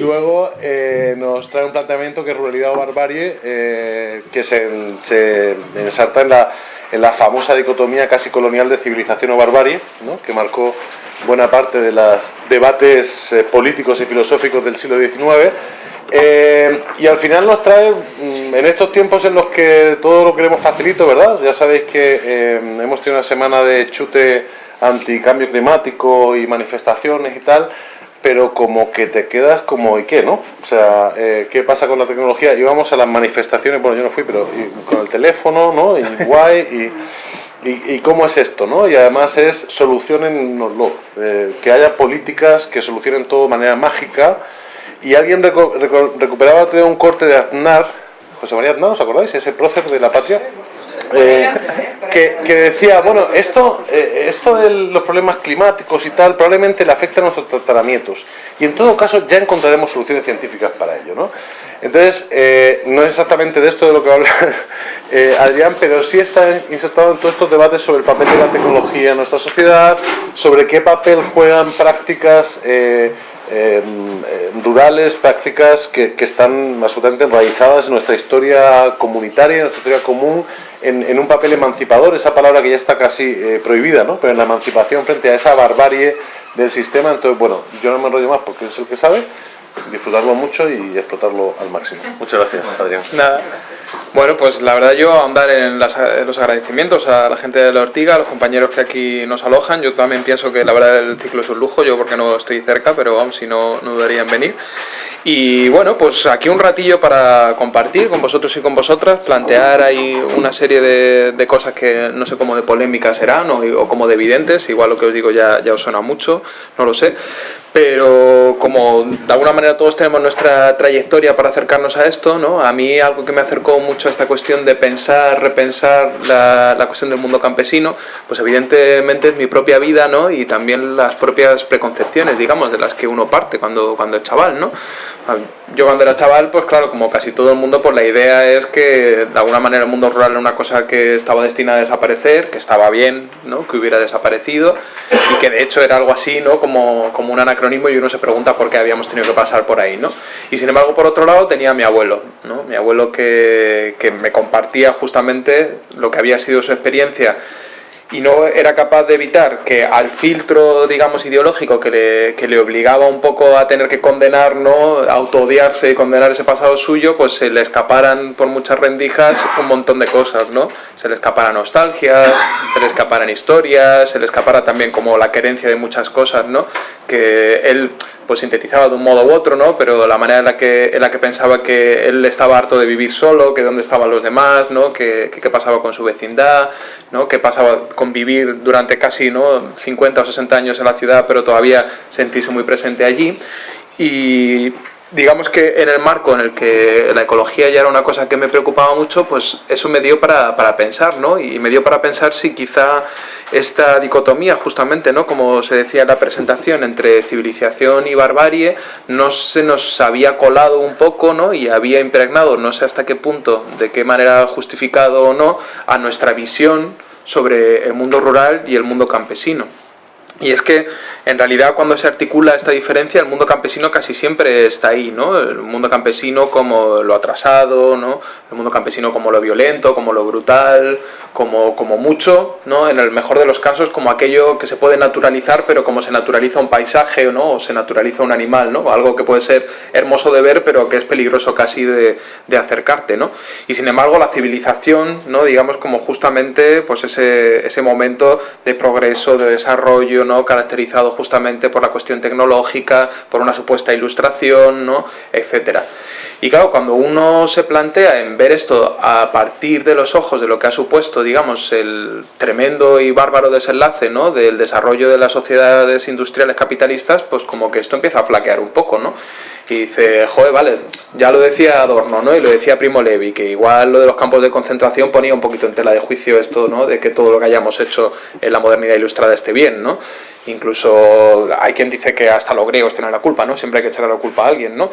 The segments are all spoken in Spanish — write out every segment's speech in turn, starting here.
Luego eh, nos trae un planteamiento que es ruralidad o barbarie, eh, que se, se ensarta en la, en la, famosa dicotomía casi colonial de civilización o barbarie, ¿no? que marcó buena parte de los debates eh, políticos y filosóficos del siglo XIX. y al final nos trae, mm, en estos tiempos en los que todo lo queremos facilito, ¿verdad? Ya sabéis que hemos tenido una semana de chute anticambio climático y manifestaciones y tal, pero como que te quedas como, ¿y qué, no? O sea, eh, ¿qué pasa con la tecnología? Íbamos a las manifestaciones, bueno, yo no fui, pero con el teléfono, ¿no? Y guay, y, y, cómo es esto, ¿no? Y además es solucionennoslo, eh, que haya políticas que solucionen todo de manera mágica. Y alguien recuperaba un corte de Aznar, José María Aznar, ¿os acordáis? Ese prócer de la patria. Eh, que, decía, bueno, esto, eh, esto de los problemas climáticos y tal probablemente le afecta a nuestros tratamientos y en todo caso ya encontraremos soluciones científicas para ello, ¿no? Entonces, eh, no es exactamente de esto de lo que habla Adrián, pero sí está insertado en todos estos debates sobre el papel de la tecnología en nuestra sociedad, sobre qué papel juegan prácticas rurales, prácticas que, que, están absolutamente enraizadas en nuestra historia comunitaria, en nuestra historia común, en, un papel emancipador, esa palabra que ya está casi eh, prohibida, ¿no? pero en la emancipación frente a esa barbarie del sistema, entonces bueno, yo no me enrollo más porque es el que sabe, disfrutarlo mucho y explotarlo al máximo. Muchas gracias, Adrián. Nada. Bueno, pues la verdad yo ahondar en, los agradecimientos a la gente de la Ortiga, a los compañeros que aquí nos alojan. Yo también pienso que la verdad el ciclo es un lujo, yo porque no estoy cerca, pero vamos, si no, no dudaría en venir. Y bueno, pues aquí un ratillo para compartir con vosotros y con vosotras, plantear ahí una serie de, cosas que no sé cómo de polémicas serán o, o, como de evidentes, igual lo que os digo ya, ya os suena mucho, no lo sé, pero como de alguna manera todos tenemos nuestra trayectoria para acercarnos a esto, ¿no? a mí algo que me acercó mucho a esta cuestión de pensar, repensar la, la, cuestión del mundo campesino, pues evidentemente es mi propia vida ¿no? y también las propias preconcepciones, digamos, de las que uno parte cuando, cuando es chaval. ¿no? Yo cuando era chaval, pues claro, como casi todo el mundo, pues la idea es que de alguna manera el mundo rural era una cosa que estaba destinada a desaparecer, que estaba bien, ¿no? que hubiera desaparecido y que de hecho era algo así, ¿no? como, como un anacronismo y uno se pregunta por qué habíamos tenido que pasar por ahí. ¿no? Y sin embargo, por otro lado, tenía a mi abuelo, ¿no? mi abuelo que, que me compartía justamente lo que había sido su experiencia y no era capaz de evitar que al filtro, digamos, ideológico que le, que le obligaba un poco a tener que condenar, ¿no? autoodiarse y condenar ese pasado suyo, pues se le escaparan por muchas rendijas un montón de cosas, ¿no? Se le escapara nostalgias, se le escaparan historias, se le escapara también como la querencia de muchas cosas, ¿no? Que él pues sintetizaba de un modo u otro, ¿no? Pero la manera en la que, en la que pensaba que él estaba harto de vivir solo, que dónde estaban los demás, ¿no? Que qué pasaba con su vecindad, ¿no? Qué pasaba con vivir durante casi, ¿no? 50 o 60 años en la ciudad, pero todavía sentirse muy presente allí. Y digamos que en el marco en el que la ecología ya era una cosa que me preocupaba mucho, pues eso me dio para, para, pensar, ¿no? Y me dio para pensar si quizá esta dicotomía, justamente, ¿no? Como se decía en la presentación, entre civilización y barbarie, no se nos había colado un poco, ¿no? Y había impregnado, no sé hasta qué punto, de qué manera justificado o no, a nuestra visión sobre el mundo rural y el mundo campesino. Y es que en realidad cuando se articula esta diferencia el mundo campesino casi siempre está ahí, ¿no? El mundo campesino como lo atrasado, ¿no? El mundo campesino como lo violento, como lo brutal, como, como mucho, ¿no? En el mejor de los casos como aquello que se puede naturalizar pero como se naturaliza un paisaje, ¿no? O se naturaliza un animal, ¿no? Algo que puede ser hermoso de ver pero que es peligroso casi de, de acercarte, ¿no? Y sin embargo la civilización, ¿no? Digamos como justamente pues ese, ese momento de progreso, de desarrollo. Caracterizado justamente por la cuestión tecnológica, por una supuesta ilustración, ¿no? etcétera. Y claro, cuando uno se plantea en ver esto a partir de los ojos de lo que ha supuesto, digamos, el tremendo y bárbaro desenlace ¿no? del desarrollo de las sociedades industriales capitalistas, pues como que esto empieza a flaquear un poco, ¿no? Y dice, joder, vale, ya lo decía Adorno, ¿no? Y lo decía Primo Levi, que igual lo de los campos de concentración ponía un poquito en tela de juicio esto, ¿no? De que todo lo que hayamos hecho en la modernidad ilustrada esté bien, ¿no? Incluso hay quien dice que hasta los griegos tienen la culpa, ¿no? Siempre hay que echarle la culpa a alguien, ¿no?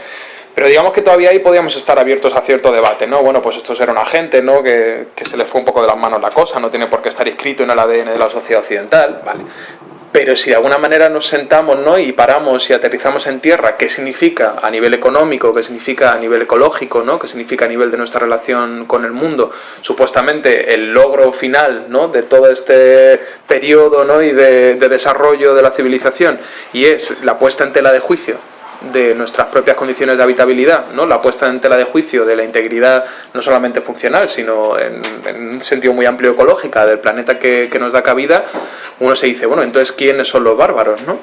Pero digamos que todavía ahí podíamos estar abiertos a cierto debate, ¿no? Bueno, pues esto era una gente, ¿no? Que, que se le fue un poco de las manos la cosa, no tiene por qué estar inscrito en el ADN de la sociedad occidental, ¿vale? Pero si de alguna manera nos sentamos ¿no? y paramos y aterrizamos en tierra, ¿qué significa a nivel económico, qué significa a nivel ecológico, ¿no? qué significa a nivel de nuestra relación con el mundo? Supuestamente el logro final ¿no? de todo este periodo ¿no? y de, de desarrollo de la civilización y es la puesta en tela de juicio de nuestras propias condiciones de habitabilidad, ¿no? la puesta en tela de juicio de la integridad no solamente funcional, sino en, un sentido muy amplio ecológica del planeta que, nos da cabida, uno se dice, bueno, entonces ¿quiénes son los bárbaros? ¿no?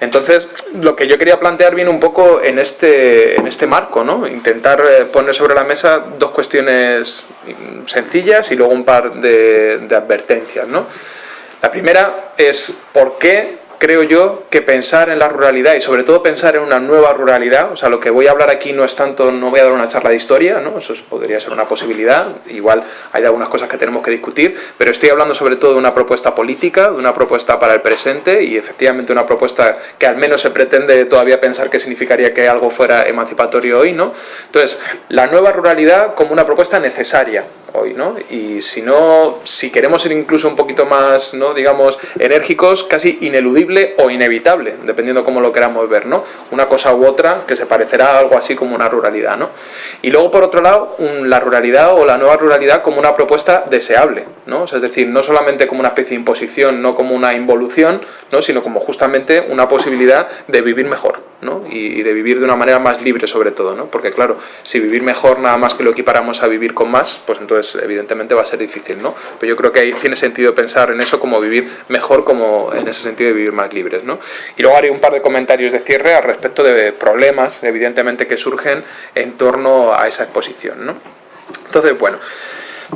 Entonces, lo que yo quería plantear viene un poco en este, en este marco, ¿no? intentar eh, poner sobre la mesa dos cuestiones sencillas y luego un par de, de advertencias. ¿no? La primera es por qué creo yo que pensar en la ruralidad y sobre todo pensar en una nueva ruralidad, o sea, lo que voy a hablar aquí no es tanto, no voy a dar una charla de historia, ¿no? eso podría ser una posibilidad, igual hay algunas cosas que tenemos que discutir, pero estoy hablando sobre todo de una propuesta política, de una propuesta para el presente y efectivamente una propuesta que al menos se pretende todavía pensar que significaría que algo fuera emancipatorio hoy, ¿no? Entonces, la nueva ruralidad como una propuesta necesaria, hoy, ¿no? Y si no, si queremos ser incluso un poquito más, ¿no? digamos, enérgicos, casi ineludible o inevitable, dependiendo cómo lo queramos ver, ¿no? Una cosa u otra que se parecerá a algo así como una ruralidad, ¿no? Y luego, por otro lado, la ruralidad o la nueva ruralidad como una propuesta deseable, ¿no? es decir, no solamente como una especie de imposición, no como una involución, ¿no? Sino como justamente una posibilidad de vivir mejor, ¿no? Y, y de vivir de una manera más libre sobre todo, ¿no? Porque claro, si vivir mejor nada más que lo equiparamos a vivir con más, pues entonces evidentemente va a ser difícil, ¿no? Pero yo creo que ahí tiene sentido pensar en eso como vivir mejor, como en ese sentido de vivir más libres, ¿no? Y luego haré un par de comentarios de cierre al respecto de problemas, evidentemente, que surgen en torno a esa exposición, ¿no? Entonces, bueno,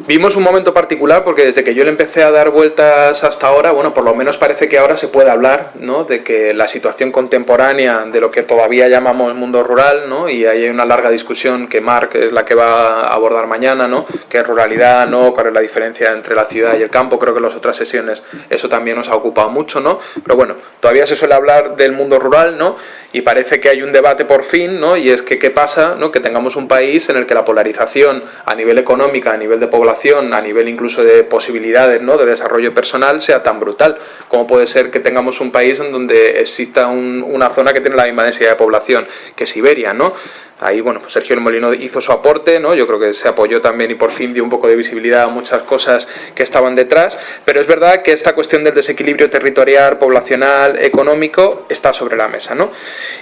Vimos un momento particular porque desde que yo le empecé a dar vueltas hasta ahora, bueno, por lo menos parece que ahora se puede hablar, ¿no? De que la situación contemporánea de lo que todavía llamamos mundo rural, ¿no? Y hay una larga discusión que Mark es la que va a abordar mañana, ¿no? Que es ruralidad, ¿no? ¿Cuál es la diferencia entre la ciudad y el campo? Creo que en las otras sesiones eso también nos ha ocupado mucho, ¿no? Pero bueno, todavía se suele hablar del mundo rural, ¿no? Y parece que hay un debate por fin, ¿no? Y es que qué pasa, ¿no? Que tengamos un país en el que la polarización a nivel económica, a nivel de población, a nivel incluso de posibilidades ¿no? de desarrollo personal sea tan brutal. como puede ser que tengamos un país en donde exista una zona que tiene la misma densidad de población que Siberia? ¿no? Ahí, bueno, pues Sergio Molino hizo su aporte, ¿no? Yo creo que se apoyó también y por fin dio un poco de visibilidad a muchas cosas que estaban detrás, pero es verdad que esta cuestión del desequilibrio territorial, poblacional, económico, está sobre la mesa, ¿no?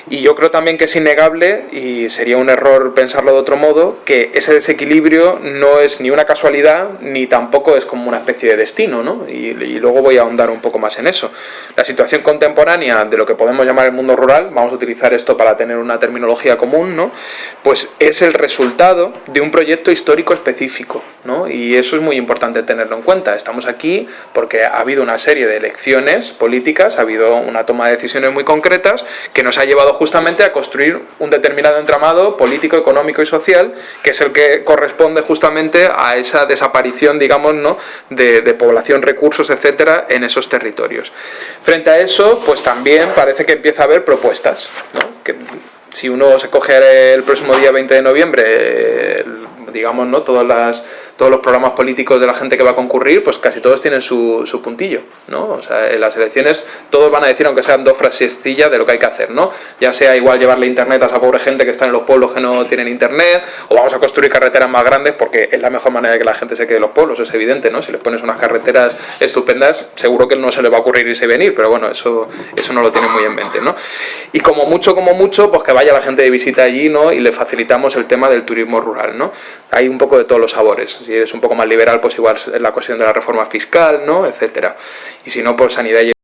Y yo creo también que es innegable, y sería un error pensarlo de otro modo, que ese desequilibrio no es ni una casualidad, ni tampoco es como una especie de destino, ¿no? Y, y luego voy a ahondar un poco más en eso. La situación contemporánea de lo que podemos llamar el mundo rural, vamos a utilizar esto para tener una terminología común, ¿no? Pues es el resultado de un proyecto histórico específico, ¿no? Y eso es muy importante tenerlo en cuenta. Estamos aquí porque ha habido una serie de elecciones políticas, ha habido una toma de decisiones muy concretas que nos ha llevado justamente a construir un determinado entramado político, económico y social, que es el que corresponde justamente a esa desaparición, digamos, ¿no? de, población, recursos, etcétera, en esos territorios. Frente a eso, pues también parece que empieza a haber propuestas, ¿no? Si uno se coge el próximo día 20 de noviembre, digamos, ¿no? Todas las todos los programas políticos de la gente que va a concurrir, pues casi todos tienen su, su puntillo, ¿no? O sea, en las elecciones todos van a decir, aunque sean dos frasecillas, de lo que hay que hacer, ¿no? Ya sea igual llevarle internet a esa pobre gente que está en los pueblos que no tienen internet, o vamos a construir carreteras más grandes porque es la mejor manera de que la gente se quede en los pueblos, es evidente, ¿no? Si les pones unas carreteras estupendas, seguro que no se les va a ocurrir irse y venir, pero bueno, eso, eso no lo tienen muy en mente, ¿no? Y como mucho, como mucho, pues que vaya la gente de visita allí, ¿no? Y le facilitamos el tema del turismo rural, ¿no? Hay un poco de todos los sabores si eres un poco más liberal, pues igual la cuestión de la reforma fiscal, ¿no? etcétera. Y si no, por sanidad y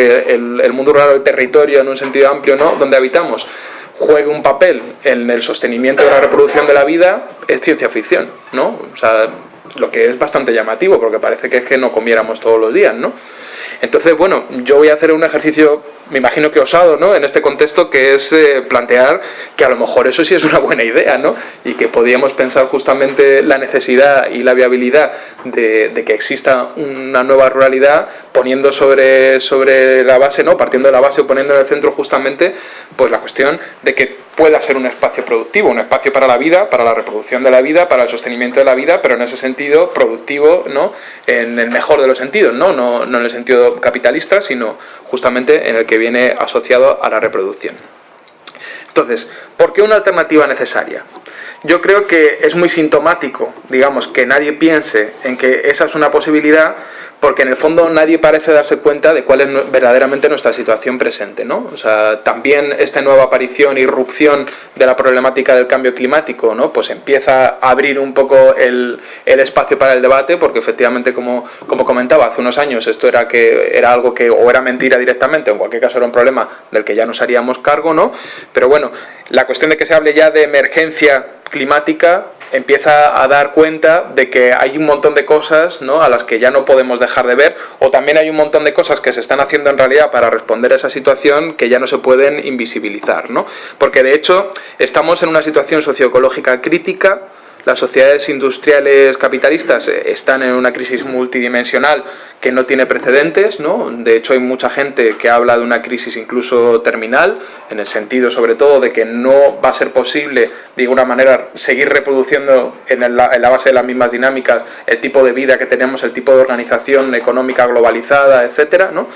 el, mundo rural, el territorio en un sentido amplio, ¿no? donde habitamos, juegue un papel en el sostenimiento de la reproducción de la vida, es ciencia ficción, ¿no? O sea, lo que es bastante llamativo, porque parece que es que no comiéramos todos los días, ¿no? Entonces, bueno, yo voy a hacer un ejercicio me imagino que osado, ¿no? En este contexto que es eh, plantear que a lo mejor eso sí es una buena idea, ¿no? Y que podíamos pensar justamente la necesidad y la viabilidad de, que exista una nueva ruralidad poniendo sobre, sobre la base, ¿no? Partiendo de la base o poniendo en el centro justamente pues la cuestión de que pueda ser un espacio productivo, un espacio para la vida, para la reproducción de la vida, para el sostenimiento de la vida, pero en ese sentido productivo, ¿no? En el mejor de los sentidos, ¿no? No, no en el sentido capitalista, sino justamente en el que viene asociado a la reproducción. Entonces, ¿por qué una alternativa necesaria? Yo creo que es muy sintomático, digamos, que nadie piense en que esa es una posibilidad, porque en el fondo nadie parece darse cuenta de cuál es verdaderamente nuestra situación presente. ¿no? O sea, también esta nueva aparición, irrupción de la problemática del cambio climático, ¿no? pues empieza a abrir un poco el, el espacio para el debate, porque efectivamente, como, como, comentaba, hace unos años esto era, que, era algo que o era mentira directamente, o en cualquier caso era un problema del que ya nos haríamos cargo, ¿no? pero bueno, la cuestión de que se hable ya de emergencia climática empieza a dar cuenta de que hay un montón de cosas ¿no? a las que ya no podemos dejar de ver o también hay un montón de cosas que se están haciendo en realidad para responder a esa situación que ya no se pueden invisibilizar. ¿no? Porque de hecho estamos en una situación socioecológica crítica las sociedades industriales capitalistas eh, están en una crisis multidimensional que no tiene precedentes, ¿no? De hecho, hay mucha gente que habla de una crisis incluso terminal, en el sentido sobre todo de que no va a ser posible, de alguna manera, seguir reproduciendo en la, en la base de las mismas dinámicas el tipo de vida que tenemos, el tipo de organización económica globalizada, etcétera, ¿no?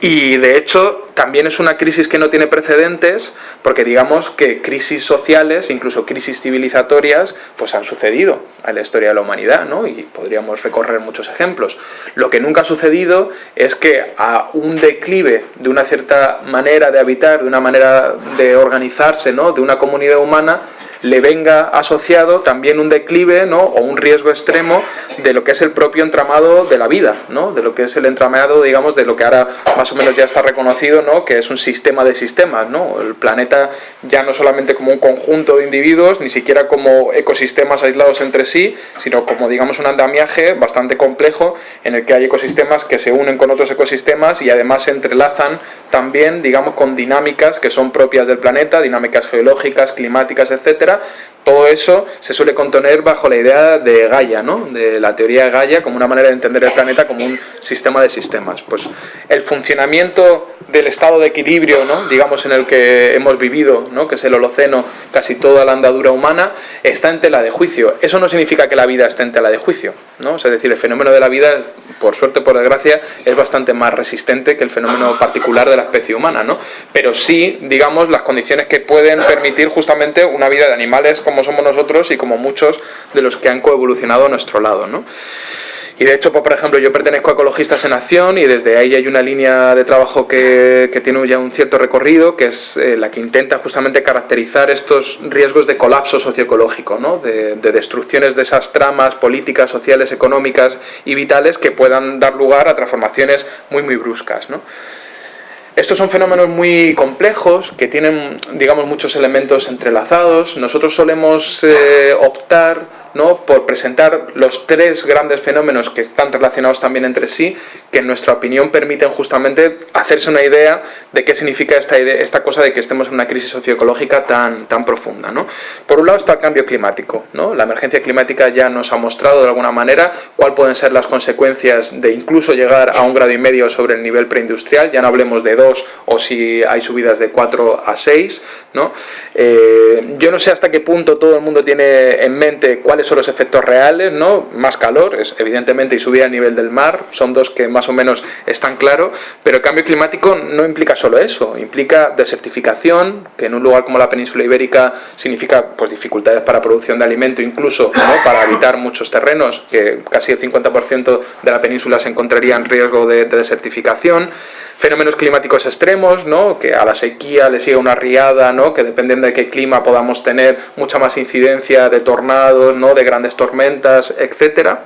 Y de hecho también es una crisis que no tiene precedentes porque digamos que crisis sociales, incluso crisis civilizatorias, pues han sucedido en la historia de la humanidad, ¿no? Y podríamos recorrer muchos ejemplos. Lo que nunca ha sucedido es que a un declive de una cierta manera de habitar, de una manera de organizarse, ¿no? De una comunidad humana, le venga asociado también un declive ¿no? o un riesgo extremo de lo que es el propio entramado de la vida, ¿no? de lo que es el entramado, digamos, de lo que ahora más o menos ya está reconocido, ¿no? que es un sistema de sistemas. ¿no? El planeta ya no solamente como un conjunto de individuos, ni siquiera como ecosistemas aislados entre sí, sino como, digamos, un andamiaje bastante complejo en el que hay ecosistemas que se unen con otros ecosistemas y además se entrelazan también, digamos, con dinámicas que son propias del planeta, dinámicas geológicas, climáticas, etcétera. etcétera, Todo eso se suele contener bajo la idea de Gaia, ¿no? de la teoría de Gaia como una manera de entender el planeta como un sistema de sistemas. Pues el funcionamiento del estado de equilibrio, ¿no? digamos, en el que hemos vivido, ¿no? que es el Holoceno, casi toda la andadura humana, está en tela de juicio. Eso no significa que la vida esté en tela de juicio, ¿no? es decir, el fenómeno de la vida, por suerte, por desgracia, es bastante más resistente que el fenómeno particular de la especie humana, ¿no? pero sí, digamos, las condiciones que pueden permitir justamente una vida de animales como somos nosotros y como muchos de los que han coevolucionado a nuestro lado. ¿no? Y de hecho, pues, por ejemplo, yo pertenezco a Ecologistas en Acción y desde ahí hay una línea de trabajo que, tiene ya un cierto recorrido, que es eh, la que intenta justamente caracterizar estos riesgos de colapso socioecológico, ¿no? de, destrucciones de esas tramas políticas, sociales, económicas y vitales que puedan dar lugar a transformaciones muy, muy bruscas. ¿no? Estos son fenómenos muy complejos que tienen, digamos, muchos elementos entrelazados. Nosotros solemos eh, optar ¿no? por presentar los tres grandes fenómenos que están relacionados también entre sí, que en nuestra opinión permiten justamente hacerse una idea de qué significa esta, idea, esta cosa de que estemos en una crisis socioecológica tan, tan profunda. ¿no? Por un lado está el cambio climático. La emergencia climática ya nos ha mostrado de alguna manera cuáles pueden ser las consecuencias de incluso llegar a un grado y medio sobre el nivel preindustrial, ya no hablemos de dos o si hay subidas de 4 a 6. ¿no? Eh, yo no sé hasta qué punto todo el mundo tiene en mente cuáles son los efectos reales, ¿no? Más calor, es, evidentemente, y subida a nivel del mar, son dos que más o menos están claros, pero el cambio climático no implica solo eso, implica desertificación, que en un lugar como la península ibérica significa pues, dificultades para producción de alimento, incluso para habitar muchos terrenos, que casi el 50% de la península se encontraría en riesgo de, de desertificación, fenómenos climáticos extremos, ¿no? que a la sequía le sigue una riada, ¿no? que dependiendo de qué clima podamos tener mucha más incidencia de tornados, ¿no? de grandes tormentas, etcétera.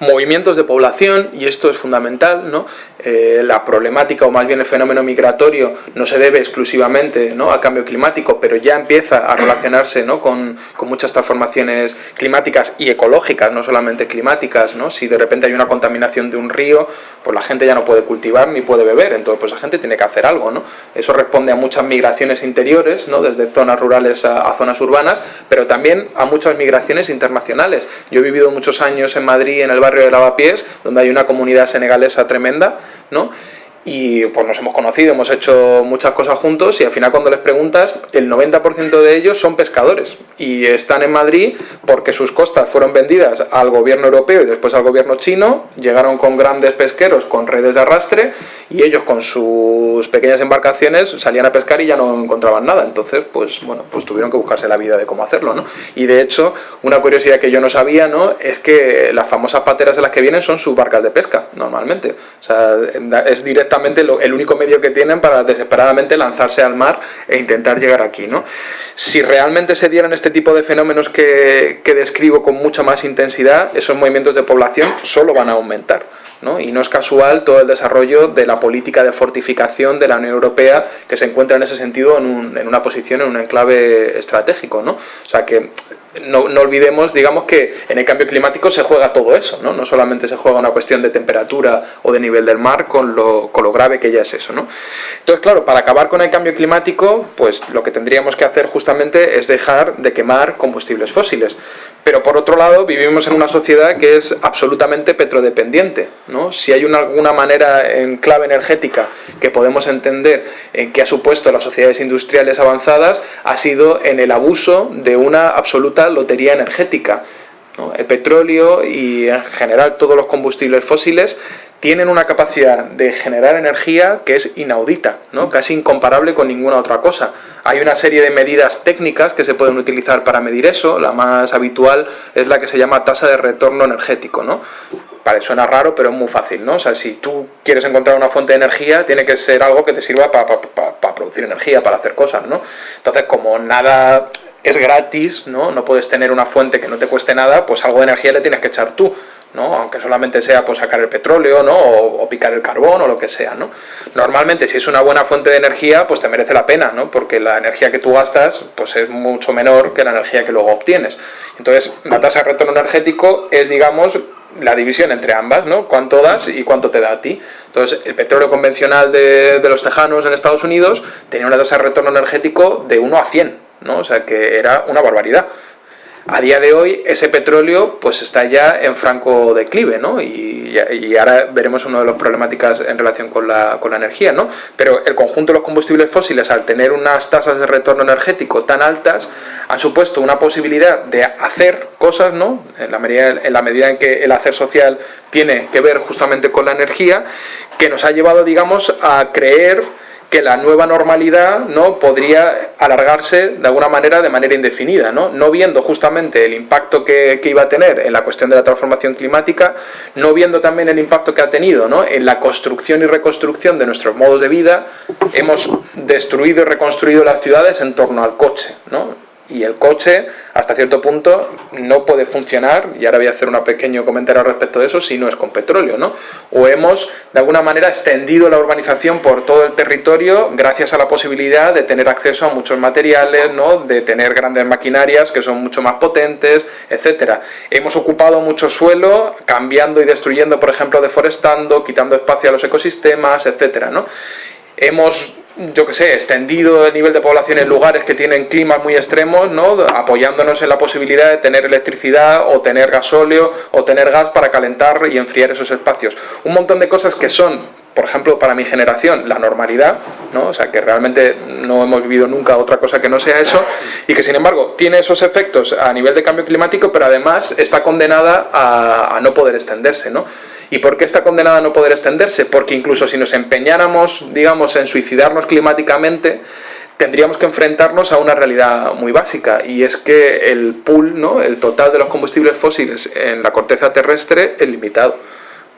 Movimientos de población, y esto es fundamental, ¿no? Eh, la problemática o más bien el fenómeno migratorio no se debe exclusivamente ¿no? al cambio climático, pero ya empieza a relacionarse ¿no? con, con, muchas transformaciones climáticas y ecológicas, no solamente climáticas. ¿no? Si de repente hay una contaminación de un río, pues la gente ya no puede cultivar ni puede beber, entonces pues la gente tiene que hacer algo. ¿no? Eso responde a muchas migraciones interiores, ¿no? desde zonas rurales a, a zonas urbanas, pero también a muchas migraciones internacionales. Yo he vivido muchos años en Madrid, en el barrio de Lavapiés, donde hay una comunidad senegalesa tremenda, ¿no? Y pues nos hemos conocido, hemos hecho muchas cosas juntos y al final cuando les preguntas, el 90% de ellos son pescadores y están en Madrid porque sus costas fueron vendidas al gobierno europeo y después al gobierno chino, llegaron con grandes pesqueros con redes de arrastre y ellos con sus pequeñas embarcaciones salían a pescar y ya no encontraban nada, entonces pues bueno, pues tuvieron que buscarse la vida de cómo hacerlo, ¿no? Y de hecho, una curiosidad que yo no sabía, ¿no? Es que las famosas pateras de las que vienen son sus barcas de pesca, normalmente, o sea, es el único medio que tienen para desesperadamente lanzarse al mar e intentar llegar aquí. ¿no? Si realmente se dieran este tipo de fenómenos que, describo con mucha más intensidad, esos movimientos de población solo van a aumentar. ¿no? Y no es casual todo el desarrollo de la política de fortificación de la Unión Europea que se encuentra en ese sentido en, en una posición, en un enclave estratégico. ¿no? O sea que no, no, olvidemos, digamos, que en el cambio climático se juega todo eso, ¿no? No solamente se juega una cuestión de temperatura o de nivel del mar con lo, con lo grave que ya es eso, ¿no? Entonces, claro, para acabar con el cambio climático, pues lo que tendríamos que hacer justamente es dejar de quemar combustibles fósiles. Pero por otro lado, vivimos en una sociedad que es absolutamente petrodependiente. ¿no? Si hay una, alguna manera en clave energética que podemos entender en que ha supuesto las sociedades industriales avanzadas, ha sido en el abuso de una absoluta lotería energética. El petróleo y en general todos los combustibles fósiles tienen una capacidad de generar energía que es inaudita, ¿no? casi incomparable con ninguna otra cosa. Hay una serie de medidas técnicas que se pueden utilizar para medir eso, la más habitual es la que se llama tasa de retorno energético. ¿no? Parece, suena raro, pero es muy fácil, ¿no? O sea, si tú quieres encontrar una fuente de energía, tiene que ser algo que te sirva para producir energía, para hacer cosas, ¿no? Entonces, como nada es gratis, ¿no? No puedes tener una fuente que no te cueste nada, pues algo de energía le tienes que echar tú. ¿No? aunque solamente sea pues, sacar el petróleo ¿no? o, picar el carbón o lo que sea. ¿no? Normalmente si es una buena fuente de energía pues te merece la pena, ¿no? porque la energía que tú gastas pues, es mucho menor que la energía que luego obtienes. Entonces la tasa de retorno energético es digamos la división entre ambas, ¿no? cuánto das y cuánto te da a ti. Entonces el petróleo convencional de, de los tejanos en Estados Unidos tenía una tasa de retorno energético de 1 a 100, ¿no? o sea que era una barbaridad. A día de hoy ese petróleo pues está ya en franco declive, ¿no? Y, ahora veremos una de las problemáticas en relación con la, con la energía, ¿no? Pero el conjunto de los combustibles fósiles, al tener unas tasas de retorno energético tan altas, han supuesto una posibilidad de hacer cosas, ¿no? En la medida en, la medida en que el hacer social tiene que ver justamente con la energía, que nos ha llevado, digamos, a creer que la nueva normalidad no podría alargarse de alguna manera de manera indefinida, no, no viendo justamente el impacto que, que, iba a tener en la cuestión de la transformación climática, no viendo también el impacto que ha tenido ¿no? en la construcción y reconstrucción de nuestros modos de vida, hemos destruido y reconstruido las ciudades en torno al coche, ¿no? Y el coche hasta cierto punto no puede funcionar, y ahora voy a hacer un pequeño comentario respecto de eso, si no es con petróleo, ¿no? O hemos de alguna manera extendido la urbanización por todo el territorio gracias a la posibilidad de tener acceso a muchos materiales, ¿no? De tener grandes maquinarias que son mucho más potentes, etcétera. Hemos ocupado mucho suelo, cambiando y destruyendo, por ejemplo, deforestando, quitando espacio a los ecosistemas, etcétera, ¿no? Hemos yo que sé, extendido el nivel de población en lugares que tienen climas muy extremos, ¿no? apoyándonos en la posibilidad de tener electricidad o tener gasóleo o tener gas para calentar y enfriar esos espacios. Un montón de cosas que son, por ejemplo, para mi generación, la normalidad, ¿no? o sea, que realmente no hemos vivido nunca otra cosa que no sea eso, y que sin embargo tiene esos efectos a nivel de cambio climático, pero además está condenada a, a no poder extenderse. ¿no? ¿Y por qué está condenada a no poder extenderse? Porque incluso si nos empeñáramos, digamos, en suicidarnos climáticamente, tendríamos que enfrentarnos a una realidad muy básica y es que el pool, ¿no? el total de los combustibles fósiles en la corteza terrestre es limitado.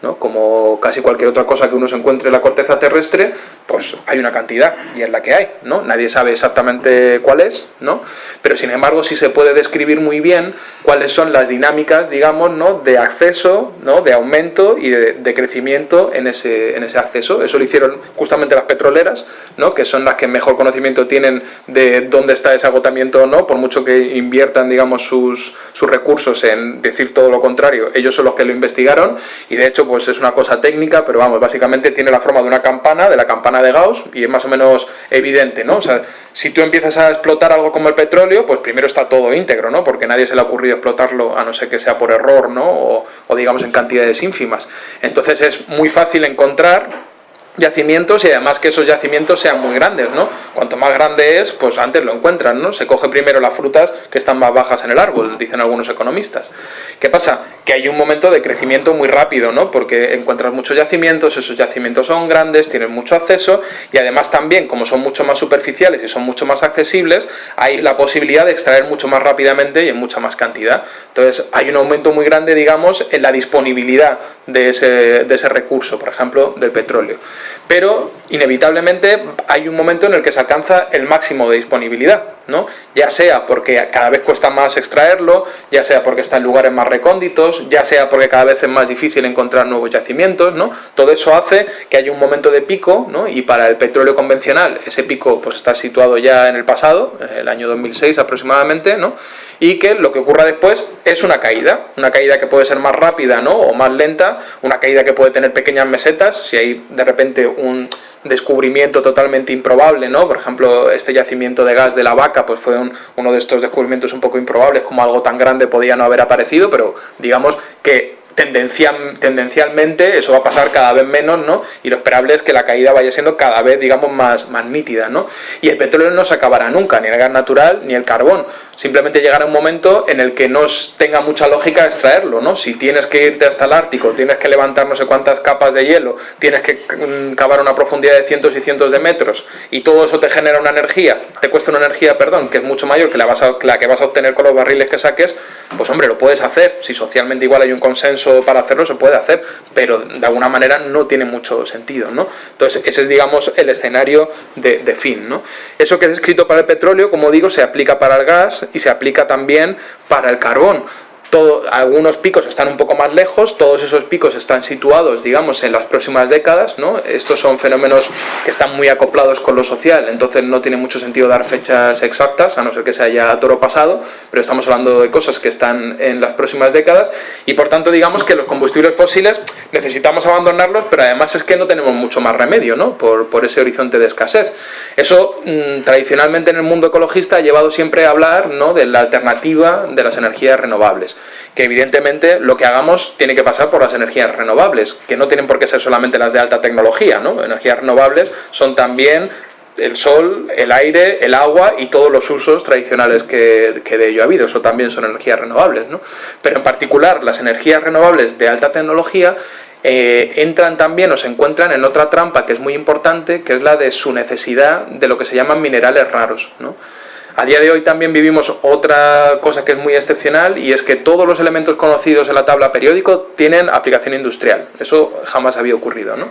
¿No? Como casi cualquier otra cosa que uno se encuentre en la corteza terrestre, pues hay una cantidad y es la que hay, ¿no? Nadie sabe exactamente cuál es, ¿no? Pero sin embargo sí se puede describir muy bien cuáles son las dinámicas, digamos, ¿no? De acceso, ¿no? De aumento y de, crecimiento en ese, en ese acceso. Eso lo hicieron justamente las petroleras, ¿no? Que son las que mejor conocimiento tienen de dónde está ese agotamiento o no, por mucho que inviertan, digamos, sus, sus recursos en decir todo lo contrario, ellos son los que lo investigaron y de hecho pues es una cosa técnica, pero vamos, básicamente tiene la forma de una campana, de la campana de Gauss y es más o menos evidente, ¿no? O sea, si tú empiezas a explotar algo como el petróleo, pues primero está todo íntegro, ¿no? Porque nadie se le ha ocurrido explotarlo a no ser que sea por error, ¿no? O, o digamos en cantidades ínfimas. Entonces es muy fácil encontrar yacimientos y además que esos yacimientos sean muy grandes, ¿no? Cuanto más grande es, pues antes lo encuentran, ¿no? Se coge primero las frutas que están más bajas en el árbol, dicen algunos economistas. ¿Qué pasa? Que hay un momento de crecimiento muy rápido, ¿no? Porque encuentras muchos yacimientos, esos yacimientos son grandes, tienen mucho acceso y además también, como son mucho más superficiales y son mucho más accesibles, hay la posibilidad de extraer mucho más rápidamente y en mucha más cantidad. Entonces, hay un aumento muy grande, digamos, en la disponibilidad de ese, de ese recurso, por ejemplo, del petróleo pero inevitablemente hay un momento en el que se alcanza el máximo de disponibilidad, ¿no? ya sea porque cada vez cuesta más extraerlo, ya sea porque está en lugares más recónditos, ya sea porque cada vez es más difícil encontrar nuevos yacimientos, ¿no? todo eso hace que haya un momento de pico ¿no? y para el petróleo convencional ese pico pues, está situado ya en el pasado, el año 2006 aproximadamente, ¿no? y que lo que ocurra después es una caída, una caída que puede ser más rápida ¿no? o más lenta, una caída que puede tener pequeñas mesetas, si hay de repente un descubrimiento totalmente improbable, ¿no? Por ejemplo, este yacimiento de gas de la vaca, pues fue uno de estos descubrimientos un poco improbables, como algo tan grande podía no haber aparecido, pero digamos que tendencial, tendencialmente eso va a pasar cada vez menos, ¿no? Y lo esperable es que la caída vaya siendo cada vez, digamos, más, más nítida, ¿no? Y el petróleo no se acabará nunca, ni el gas natural, ni el carbón. Simplemente llegará un momento en el que no tenga mucha lógica extraerlo, ¿no? Si tienes que irte hasta el Ártico, tienes que levantar no sé cuántas capas de hielo, tienes que mm, cavar una profundidad de cientos y cientos de metros, y todo eso te genera una energía, te cuesta una energía, perdón, que es mucho mayor que la, vas la que vas a obtener con los barriles que saques, pues hombre, lo puedes hacer. Si socialmente igual hay un consenso para hacerlo, se puede hacer, pero de alguna manera no tiene mucho sentido, ¿no? Entonces, ese es, digamos, el escenario de, de fin, ¿no? Eso que es escrito para el petróleo, como digo, se aplica para el gas y se aplica también para el carbón algunos picos están un poco más lejos, todos esos picos están situados, digamos, en las próximas décadas, ¿no? Estos son fenómenos que están muy acoplados con lo social, entonces no tiene mucho sentido dar fechas exactas, a no ser que se haya toro pasado, pero estamos hablando de cosas que están en las próximas décadas, y por tanto digamos que los combustibles fósiles necesitamos abandonarlos, pero además es que no tenemos mucho más remedio, ¿no? Por, por ese horizonte de escasez. Eso, mm, tradicionalmente en el mundo ecologista, ha llevado siempre a hablar, ¿no?, de la alternativa de las energías renovables que evidentemente lo que hagamos tiene que pasar por las energías renovables, que no tienen por qué ser solamente las de alta tecnología, ¿no? Energías renovables son también el sol, el aire, el agua y todos los usos tradicionales que, de ello ha habido, eso también son energías renovables, ¿no? Pero en particular las energías renovables de alta tecnología eh, entran también o se encuentran en otra trampa que es muy importante, que es la de su necesidad de lo que se llaman minerales raros, ¿no? A día de hoy también vivimos otra cosa que es muy excepcional y es que todos los elementos conocidos en la tabla periódico tienen aplicación industrial. Eso jamás había ocurrido. ¿no?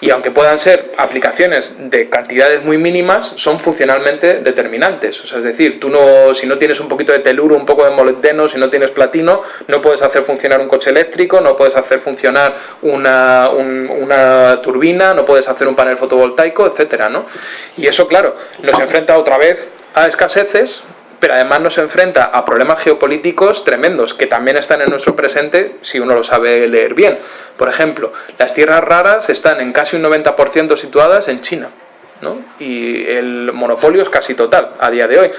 Y aunque puedan ser aplicaciones de cantidades muy mínimas, son funcionalmente determinantes. O sea, es decir, tú no, si no tienes un poquito de teluro, un poco de molibdeno, si no tienes platino, no puedes hacer funcionar un coche eléctrico, no puedes hacer funcionar una, una turbina, no puedes hacer un panel fotovoltaico, etcétera, ¿no? Y eso, claro, nos enfrenta otra vez a escaseces, pero además nos enfrenta a problemas geopolíticos tremendos que también están en nuestro presente si uno lo sabe leer bien. Por ejemplo, las tierras raras están en casi un 90% situadas en China. ¿no? Y el monopolio es casi total a día de hoy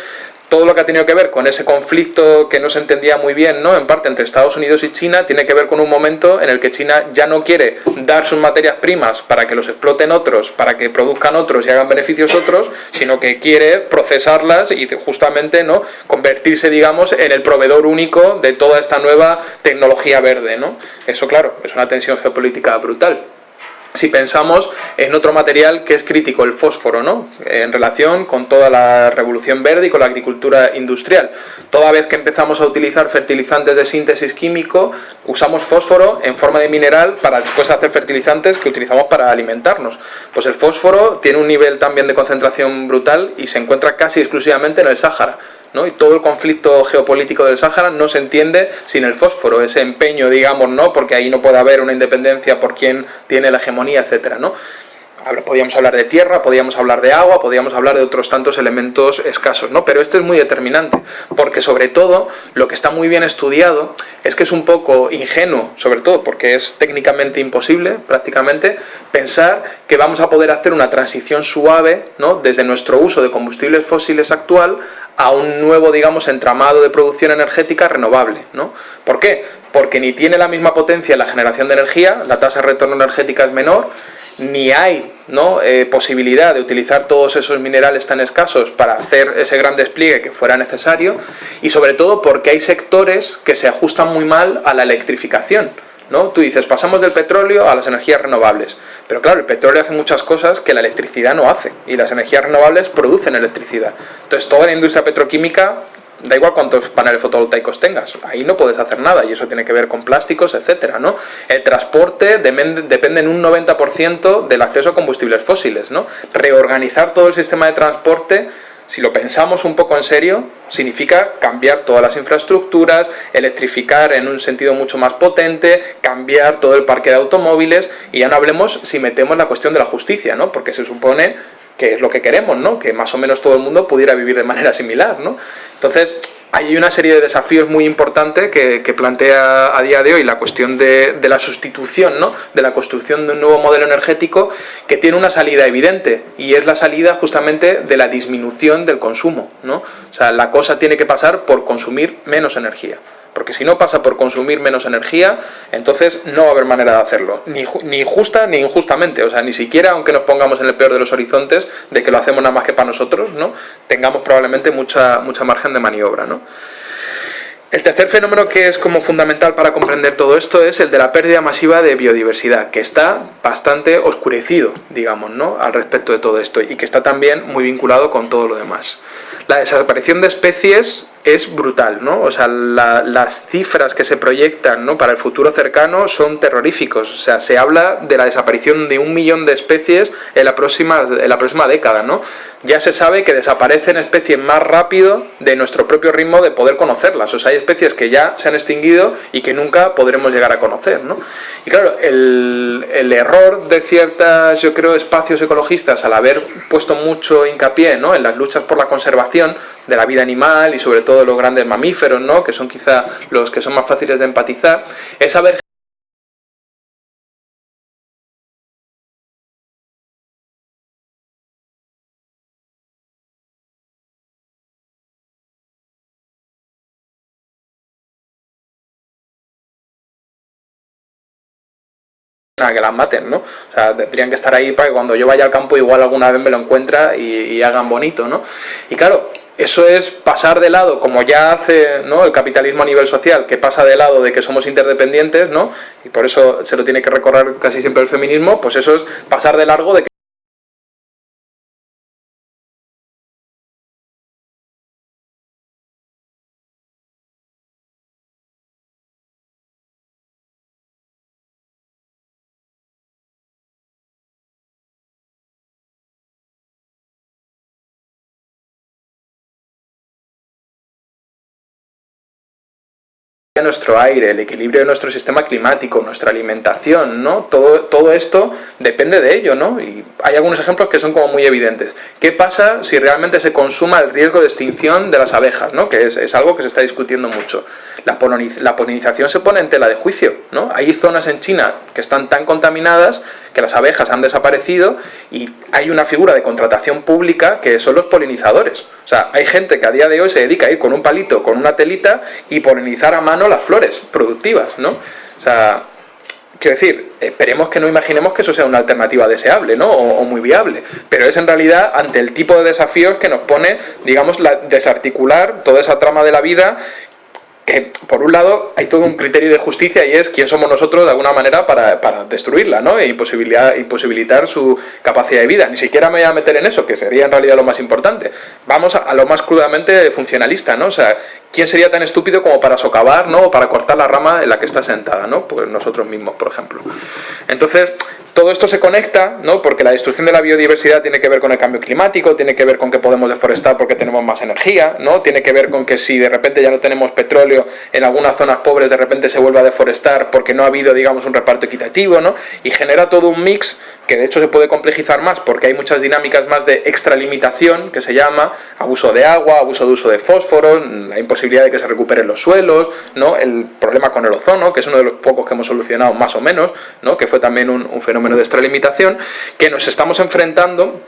todo lo que ha tenido que ver con ese conflicto que no se entendía muy bien, ¿no? En parte entre Estados Unidos y China, tiene que ver con un momento en el que China ya no quiere dar sus materias primas para que los exploten otros, para que produzcan otros y hagan beneficios otros, sino que quiere procesarlas y justamente, ¿no? Convertirse, digamos, en el proveedor único de toda esta nueva tecnología verde, ¿no? Eso, claro, es una tensión geopolítica brutal. Si pensamos en otro material que es crítico, el fósforo, ¿no? en relación con toda la revolución verde y con la agricultura industrial. Toda vez que empezamos a utilizar fertilizantes de síntesis químico, usamos fósforo en forma de mineral para después hacer fertilizantes que utilizamos para alimentarnos. Pues el fósforo tiene un nivel también de concentración brutal y se encuentra casi exclusivamente en el Sáhara. Y todo el conflicto geopolítico del Sáhara no se entiende sin el fósforo, ese empeño, digamos, ¿no? Porque ahí no puede haber una independencia por quien tiene la hegemonía, etcétera, ¿no? Podríamos hablar de tierra, podríamos hablar de agua, podríamos hablar de otros tantos elementos escasos, ¿no? Pero este es muy determinante, porque sobre todo lo que está muy bien estudiado es que es un poco ingenuo, sobre todo porque es técnicamente imposible, prácticamente, pensar que vamos a poder hacer una transición suave, ¿no? Desde nuestro uso de combustibles fósiles actual a un nuevo, digamos, entramado de producción energética renovable, ¿no? ¿Por qué? Porque ni tiene la misma potencia la generación de energía, la tasa de retorno energética es menor, ni hay ¿no? Eh, posibilidad de utilizar todos esos minerales tan escasos para hacer ese gran despliegue que fuera necesario y sobre todo porque hay sectores que se ajustan muy mal a la electrificación. ¿no? Tú dices, pasamos del petróleo a las energías renovables, pero claro, el petróleo hace muchas cosas que la electricidad no hace y las energías renovables producen electricidad. Entonces toda la industria petroquímica da igual cuántos paneles fotovoltaicos tengas, ahí no puedes hacer nada y eso tiene que ver con plásticos, etcétera, ¿no? El transporte depende en un 90% del acceso a combustibles fósiles, ¿no? Reorganizar todo el sistema de transporte si lo pensamos un poco en serio, significa cambiar todas las infraestructuras, electrificar en un sentido mucho más potente, cambiar todo el parque de automóviles y ya no hablemos si metemos la cuestión de la justicia, ¿no? Porque se supone que es lo que queremos, ¿no? Que más o menos todo el mundo pudiera vivir de manera similar, ¿no? Entonces, hay una serie de desafíos muy importantes que, plantea a día de hoy la cuestión de, la sustitución, ¿no? de la construcción de un nuevo modelo energético que tiene una salida evidente y es la salida justamente de la disminución del consumo. ¿no? O sea, la cosa tiene que pasar por consumir menos energía porque si no pasa por consumir menos energía, entonces no va a haber manera de hacerlo, ni, ni, justa ni injustamente, o sea, ni siquiera aunque nos pongamos en el peor de los horizontes de que lo hacemos nada más que para nosotros, ¿no? tengamos probablemente mucha, mucha margen de maniobra. ¿no? El tercer fenómeno que es como fundamental para comprender todo esto es el de la pérdida masiva de biodiversidad, que está bastante oscurecido, digamos, ¿no? al respecto de todo esto y que está también muy vinculado con todo lo demás. La desaparición de especies es brutal, ¿no? O sea, las cifras que se proyectan ¿no? para el futuro cercano son terroríficos. O sea, se habla de la desaparición de un millón de especies en la próxima, en la próxima década, ¿no? Ya se sabe que desaparecen especies más rápido de nuestro propio ritmo de poder conocerlas. O sea, hay especies que ya se han extinguido y que nunca podremos llegar a conocer, ¿no? Y claro, el, el error de ciertas, yo creo, espacios ecologistas al haber puesto mucho hincapié ¿no? en las luchas por la conservación de la vida animal y sobre todo los grandes mamíferos, ¿no? que son quizá los que son más fáciles de empatizar, es saber que las maten, ¿no? O sea, tendrían que estar ahí para que cuando yo vaya al campo igual alguna vez me lo encuentra y, y hagan bonito, ¿no? Y claro, eso es pasar de lado, como ya hace ¿no? el capitalismo a nivel social, que pasa de lado de que somos interdependientes, ¿no? y por eso se lo tiene que recorrer casi siempre el feminismo, pues eso es pasar de largo de que nuestro aire, el equilibrio de nuestro sistema climático, nuestra alimentación, ¿no? Todo, todo esto depende de ello, ¿no? Y hay algunos ejemplos que son como muy evidentes. ¿Qué pasa si realmente se consuma el riesgo de extinción de las abejas, ¿no? Que es, es algo que se está discutiendo mucho. La, polinización se pone en tela de juicio, ¿no? Hay zonas en China que están tan contaminadas que las abejas han desaparecido y hay una figura de contratación pública que son los polinizadores. O sea, hay gente que a día de hoy se dedica a ir con un palito, con una telita y polinizar a mano las flores productivas, ¿no? O sea, quiero decir, esperemos que no imaginemos que eso sea una alternativa deseable, ¿no? O, muy viable, pero es en realidad ante el tipo de desafíos que nos pone, digamos, la, desarticular toda esa trama de la vida que por un lado hay todo un criterio de justicia y es quién somos nosotros de alguna manera para, para destruirla ¿no? e imposibilitar, imposibilitar su capacidad de vida. Ni siquiera me voy a meter en eso, que sería en realidad lo más importante. Vamos a, a lo más crudamente funcionalista, ¿no? O sea, ¿quién sería tan estúpido como para socavar, ¿no? O para cortar la rama en la que está sentada, ¿no? Pues nosotros mismos, por ejemplo. Entonces, todo esto se conecta, ¿no? Porque la destrucción de la biodiversidad tiene que ver con el cambio climático, tiene que ver con que podemos deforestar porque tenemos más energía, ¿no? Tiene que ver con que si de repente ya no tenemos petróleo en algunas zonas pobres, de repente se vuelve a deforestar porque no ha habido, digamos, un reparto equitativo, ¿no? Y genera todo un mix que de hecho se puede complejizar más porque hay muchas dinámicas más de extralimitación, que se llama abuso de agua, abuso de uso de fósforo, la imposibilidad de que se recuperen los suelos, ¿no? el problema con el ozono, que es uno de los pocos que hemos solucionado más o menos, ¿no? que fue también un fenómeno de extralimitación, que nos estamos enfrentando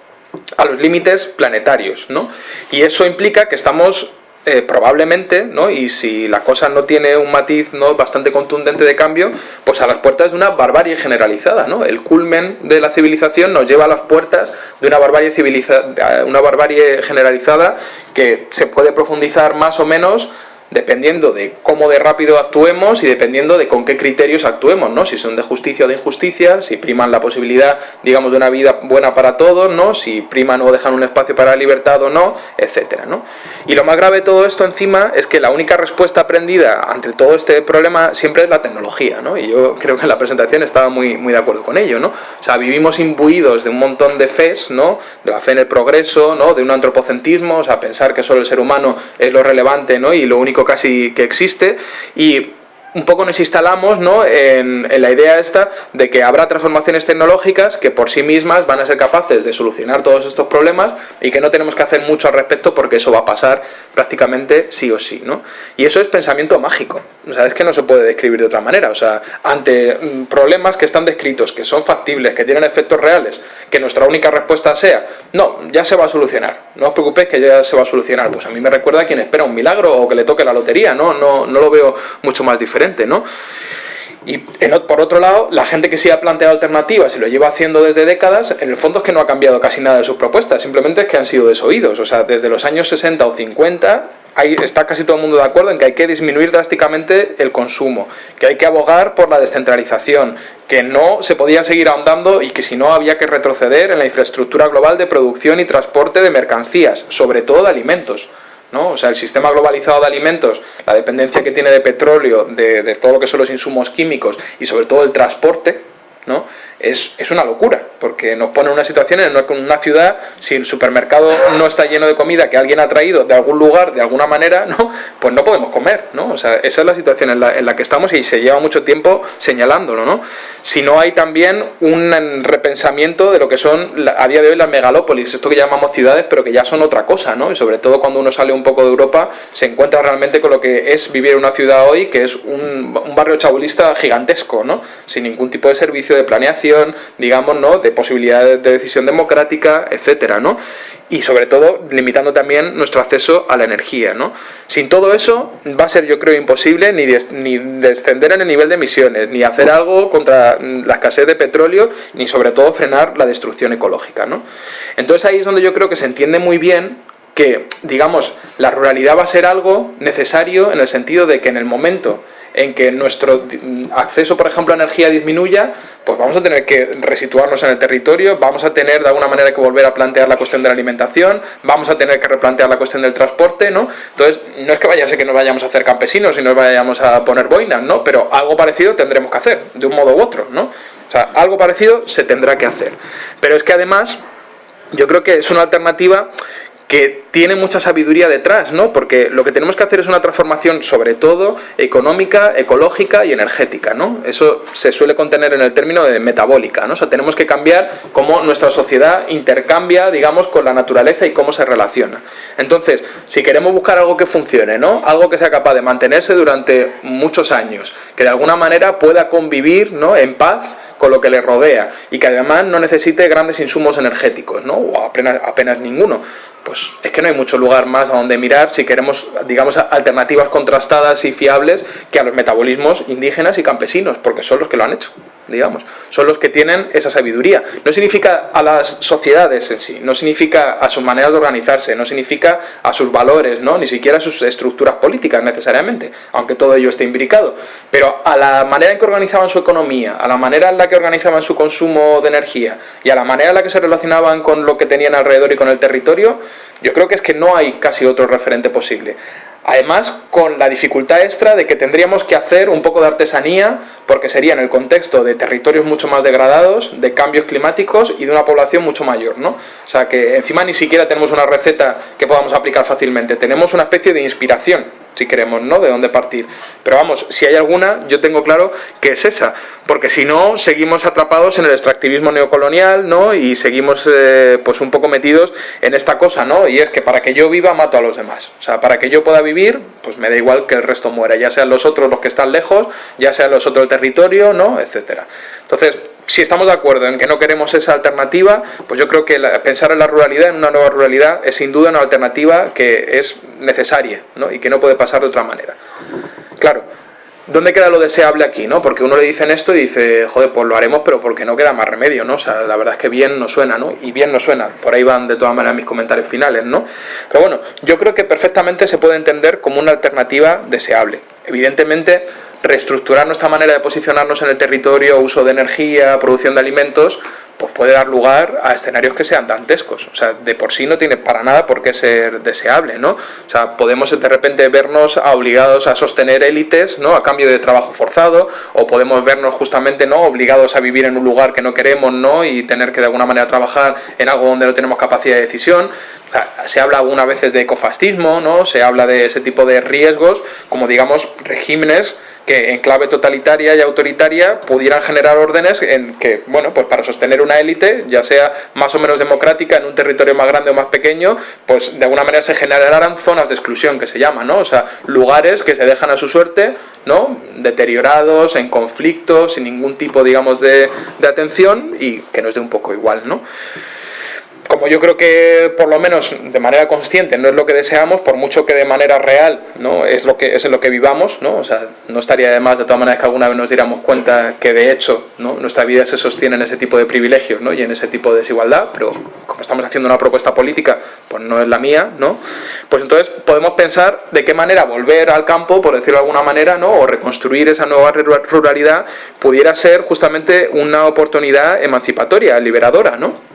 a los límites planetarios, ¿no? Y eso implica que estamos eh, probablemente, ¿no? y si la cosa no tiene un matiz ¿no? bastante contundente de cambio, pues a las puertas de una barbarie generalizada. ¿no? El culmen de la civilización nos lleva a las puertas de una barbarie, civiliza una barbarie generalizada que se puede profundizar más o menos dependiendo de cómo de rápido actuemos y dependiendo de con qué criterios actuemos, ¿no? Si son de justicia o de injusticia, si priman la posibilidad, digamos, de una vida buena para todos, ¿no? Si priman o dejan un espacio para la libertad o no, etcétera, ¿no? Y lo más grave de todo esto encima es que la única respuesta aprendida ante todo este problema siempre es la tecnología, ¿no? Y yo creo que en la presentación estaba muy, muy de acuerdo con ello, ¿no? O sea, vivimos imbuidos de un montón de fes, ¿no? De la fe en el progreso, ¿no? De un antropocentrismo, o sea, pensar que solo el ser humano es lo relevante, ¿no? Y lo único casi que existe y un poco nos instalamos ¿no? en, la idea esta de que habrá transformaciones tecnológicas que por sí mismas van a ser capaces de solucionar todos estos problemas y que no tenemos que hacer mucho al respecto porque eso va a pasar prácticamente sí o sí. ¿no? Y eso es pensamiento mágico, o sea, es que no se puede describir de otra manera. O sea, ante mm, problemas que están descritos, que son factibles, que tienen efectos reales, que nuestra única respuesta sea, no, ya se va a solucionar, no os preocupéis que ya se va a solucionar. Pues a mí me recuerda a quien espera un milagro o que le toque la lotería, ¿no? No, no lo veo mucho más diferente, ¿no? Y por otro lado, la gente que sí ha planteado alternativas y lo lleva haciendo desde décadas, en el fondo es que no ha cambiado casi nada de sus propuestas, simplemente es que han sido desoídos. O sea, desde los años 60 o 50 ahí está casi todo el mundo de acuerdo en que hay que disminuir drásticamente el consumo, que hay que abogar por la descentralización, que no se podía seguir ahondando y que si no había que retroceder en la infraestructura global de producción y transporte de mercancías, sobre todo de alimentos. ¿No? O sea, el sistema globalizado de alimentos, la dependencia que tiene de petróleo, de, de todo lo que son los insumos químicos y sobre todo el transporte, ¿no? Es, es, una locura, porque nos pone en una situación en una ciudad, si el supermercado no está lleno de comida que alguien ha traído de algún lugar, de alguna manera, ¿no? pues no podemos comer, ¿no? O sea, esa es la situación en la, en la que estamos y se lleva mucho tiempo señalándolo, ¿no? Si no hay también un repensamiento de lo que son a día de hoy las megalópolis, esto que llamamos ciudades, pero que ya son otra cosa, ¿no? Y sobre todo cuando uno sale un poco de Europa, se encuentra realmente con lo que es vivir en una ciudad hoy, que es un, un barrio chabulista gigantesco, ¿no? Sin ningún tipo de servicio de planeación, digamos, ¿no? de posibilidades de decisión democrática, etcétera, ¿no? Y sobre todo limitando también nuestro acceso a la energía, ¿no? Sin todo eso va a ser, yo creo, imposible ni, ni descender en el nivel de emisiones, ni hacer algo contra la escasez de petróleo, ni sobre todo frenar la destrucción ecológica, ¿no? Entonces ahí es donde yo creo que se entiende muy bien que, digamos, la ruralidad va a ser algo necesario en el sentido de que en el momento en que nuestro acceso, por ejemplo, a energía disminuya, pues vamos a tener que resituarnos en el territorio, vamos a tener de alguna manera que volver a plantear la cuestión de la alimentación, vamos a tener que replantear la cuestión del transporte, ¿no? Entonces, no es que vaya a ser que nos vayamos a hacer campesinos y nos vayamos a poner boinas, ¿no? Pero algo parecido tendremos que hacer, de un modo u otro, ¿no? O sea, algo parecido se tendrá que hacer. Pero es que además, yo creo que es una alternativa que tiene mucha sabiduría detrás, ¿no? Porque lo que tenemos que hacer es una transformación sobre todo económica, ecológica y energética, ¿no? Eso se suele contener en el término de metabólica, ¿no? O sea, tenemos que cambiar cómo nuestra sociedad intercambia, digamos, con la naturaleza y cómo se relaciona. Entonces, si queremos buscar algo que funcione, ¿no? Algo que sea capaz de mantenerse durante muchos años, que de alguna manera pueda convivir, ¿no? En paz con lo que le rodea y que además no necesite grandes insumos energéticos, ¿no? O apenas, apenas ninguno pues es que no hay mucho lugar más a donde mirar si queremos, digamos, alternativas contrastadas y fiables que a los metabolismos indígenas y campesinos, porque son los que lo han hecho. Digamos. Son los que tienen esa sabiduría. No significa a las sociedades en sí, no significa a sus maneras de organizarse, no significa a sus valores, ¿no? ni siquiera a sus estructuras políticas necesariamente, aunque todo ello esté imbricado. Pero a la manera en que organizaban su economía, a la manera en la que organizaban su consumo de energía y a la manera en la que se relacionaban con lo que tenían alrededor y con el territorio, yo creo que es que no hay casi otro referente posible. Además, con la dificultad extra de que tendríamos que hacer un poco de artesanía, porque sería en el contexto de territorios mucho más degradados, de cambios climáticos y de una población mucho mayor, ¿no? O sea, que encima ni siquiera tenemos una receta que podamos aplicar fácilmente, tenemos una especie de inspiración si queremos, ¿no? De dónde partir. Pero vamos, si hay alguna, yo tengo claro que es esa, porque si no, seguimos atrapados en el extractivismo neocolonial, ¿no? Y seguimos, eh, pues, un poco metidos en esta cosa, ¿no? Y es que para que yo viva, mato a los demás. O sea, para que yo pueda vivir, pues me da igual que el resto muera, ya sean los otros los que están lejos, ya sean los otros del territorio, ¿no? Etcétera. Entonces, si estamos de acuerdo en que no queremos esa alternativa, pues yo creo que pensar en la ruralidad, en una nueva ruralidad, es sin duda una alternativa que es necesaria ¿no? y que no puede pasar de otra manera. Claro, ¿dónde queda lo deseable aquí? ¿no? Porque uno le dicen esto y dice, joder, pues lo haremos, pero porque no queda más remedio, ¿no? O sea, la verdad es que bien no suena, ¿no? Y bien no suena. Por ahí van de todas maneras mis comentarios finales, ¿no? Pero bueno, yo creo que perfectamente se puede entender como una alternativa deseable. Evidentemente, reestructurar nuestra manera de posicionarnos en el territorio, uso de energía, producción de alimentos, pues puede dar lugar a escenarios que sean dantescos. O sea, de por sí no tiene para nada por qué ser deseable, ¿no? O sea, podemos de repente vernos obligados a sostener élites, ¿no? A cambio de trabajo forzado, o podemos vernos justamente, ¿no? Obligados a vivir en un lugar que no queremos, ¿no? Y tener que de alguna manera trabajar en algo donde no tenemos capacidad de decisión. Se habla algunas veces de ecofascismo, ¿no? Se habla de ese tipo de riesgos, como digamos regímenes que en clave totalitaria y autoritaria pudieran generar órdenes en que, bueno, pues para sostener una élite, ya sea más o menos democrática en un territorio más grande o más pequeño, pues de alguna manera se generaran zonas de exclusión, que se llaman, ¿no? O sea, lugares que se dejan a su suerte, ¿no? Deteriorados, en conflictos, sin ningún tipo, digamos, de, de atención y que nos dé un poco igual, ¿no? Como yo creo que por lo menos de manera consciente no es lo que deseamos, por mucho que de manera real no es lo que es en lo que vivamos, ¿no? O sea, no estaría de más de todas maneras que alguna vez nos diéramos cuenta que de hecho ¿no? nuestra vida se sostiene en ese tipo de privilegios ¿no? y en ese tipo de desigualdad, pero como estamos haciendo una propuesta política, pues no es la mía, ¿no? Pues entonces podemos pensar de qué manera volver al campo, por decirlo de alguna manera, ¿no? o reconstruir esa nueva ruralidad pudiera ser justamente una oportunidad emancipatoria, liberadora, ¿no?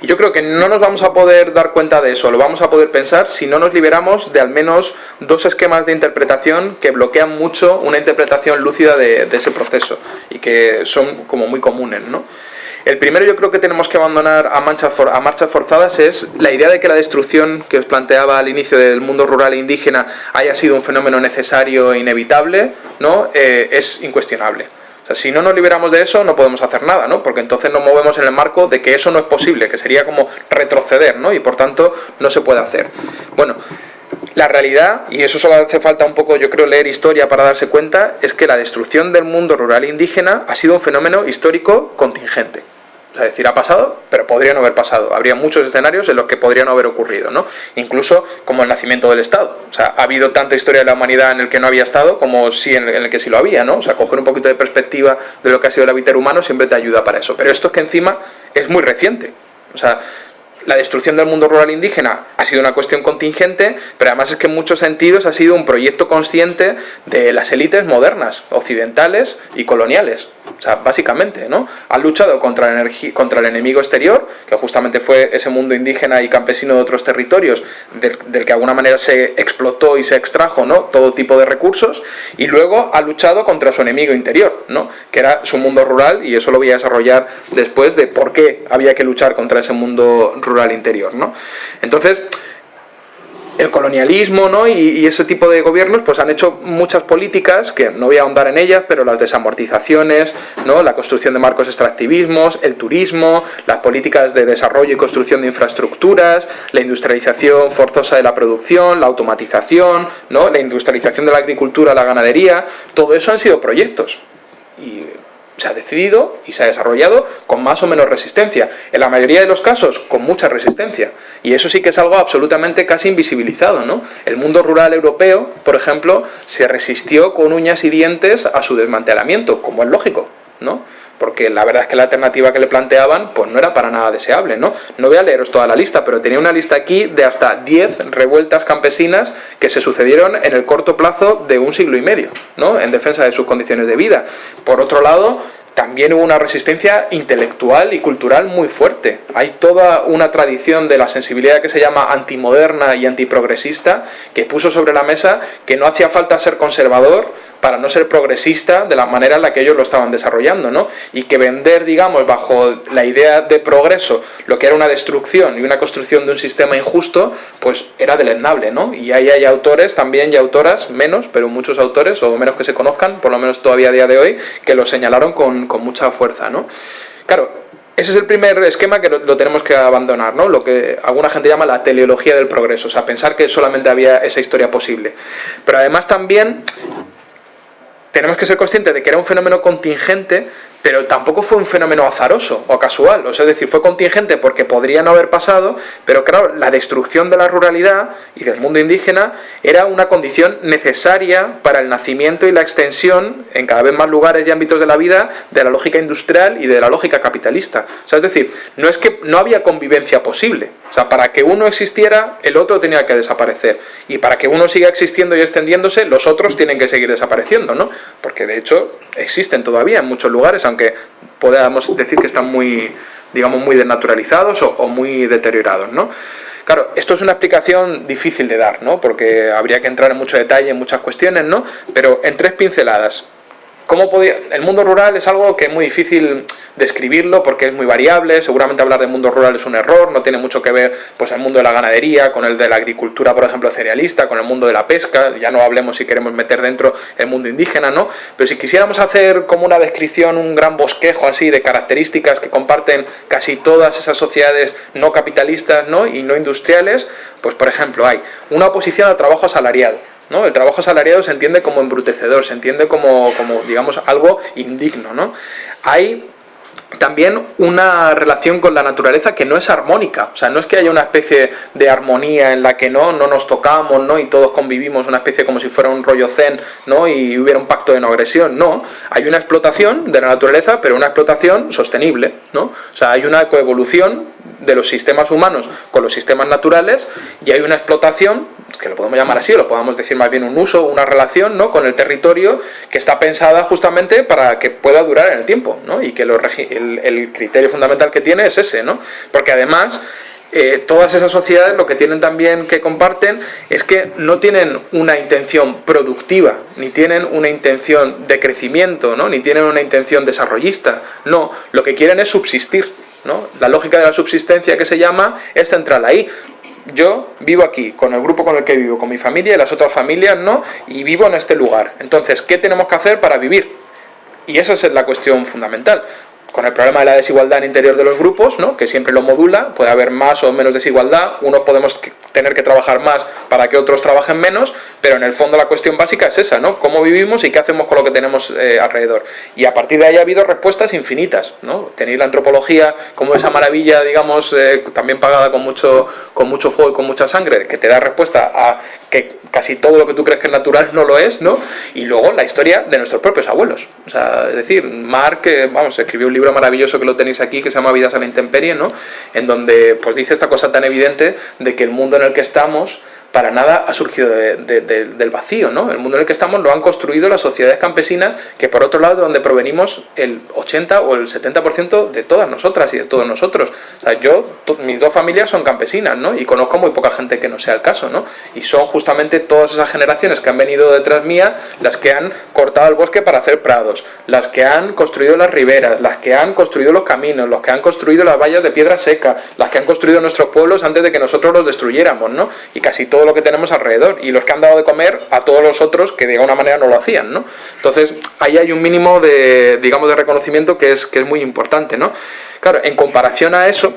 Y yo creo que no nos vamos a poder dar cuenta de eso, lo vamos a poder pensar si no nos liberamos de al menos dos esquemas de interpretación que bloquean mucho una interpretación lúcida de, ese proceso y que son como muy comunes, ¿no? El primero yo creo que tenemos que abandonar a, a marchas forzadas es la idea de que la destrucción que os planteaba al inicio del mundo rural e indígena haya sido un fenómeno necesario e inevitable, ¿no? Eh, es incuestionable. O sea, si no nos liberamos de eso, no podemos hacer nada, ¿no? Porque entonces nos movemos en el marco de que eso no es posible, que sería como retroceder, ¿no? Y por tanto, no se puede hacer. Bueno, la realidad, y eso solo hace falta un poco, yo creo, leer historia para darse cuenta, es que la destrucción del mundo rural indígena ha sido un fenómeno histórico contingente. Es decir, ha pasado, pero podría no haber pasado. Habría muchos escenarios en los que podría no haber ocurrido, ¿no? Incluso como el nacimiento del Estado. O sea, ha habido tanta historia de la humanidad en el que no había Estado como sí en el que sí lo había, ¿no? O sea, coger un poquito de perspectiva de lo que ha sido el hábitat humano siempre te ayuda para eso. Pero esto es que encima es muy reciente. O sea, la destrucción del mundo rural indígena ha sido una cuestión contingente, pero además es que en muchos sentidos ha sido un proyecto consciente de las élites modernas, occidentales y coloniales. O sea, básicamente, ¿no? Han luchado contra el, contra el enemigo exterior, que justamente fue ese mundo indígena y campesino de otros territorios, del, que de alguna manera se explotó y se extrajo, ¿no? Todo tipo de recursos, y luego ha luchado contra su enemigo interior, ¿no? Que era su mundo rural, y eso lo voy a desarrollar después de por qué había que luchar contra ese mundo rural interior, ¿no? Entonces, el colonialismo ¿no? y, ese tipo de gobiernos pues han hecho muchas políticas, que no voy a ahondar en ellas, pero las desamortizaciones, ¿no? la construcción de marcos extractivismos, el turismo, las políticas de desarrollo y construcción de infraestructuras, la industrialización forzosa de la producción, la automatización, ¿no? la industrialización de la agricultura, la ganadería, todo eso han sido proyectos. Y se ha decidido y se ha desarrollado con más o menos resistencia. En la mayoría de los casos, con mucha resistencia. Y eso sí que es algo absolutamente casi invisibilizado, ¿no? El mundo rural europeo, por ejemplo, se resistió con uñas y dientes a su desmantelamiento, como es lógico, ¿no? Porque la verdad es que la alternativa que le planteaban pues no era para nada deseable, ¿no? No voy a leeros toda la lista, pero tenía una lista aquí de hasta 10 revueltas campesinas que se sucedieron en el corto plazo de un siglo y medio, ¿no? En defensa de sus condiciones de vida. Por otro lado, también hubo una resistencia intelectual y cultural muy fuerte. Hay toda una tradición de la sensibilidad que se llama antimoderna y antiprogresista que puso sobre la mesa que no hacía falta ser conservador para no ser progresista de la manera en la que ellos lo estaban desarrollando, ¿no? Y que vender, digamos, bajo la idea de progreso, lo que era una destrucción y una construcción de un sistema injusto, pues era deleznable, ¿no? Y ahí hay autores también y autoras, menos, pero muchos autores, o menos que se conozcan, por lo menos todavía a día de hoy, que lo señalaron con, con mucha fuerza, ¿no? Claro, ese es el primer esquema que lo, tenemos que abandonar, ¿no? Lo que alguna gente llama la teleología del progreso, o sea, pensar que solamente había esa historia posible. Pero además también tenemos que ser conscientes de que era un fenómeno contingente pero tampoco fue un fenómeno azaroso o casual, o sea, es decir, fue contingente porque podría no haber pasado, pero claro, la destrucción de la ruralidad y del mundo indígena era una condición necesaria para el nacimiento y la extensión en cada vez más lugares y ámbitos de la vida de la lógica industrial y de la lógica capitalista. O sea, es decir, no es que no había convivencia posible, o sea, para que uno existiera, el otro tenía que desaparecer, y para que uno siga existiendo y extendiéndose, los otros tienen que seguir desapareciendo, ¿no? Porque de hecho existen todavía en muchos lugares, aunque podamos decir que están muy, digamos, muy desnaturalizados o, muy deteriorados, ¿no? Claro, esto es una explicación difícil de dar, ¿no? Porque habría que entrar en mucho detalle en muchas cuestiones, ¿no? Pero en tres pinceladas. ¿Cómo. El mundo rural es algo que es muy difícil describirlo porque es muy variable, seguramente hablar del mundo rural es un error, no tiene mucho que ver pues el mundo de la ganadería, con el de la agricultura, por ejemplo, cerealista, con el mundo de la pesca, ya no hablemos si queremos meter dentro el mundo indígena, ¿no? Pero si quisiéramos hacer como una descripción, un gran bosquejo así de características que comparten casi todas esas sociedades no capitalistas, ¿no? y no industriales, pues por ejemplo hay una oposición al trabajo asalariado, ¿no? El trabajo asalariado se entiende como embrutecedor, se entiende como, como digamos, algo indigno, ¿no? Hay también una relación con la naturaleza que no es armónica, o sea, no es que haya una especie de armonía en la que no, no nos tocamos, ¿no? Y todos convivimos, una especie como si fuera un rollo zen, ¿no? Y hubiera un pacto de no agresión, no. Hay una explotación de la naturaleza, pero una explotación sostenible, ¿no? O sea, hay una coevolución de los sistemas humanos con los sistemas naturales y hay una explotación que lo podemos llamar así, o lo podemos decir más bien un uso, una relación ¿no? con el territorio que está pensada justamente para que pueda durar en el tiempo, ¿no? y que el, el, criterio fundamental que tiene es ese, ¿no? porque además eh, todas esas sociedades lo que tienen también que comparten es que no tienen una intención productiva, ni tienen una intención de crecimiento, ¿no? ni tienen una intención desarrollista, no, lo que quieren es subsistir. ¿No? La lógica de la subsistencia que se llama es central ahí yo vivo aquí, con el grupo con el que vivo, con mi familia y las otras familias no, y vivo en este lugar. Entonces, ¿qué tenemos que hacer para vivir? Y esa es la cuestión fundamental con el problema de la desigualdad en interior de los grupos, ¿no? que siempre lo modula, puede haber más o menos desigualdad, unos podemos tener que trabajar más para que otros trabajen menos, pero en el fondo la cuestión básica es esa, ¿no? Cómo vivimos y qué hacemos con lo que tenemos eh, alrededor. Y a partir de ahí ha habido respuestas infinitas, ¿no? Tenéis la antropología como esa maravilla, digamos, eh, también pagada con mucho, con mucho fuego y con mucha sangre, que te da respuesta a que casi todo lo que tú crees que es natural no lo es, ¿no? Y luego la historia de nuestros propios abuelos. O sea, es decir, Mark, vamos, escribió un libro maravilloso que lo tenéis aquí, que se llama Vidas a la intemperie, ¿no? En donde pues dice esta cosa tan evidente de que el mundo en el que estamos para nada ha surgido del vacío, ¿no? El mundo en el que estamos lo han construido las sociedades campesinas, que por otro lado, de donde provenimos el 80 o el 70% de todas nosotras y de todos nosotros. O sea, yo, mis dos familias son campesinas, ¿no? Y conozco muy poca gente que no sea el caso, ¿no? Y son justamente todas esas generaciones que han venido detrás mía las que han cortado el bosque para hacer prados, las que han construido las riberas, las que han construido los caminos, los que han construido las vallas de piedra seca, las que han construido nuestros pueblos antes de que nosotros los destruyéramos, ¿no? Y casi todo lo que tenemos alrededor y los que han dado de comer a todos los otros que de alguna manera no lo hacían, ¿no? Entonces, ahí hay un mínimo de, digamos, de reconocimiento que es, que es muy importante, ¿no? Claro, en comparación a eso,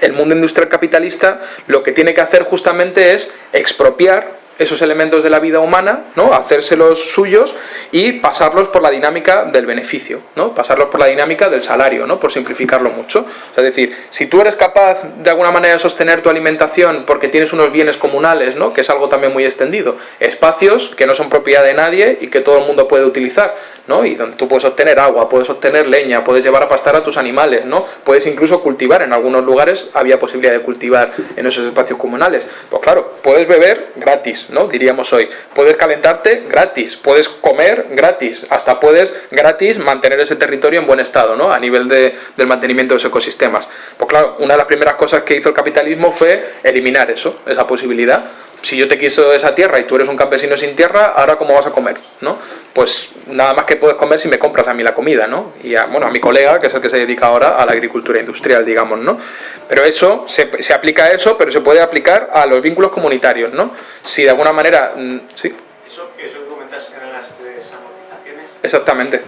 el mundo industrial capitalista lo que tiene que hacer justamente es expropiar esos elementos de la vida humana, ¿no? hacérselos suyos y pasarlos por la dinámica del beneficio, ¿no? pasarlos por la dinámica del salario, ¿no? por simplificarlo mucho. es decir, si tú eres capaz de alguna manera de sostener tu alimentación porque tienes unos bienes comunales, ¿no? que es algo también muy extendido, espacios que no son propiedad de nadie y que todo el mundo puede utilizar, ¿no? y donde tú puedes obtener agua, puedes obtener leña, puedes llevar a pastar a tus animales, ¿no? puedes incluso cultivar, en algunos lugares había posibilidad de cultivar en esos espacios comunales. Pues claro, puedes beber gratis, ¿no? diríamos hoy, puedes calentarte gratis, puedes comer gratis, hasta puedes gratis mantener ese territorio en buen estado, ¿no? a nivel de, del mantenimiento de los ecosistemas. Pues claro, una de las primeras cosas que hizo el capitalismo fue eliminar eso, esa posibilidad. Si yo te quiso esa tierra y tú eres un campesino sin tierra, ahora cómo vas a comer, ¿no? Pues nada más que puedes comer si me compras a mí la comida, ¿no? Y a, bueno, a mi colega, que es el que se dedica ahora a la agricultura industrial, digamos, ¿no? Pero eso, se, se aplica a eso, pero se puede aplicar a los vínculos comunitarios, ¿no? Si de alguna manera, mm, ¿sí? Eso, eso que comentas eran las desamortizaciones. Exactamente.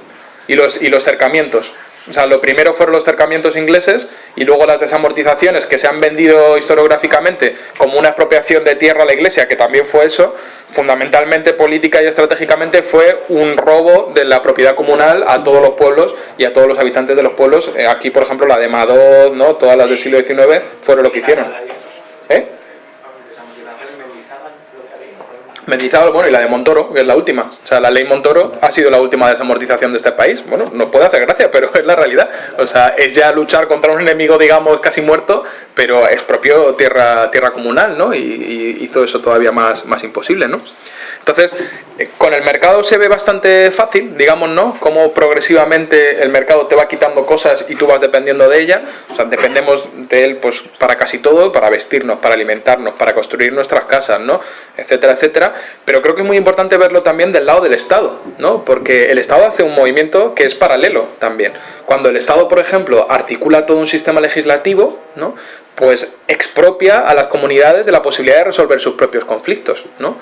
Y los, y los cercamientos. O sea, lo primero fueron los cercamientos ingleses y luego las desamortizaciones que se han vendido historiográficamente como una expropiación de tierra a la iglesia, que también fue eso, fundamentalmente política y estratégicamente fue un robo de la propiedad comunal a todos los pueblos y a todos los habitantes de los pueblos. Eh, aquí, por ejemplo, la de Madod, ¿no? todas las del siglo XIX fueron lo que hicieron. ¿Eh? Bueno, y la de Montoro, que es la última. O sea, la ley Montoro ha sido la última desamortización de este país. Bueno, no puede hacer gracia, pero es la realidad. O sea, es ya luchar contra un enemigo, digamos, casi muerto, pero expropió tierra, tierra comunal, ¿no? Y, y hizo eso todavía más, más imposible, ¿no? Entonces, eh, con el mercado se ve bastante fácil, digamos, ¿no? Cómo progresivamente el mercado te va quitando cosas y tú vas dependiendo de ella. O sea, dependemos de él pues para casi todo, para vestirnos, para alimentarnos, para construir nuestras casas, ¿no? Etcétera, etcétera. Pero creo que es muy importante verlo también del lado del Estado, ¿no? Porque el Estado hace un movimiento que es paralelo también. Cuando el Estado, por ejemplo, articula todo un sistema legislativo, ¿no? Pues expropia a las comunidades de la posibilidad de resolver sus propios conflictos, ¿no?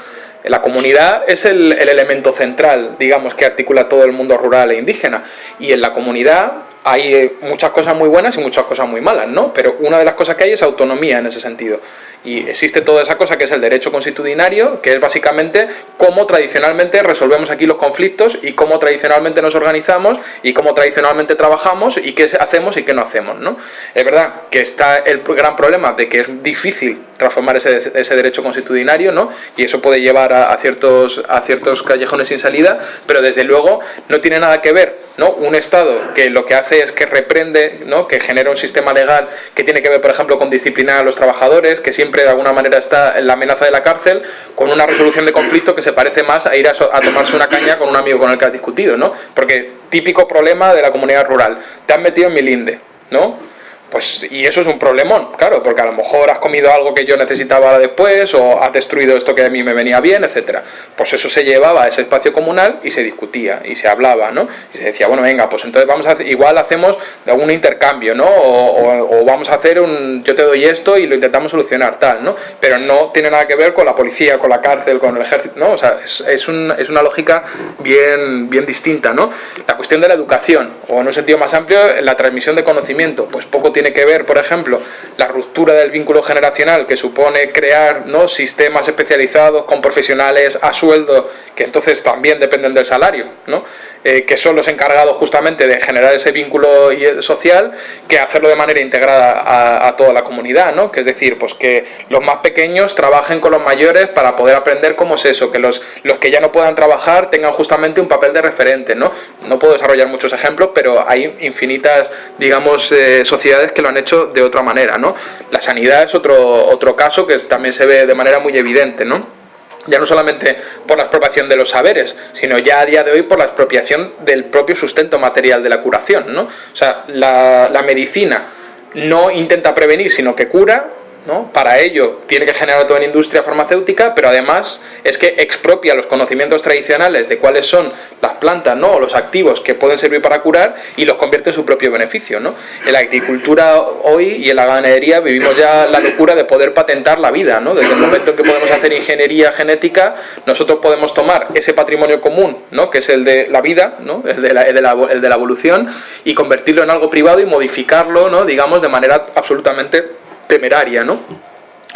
La comunidad es el, elemento central, digamos, que articula todo el mundo rural e indígena. Y en la comunidad hay muchas cosas muy buenas y muchas cosas muy malas, ¿no? Pero una de las cosas que hay es autonomía en ese sentido. Y existe toda esa cosa que es el derecho constitucionario, que es básicamente cómo tradicionalmente resolvemos aquí los conflictos y cómo tradicionalmente nos organizamos y cómo tradicionalmente trabajamos y qué hacemos y qué no hacemos, ¿no? Es verdad que está el gran problema de que es difícil transformar ese, ese derecho constitucionario, ¿no? Y eso puede llevar a, ciertos, a ciertos callejones sin salida, pero desde luego no tiene nada que ver, ¿no? Un Estado que lo que hace es que reprende, ¿no? Que genera un sistema legal que tiene que ver, por ejemplo, con disciplinar a los trabajadores, que siempre de alguna manera está en la amenaza de la cárcel, con una resolución de conflicto que se parece más a ir a, a tomarse una caña con un amigo con el que has discutido, ¿no? Porque típico problema de la comunidad rural, te han metido en mi linde, ¿no? Pues, y eso es un problemón, claro, porque a lo mejor has comido algo que yo necesitaba después, o has destruido esto que a mí me venía bien, etcétera. Pues eso se llevaba a ese espacio comunal y se discutía, y se hablaba, ¿no? Y se decía, bueno, venga, pues entonces vamos a hacer, igual hacemos algún intercambio, ¿no? O, vamos a hacer un, yo te doy esto y lo intentamos solucionar, tal, ¿no? Pero no tiene nada que ver con la policía, con la cárcel, con el ejército, ¿no? O sea, es, es, un, es una lógica bien, bien distinta, ¿no? La cuestión de la educación, o en un sentido más amplio, la transmisión de conocimiento, pues poco tiene tiene que ver, por ejemplo, la ruptura del vínculo generacional que supone crear ¿no? sistemas especializados con profesionales a sueldo que entonces también dependen del salario, ¿no? Eh, que son los encargados justamente de generar ese vínculo eh, social, que hacerlo de manera integrada a, toda la comunidad, ¿no? Que es decir, pues que los más pequeños trabajen con los mayores para poder aprender cómo es eso, que los, los que ya no puedan trabajar tengan justamente un papel de referente, ¿no? No puedo desarrollar muchos ejemplos, pero hay infinitas, digamos, eh, sociedades que lo han hecho de otra manera, ¿no? La sanidad es otro, otro caso que también se ve de manera muy evidente, ¿no? Ya no solamente por la expropiación de los saberes, sino ya a día de hoy por la expropiación del propio sustento material de la curación. ¿no? O sea, la, la medicina no intenta prevenir, sino que cura, ¿no? Para ello tiene que generar toda una industria farmacéutica, pero además es que expropia los conocimientos tradicionales de cuáles son las plantas ¿no? o los activos que pueden servir para curar y los convierte en su propio beneficio. ¿no? En la agricultura hoy y en la ganadería vivimos ya la locura de poder patentar la vida. ¿no? Desde el momento en que podemos hacer ingeniería genética, nosotros podemos tomar ese patrimonio común, ¿no? que es el de la vida, ¿no? el, de la, el, de la, el de la evolución, y convertirlo en algo privado y modificarlo, ¿no? digamos, de manera absolutamente temeraria, ¿no?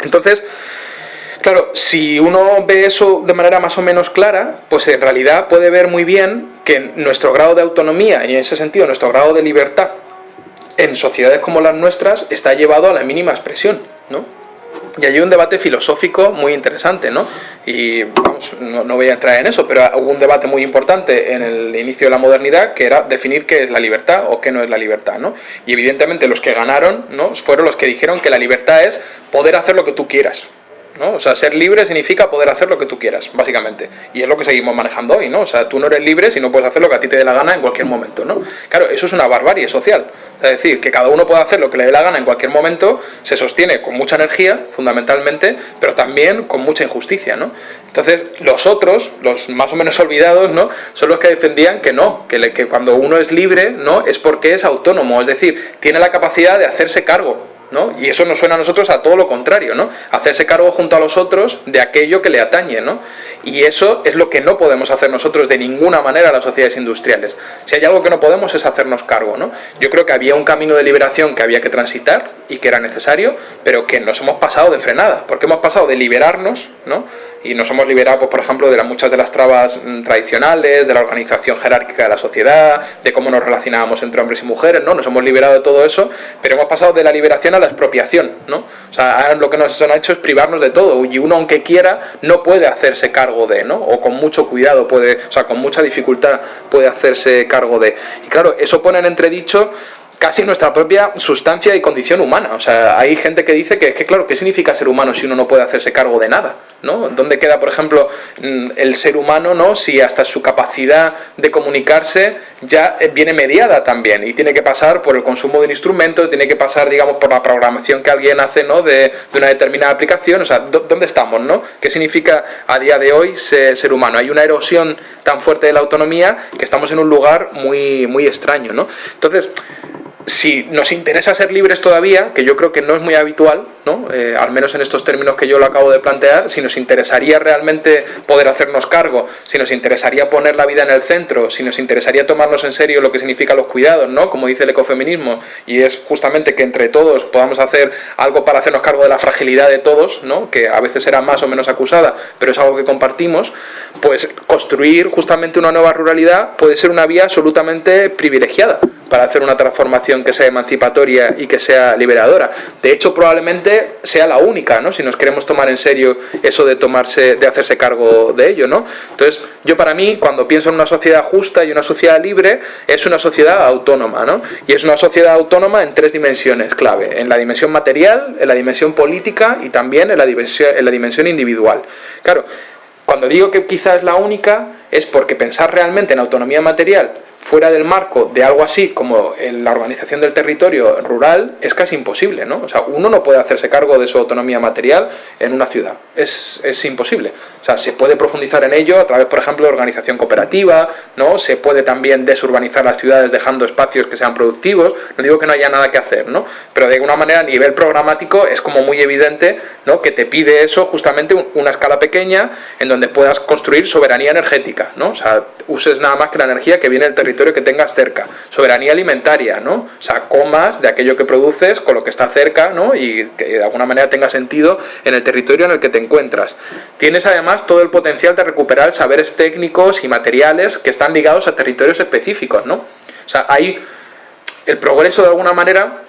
Entonces, Claro, si uno ve eso de manera más o menos clara, pues en realidad puede ver muy bien que nuestro grado de autonomía y en ese sentido nuestro grado de libertad en sociedades como las nuestras está llevado a la mínima expresión, ¿no? Y hay un debate filosófico muy interesante, ¿no? Y vamos, no, voy a entrar en eso, pero hubo un debate muy importante en el inicio de la modernidad que era definir qué es la libertad o qué no es la libertad, ¿no? Y evidentemente los que ganaron, ¿no? Fueron los que dijeron que la libertad es poder hacer lo que tú quieras, ¿no? O sea, ser libre significa poder hacer lo que tú quieras, básicamente. Y es lo que seguimos manejando hoy, ¿no? O sea, tú no eres libre si no puedes hacer lo que a ti te dé la gana en cualquier momento, ¿no? Claro, eso es una barbarie social. Es decir, que cada uno pueda hacer lo que le dé la gana en cualquier momento, se sostiene con mucha energía, fundamentalmente, pero también con mucha injusticia, ¿no? Entonces, los otros, los más o menos olvidados, ¿no? Son los que defendían que no, que, que cuando uno es libre, ¿no? Es porque es autónomo, es decir, tiene la capacidad de hacerse cargo y eso nos suena a nosotros a todo lo contrario, ¿no? Hacerse cargo junto a los otros de aquello que le atañe, ¿no? Y eso es lo que no podemos hacer nosotros de ninguna manera las sociedades industriales. Si hay algo que no podemos es hacernos cargo, ¿no? Yo creo que había un camino de liberación que había que transitar y que era necesario, pero que nos hemos pasado de frenada, porque hemos pasado de liberarnos, ¿no? y nos hemos liberado, pues, por ejemplo, de muchas de las trabas mm, tradicionales, de la organización jerárquica de la sociedad, de cómo nos relacionábamos entre hombres y mujeres, ¿no? Nos hemos liberado de todo eso, pero hemos pasado de la liberación a la expropiación, ¿no? O sea, lo que nos han hecho es privarnos de todo, y uno, aunque quiera, no puede hacerse cargo de, ¿no? O con mucho cuidado puede, o sea, con mucha dificultad puede hacerse cargo de. Y claro, eso pone en entredicho casi nuestra propia sustancia y condición humana. O sea, hay gente que dice que, que, claro, ¿qué significa ser humano si uno no puede hacerse cargo de nada? ¿no? ¿Dónde queda, por ejemplo, mm, el ser humano, ¿no? Si hasta su capacidad de comunicarse ya eh, viene mediada también y tiene que pasar por el consumo de un instrumento, tiene que pasar, digamos, por la programación que alguien hace, ¿no? De, una determinada aplicación. O sea, ¿dónde estamos, no? ¿Qué significa a día de hoy ser, ser humano? Hay una erosión tan fuerte de la autonomía que estamos en un lugar muy, muy extraño, ¿no? Entonces, si nos interesa ser libres todavía, que yo creo que no es muy habitual, ¿no? Eh, al menos en estos términos que yo lo acabo de plantear, si nos interesaría realmente poder hacernos cargo, si nos interesaría poner la vida en el centro, si nos interesaría tomarnos en serio lo que significan los cuidados, ¿no? como dice el ecofeminismo, y es justamente que entre todos podamos hacer algo para hacernos cargo de la fragilidad de todos, ¿no? que a veces será más o menos acusada, pero es algo que compartimos, pues construir justamente una nueva ruralidad puede ser una vía absolutamente privilegiada para hacer una transformación que sea emancipatoria y que sea liberadora. De hecho, probablemente sea la única, ¿no? Si nos queremos tomar en serio eso de tomarse, de hacerse cargo de ello, ¿no? Entonces, yo para mí, cuando pienso en una sociedad justa y una sociedad libre, es una sociedad autónoma, ¿no? Y es una sociedad autónoma en tres dimensiones clave: en la dimensión material, en la dimensión política y también en la dimensión, en la dimensión individual. Claro, cuando digo que quizás es la única, es porque pensar realmente en autonomía material fuera del marco de algo así como la organización del territorio rural es casi imposible, ¿no? O sea, uno no puede hacerse cargo de su autonomía material en una ciudad, es, es imposible. O sea, se puede profundizar en ello a través, por ejemplo, de organización cooperativa, ¿no? Se puede también desurbanizar las ciudades dejando espacios que sean productivos, no digo que no haya nada que hacer, ¿no? Pero de alguna manera a nivel programático es como muy evidente, ¿no? Que te pide eso justamente una escala pequeña en donde puedas construir soberanía energética, ¿no? O sea, uses nada más que la energía que viene del territorio que tengas cerca. Soberanía alimentaria, ¿no? O sea, comas de aquello que produces con lo que está cerca, ¿no? Y que de alguna manera tenga sentido en el territorio en el que te encuentras. Tienes además todo el potencial de recuperar saberes técnicos y materiales que están ligados a territorios específicos, ¿no? O sea, hay el progreso de alguna manera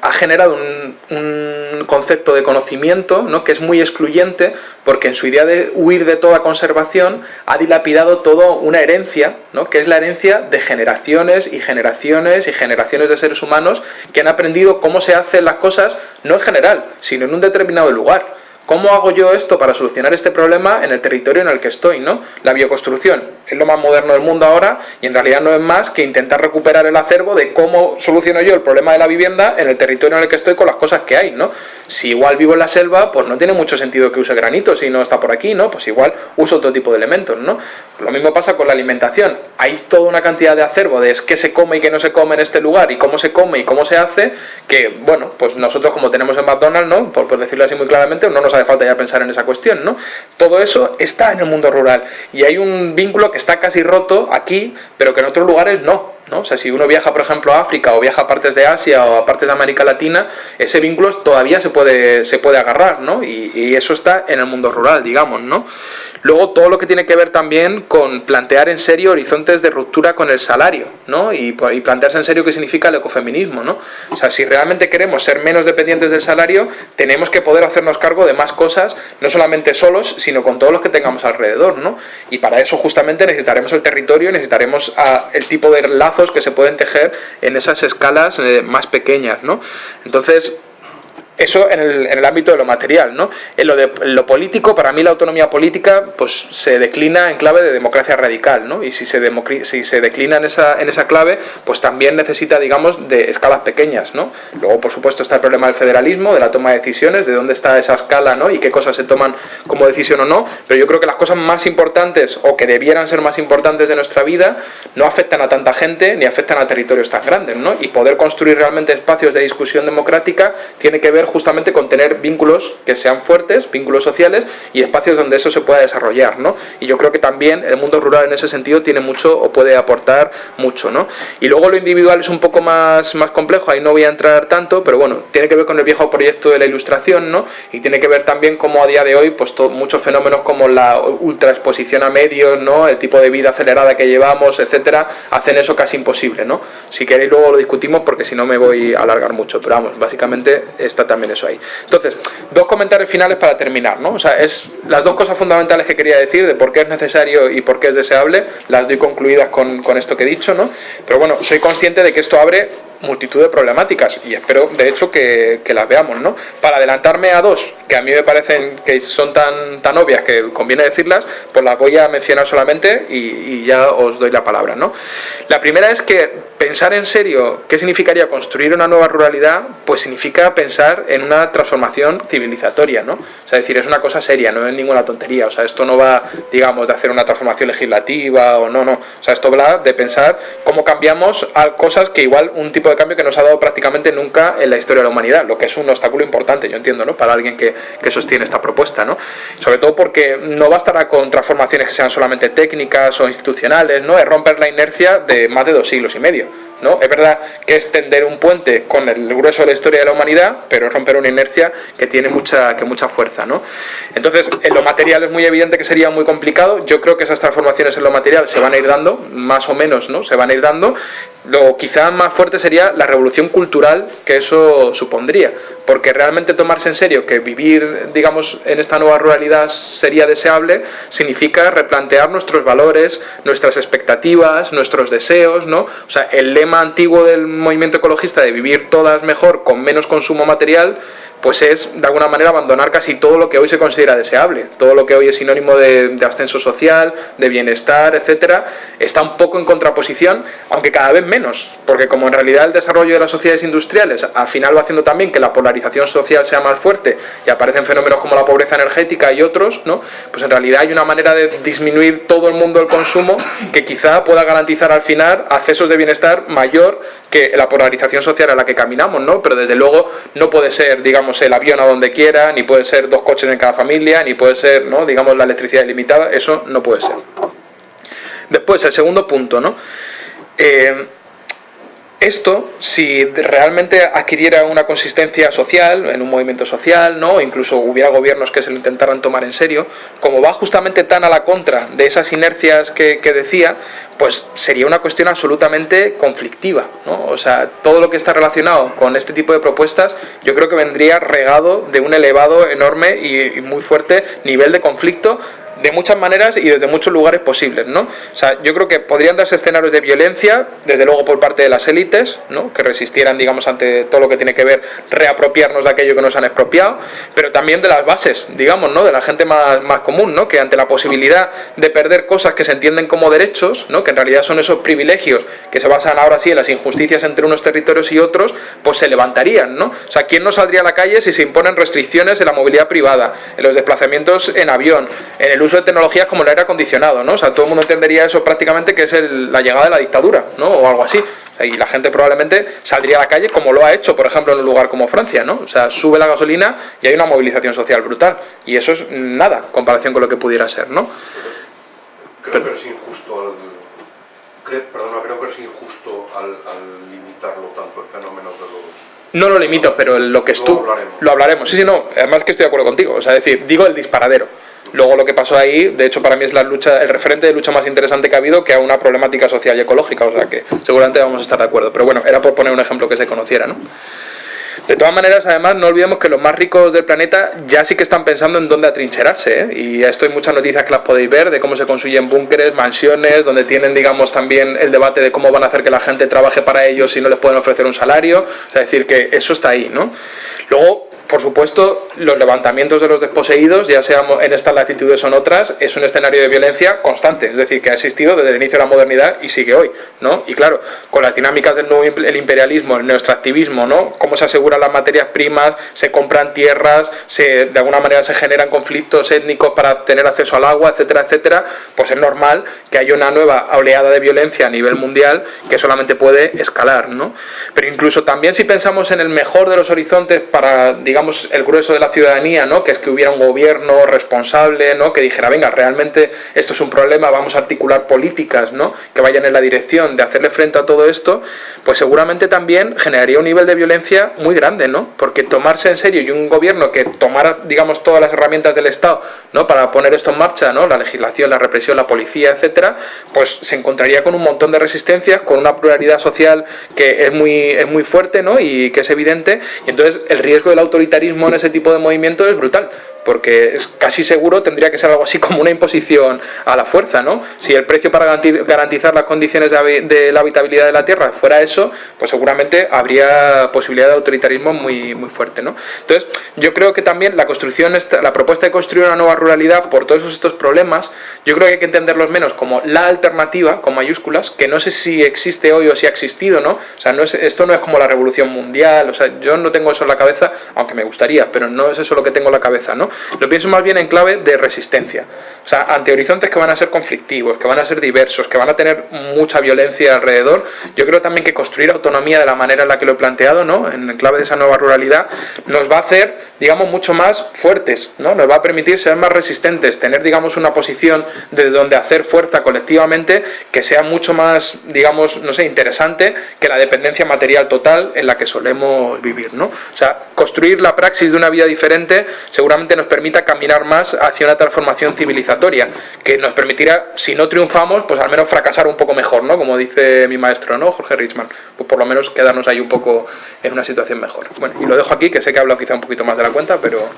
ha generado un, concepto de conocimiento ¿no? que es muy excluyente porque en su idea de huir de toda conservación ha dilapidado toda una herencia, ¿no? que es la herencia de generaciones y generaciones y generaciones de seres humanos que han aprendido cómo se hacen las cosas no en general, sino en un determinado lugar. ¿Cómo hago yo esto para solucionar este problema en el territorio en el que estoy? ¿no? La bioconstrucción es lo más moderno del mundo ahora y en realidad no es más que intentar recuperar el acervo de cómo soluciono yo el problema de la vivienda en el territorio en el que estoy con las cosas que hay. ¿no? Si igual vivo en la selva, pues no tiene mucho sentido que use granito si no está por aquí, ¿no? pues igual uso otro tipo de elementos. ¿no? Lo mismo pasa con la alimentación. Hay toda una cantidad de acervo de qué se come y qué no se come en este lugar y cómo se come y cómo se hace que, bueno, pues nosotros como tenemos en McDonald's, ¿no? por, por decirlo así muy claramente, no nos hace falta ya pensar en esa cuestión, ¿no? Todo eso está en el mundo rural y hay un vínculo que está casi roto aquí, pero que en otros lugares no. ¿No? O sea, si uno viaja, por ejemplo, a África o viaja a partes de Asia o a partes de América Latina, ese vínculo todavía se puede, se puede agarrar, ¿no? Y, y eso está en el mundo rural, digamos, ¿no? Luego todo lo que tiene que ver también con plantear en serio horizontes de ruptura con el salario, ¿no? Y, plantearse en serio qué significa el ecofeminismo, ¿no? O sea, si realmente queremos ser menos dependientes del salario, tenemos que poder hacernos cargo de más cosas, no solamente solos, sino con todos los que tengamos alrededor, ¿no? Y para eso justamente necesitaremos el territorio, necesitaremos ah, el tipo de que se pueden tejer en esas escalas eh, más pequeñas, ¿no? Entonces, eso en el, en el, ámbito de lo material, ¿no? En lo, de, lo político, para mí la autonomía política pues se declina en clave de democracia radical, ¿no? Y si se, si se declina en esa, en esa clave, pues también necesita, digamos, de escalas pequeñas, ¿no? Luego, por supuesto, está el problema del federalismo, de la toma de decisiones, de dónde está esa escala, ¿no? Y qué cosas se toman como decisión o no, pero yo creo que las cosas más importantes, o que debieran ser más importantes de nuestra vida, no afectan a tanta gente, ni afectan a territorios tan grandes, ¿no? Y poder construir realmente espacios de discusión democrática tiene que ver justamente con tener vínculos que sean fuertes, vínculos sociales y espacios donde eso se pueda desarrollar, ¿no? Y yo creo que también el mundo rural en ese sentido tiene mucho o puede aportar mucho, ¿no? Y luego lo individual es un poco más, más complejo, ahí no voy a entrar tanto, pero bueno, tiene que ver con el viejo proyecto de la ilustración, ¿no? Y tiene que ver también como a día de hoy, pues muchos fenómenos como la ultraexposición a medios, ¿no? El tipo de vida acelerada que llevamos, etcétera, hacen eso casi imposible, ¿no? Si queréis luego lo discutimos porque si no me voy a alargar mucho, pero vamos, básicamente está también eso ahí. Entonces, dos comentarios finales para terminar, ¿no? O sea, es las dos cosas fundamentales que quería decir de por qué es necesario y por qué es deseable, las doy concluidas con, con esto que he dicho, ¿no? Pero bueno, soy consciente de que esto abre multitud de problemáticas y espero de hecho que, que, las veamos ¿no? para adelantarme a dos que a mí me parecen que son tan, tan obvias que conviene decirlas pues las voy a mencionar solamente y, y, ya os doy la palabra ¿no? la primera es que pensar en serio qué significaría construir una nueva ruralidad pues significa pensar en una transformación civilizatoria ¿no? o sea, es decir, es una cosa seria, no es ninguna tontería o sea, esto no va digamos de hacer una transformación legislativa o no, no o sea, esto va de pensar cómo cambiamos a cosas que igual un tipo de cambio que nos ha dado prácticamente nunca en la historia de la humanidad, lo que es un obstáculo importante, yo entiendo, ¿no? Para alguien que, que sostiene esta propuesta, ¿no? Sobre todo porque no bastará con transformaciones que sean solamente técnicas o institucionales, ¿no? Es romper la inercia de más de dos siglos y medio. ¿No? Es verdad que es tender un puente con el grueso de la historia de la humanidad, pero es romper una inercia que tiene mucha, que mucha fuerza, ¿no? Entonces, en lo material es muy evidente que sería muy complicado. Yo creo que esas transformaciones en lo material se van a ir dando, más o menos, ¿no? Se van a ir dando. Lo quizá más fuerte sería la revolución cultural que eso supondría, porque realmente tomarse en serio que vivir, digamos, en esta nueva ruralidad sería deseable, significa replantear nuestros valores, nuestras expectativas, nuestros deseos, ¿no? O sea, el lema antiguo del movimiento ecologista de vivir todas mejor con menos consumo material, pues es de alguna manera abandonar casi todo lo que hoy se considera deseable, todo lo que hoy es sinónimo de, ascenso social, de bienestar, etcétera, está un poco en contraposición, aunque cada vez menos, porque como en realidad el desarrollo de las sociedades industriales al final va haciendo también que la polarización social sea más fuerte y aparecen fenómenos como la pobreza energética y otros, ¿no? pues en realidad hay una manera de disminuir todo el mundo el consumo que quizá pueda garantizar al final accesos de bienestar mayor que la polarización social a la que caminamos, ¿no? pero desde luego no puede ser, digamos, el avión a donde quiera, ni puede ser dos coches en cada familia, ni puede ser, ¿no? digamos, la electricidad ilimitada, eso no puede ser. Después, el segundo punto, ¿no? Eh, esto, si realmente adquiriera una consistencia social, en un movimiento social, ¿no? incluso hubiera gobiernos que se lo intentaran tomar en serio, como va justamente tan a la contra de esas inercias que, decía, pues sería una cuestión absolutamente conflictiva. ¿no? O sea, todo lo que está relacionado con este tipo de propuestas, yo creo que vendría regado de un elevado, enorme y muy fuerte nivel de conflicto de muchas maneras y desde muchos lugares posibles, ¿no? O sea, yo creo que podrían darse escenarios de violencia, desde luego por parte de las élites, ¿no? Que resistieran, digamos, ante todo lo que tiene que ver reapropiarnos de aquello que nos han expropiado, pero también de las bases, digamos, ¿no? De la gente más, más común, ¿no? Que ante la posibilidad de perder cosas que se entienden como derechos, ¿no? Que en realidad son esos privilegios que se basan ahora sí en las injusticias entre unos territorios y otros, pues se levantarían, ¿no? O sea, ¿quién no saldría a la calle si se imponen restricciones en la movilidad privada, en los desplazamientos en avión, en el uso de tecnologías como el aire acondicionado, ¿no? O sea, todo el mundo entendería eso prácticamente que es la llegada de la dictadura, ¿no? O algo así. Y la gente probablemente saldría a la calle como lo ha hecho, por ejemplo, en un lugar como Francia, ¿no? O sea, sube la gasolina y hay una movilización social brutal. Y eso es nada, en comparación con lo que pudiera ser, ¿no? Creo que es injusto perdona, creo que es injusto al, limitarlo tanto el fenómeno de los... No lo limito, pero lo que es tú... Lo hablaremos. Sí, sí, no. Además que estoy de acuerdo contigo. O sea, decir, digo el disparadero. Luego lo que pasó ahí, de hecho para mí es la lucha, el referente de lucha más interesante que ha habido que a una problemática social y ecológica, o sea que seguramente vamos a estar de acuerdo. Pero bueno, era por poner un ejemplo que se conociera, ¿no? De todas maneras, además, no olvidemos que los más ricos del planeta ya sí que están pensando en dónde atrincherarse. ¿eh? Y esto hay muchas noticias que las podéis ver de cómo se construyen búnkeres, mansiones, donde tienen, digamos, también el debate de cómo van a hacer que la gente trabaje para ellos si no les pueden ofrecer un salario. O sea, decir que eso está ahí, ¿no? Luego, por supuesto, los levantamientos de los desposeídos, ya seamos en estas latitudes o en otras, es un escenario de violencia constante, es decir, que ha existido desde el inicio de la modernidad y sigue hoy, ¿no? Y claro, con las dinámicas del nuevo el imperialismo, el neoextractivismo, ¿no? Cómo se aseguran las materias primas, se compran tierras, se, de alguna manera se generan conflictos étnicos para tener acceso al agua, etcétera, etcétera, pues es normal que haya una nueva oleada de violencia a nivel mundial que solamente puede escalar, ¿no? Pero incluso también si pensamos en el mejor de los horizontes para, digamos, digamos, el grueso de la ciudadanía, ¿no? que es que hubiera un gobierno responsable, ¿no? que dijera, venga, realmente esto es un problema, vamos a articular políticas ¿no? que vayan en la dirección de hacerle frente a todo esto, pues seguramente también generaría un nivel de violencia muy grande, ¿no? porque tomarse en serio y un gobierno que tomara, digamos, todas las herramientas del Estado ¿no? para poner esto en marcha, ¿no? la legislación, la represión, la policía, etcétera, pues se encontraría con un montón de resistencias, con una pluralidad social que es muy, es muy fuerte ¿no? y que es evidente, entonces el riesgo del autoritarismo en ese tipo de movimiento es brutal porque es casi seguro tendría que ser algo así como una imposición a la fuerza, ¿no? Si el precio para garantizar las condiciones de, la habitabilidad de la Tierra fuera eso, pues seguramente habría posibilidad de autoritarismo muy, muy fuerte, ¿no? Entonces, yo creo que también la construcción, la propuesta de construir una nueva ruralidad por todos estos problemas, yo creo que hay que entenderlos menos como la alternativa, con mayúsculas, que no sé si existe hoy o si ha existido, ¿no? O sea, no es, esto no es como la revolución mundial, o sea, yo no tengo eso en la cabeza, aunque me gustaría, pero no es eso lo que tengo en la cabeza, ¿no? Lo pienso más bien en clave de resistencia. O sea, ante horizontes que van a ser conflictivos, que van a ser diversos, que van a tener mucha violencia alrededor, yo creo también que construir autonomía de la manera en la que lo he planteado, ¿no? En clave de esa nueva ruralidad, nos va a hacer, digamos, mucho más fuertes, ¿no? Nos va a permitir ser más resistentes, tener, digamos, una posición desde donde hacer fuerza colectivamente que sea mucho más, digamos, no sé, interesante que la dependencia material total en la que solemos vivir, ¿no? O sea, construir la praxis de una vida diferente seguramente nos permita caminar más hacia una transformación civilizatoria, que nos permitirá, si no triunfamos, pues al menos fracasar un poco mejor, ¿no? Como dice mi maestro, ¿no? Jorge Richman, pues por lo menos quedarnos ahí un poco en una situación mejor. Bueno, y lo dejo aquí, que sé que he hablado quizá un poquito más de la cuenta, pero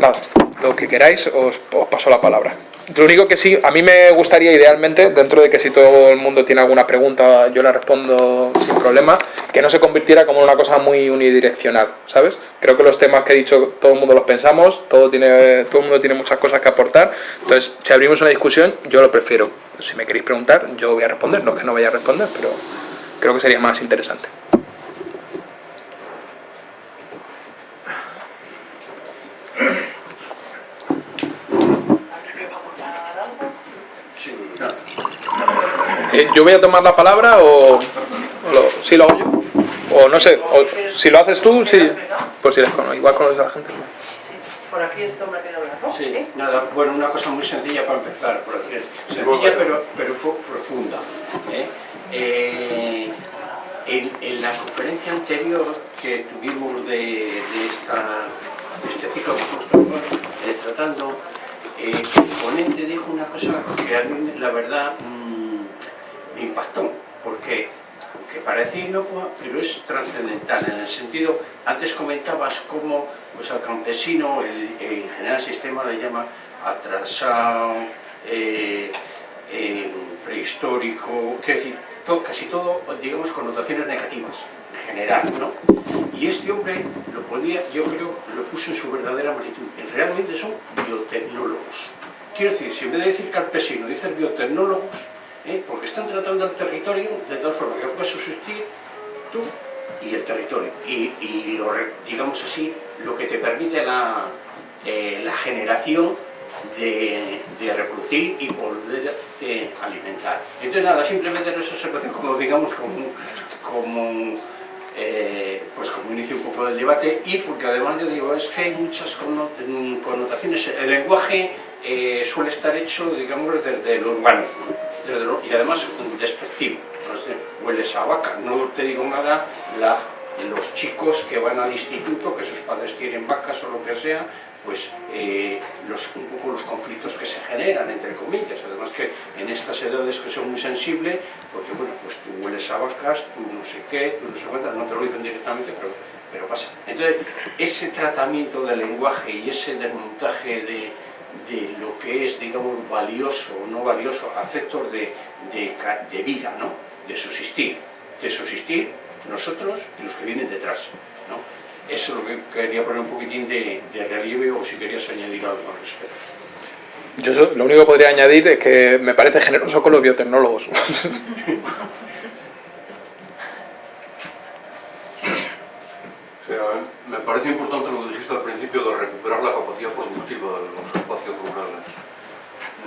nada, lo que queráis os, os paso la palabra. Lo único que sí, a mí me gustaría idealmente, dentro de que si todo el mundo tiene alguna pregunta yo la respondo sin problema, que no se convirtiera como una cosa muy unidireccional, ¿sabes? Creo que los temas que he dicho todo el mundo los pensamos, todo, tiene, todo el mundo tiene muchas cosas que aportar, entonces si abrimos una discusión yo lo prefiero. Si me queréis preguntar yo voy a responder, no es que no vaya a responder, pero creo que sería más interesante. Eh, ¿Yo voy a tomar la palabra o, si lo hago yo? O no sé, si lo haces tú, sí. Pues si eres con, igual conoces a la gente. Por aquí este hombre que. Sí, nada, bueno, una cosa muy sencilla para empezar, por decir, sencilla pero, pero profunda. ¿eh? Eh, en, la conferencia anterior que tuvimos de, de, esta, de este ciclo que estamos tratando, el ponente dijo una cosa que a mí, la verdad, me impactó, porque aunque parece inocua, pero es trascendental, en el sentido, antes comentabas cómo pues, al campesino, el, el general sistema le llama atrasado, eh, eh, prehistórico, decir, casi todo, digamos, connotaciones negativas, en general, ¿no? Y este hombre lo podía, yo creo, lo puso en su verdadera magnitud. Realmente son biotecnólogos. Quiero decir, si en vez de decir campesino, dices biotecnólogos, ¿eh? porque están tratando el territorio de tal forma que puedes subsistir tú y el territorio. Y, lo, digamos así, lo que te permite la, eh, la generación de, reproducir y poder alimentar. Entonces nada, simplemente esa observación como digamos como, como eh, pues como inicio un poco del debate y porque además yo digo, es que hay muchas connotaciones, el lenguaje eh, suele estar hecho, digamos, desde lo urbano y además despectivo, no hueles a vaca, no te digo nada, los chicos que van al instituto, que sus padres quieren vacas o lo que sea, pues eh, un poco los conflictos que se generan, entre comillas. Además que en estas edades que son muy sensibles, porque bueno, pues tú hueles a vacas, tú no sé qué, tú no sé cuántas, no te lo dicen directamente, pero, pero pasa. Entonces, ese tratamiento del lenguaje y ese desmontaje de, de lo que es, digamos, valioso o no valioso, afectos de, de, de vida, ¿no? De subsistir. De subsistir nosotros y los que vienen detrás, ¿no? Eso es lo que quería poner un poquitín de, de relieve o si querías añadir algo al respecto. Yo lo único que podría añadir es que me parece generoso con los biotecnólogos. me parece importante lo que dijiste al principio de recuperar la capacidad productiva de los.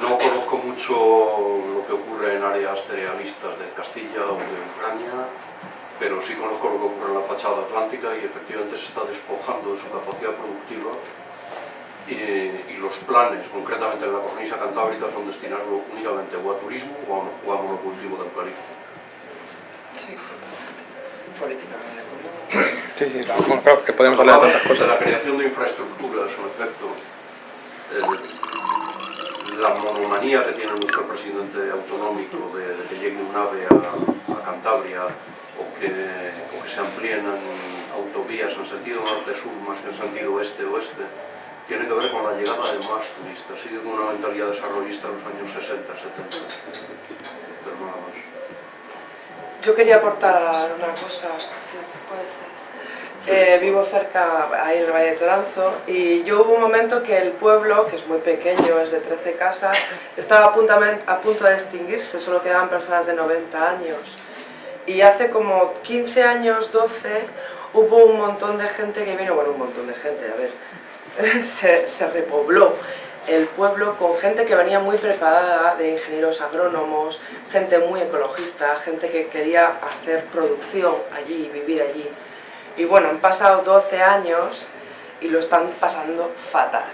No conozco mucho lo que ocurre en áreas cerealistas de Castilla o de Ucrania, pero sí conozco lo que ocurre en la fachada atlántica y efectivamente se está despojando de su capacidad productiva y, los planes, concretamente en la cornisa cantábrica, son destinarlo únicamente o a turismo o a, monocultivo de eucalipto. Sí, políticamente. Sí, sí, claro, que podemos hablar de otras cosas. De la creación de infraestructuras, en efecto, la monomanía que tiene nuestro presidente autonómico de, de que llegue un ave a, a Cantabria o que, o que se amplíen en autovías en sentido norte-sur más que en sentido oeste-oeste, tiene que ver con la llegada de más turistas, sigue con una mentalidad desarrollista en los años 60, 70. Pero nada más. Yo quería aportar una cosa, si puede ser. Eh, vivo cerca, ahí en el Valle de Toranzo, y yo hubo un momento que el pueblo, que es muy pequeño, es de 13 casas, estaba a punto, a punto de extinguirse, solo quedaban personas de 90 años. Y hace como 15 años, 12, hubo un montón de gente que vino, bueno, un montón de gente, a ver, se, se repobló el pueblo con gente que venía muy preparada de ingenieros agrónomos, gente muy ecologista, gente que quería hacer producción allí, vivir allí. Y bueno, han pasado 12 años y lo están pasando fatal,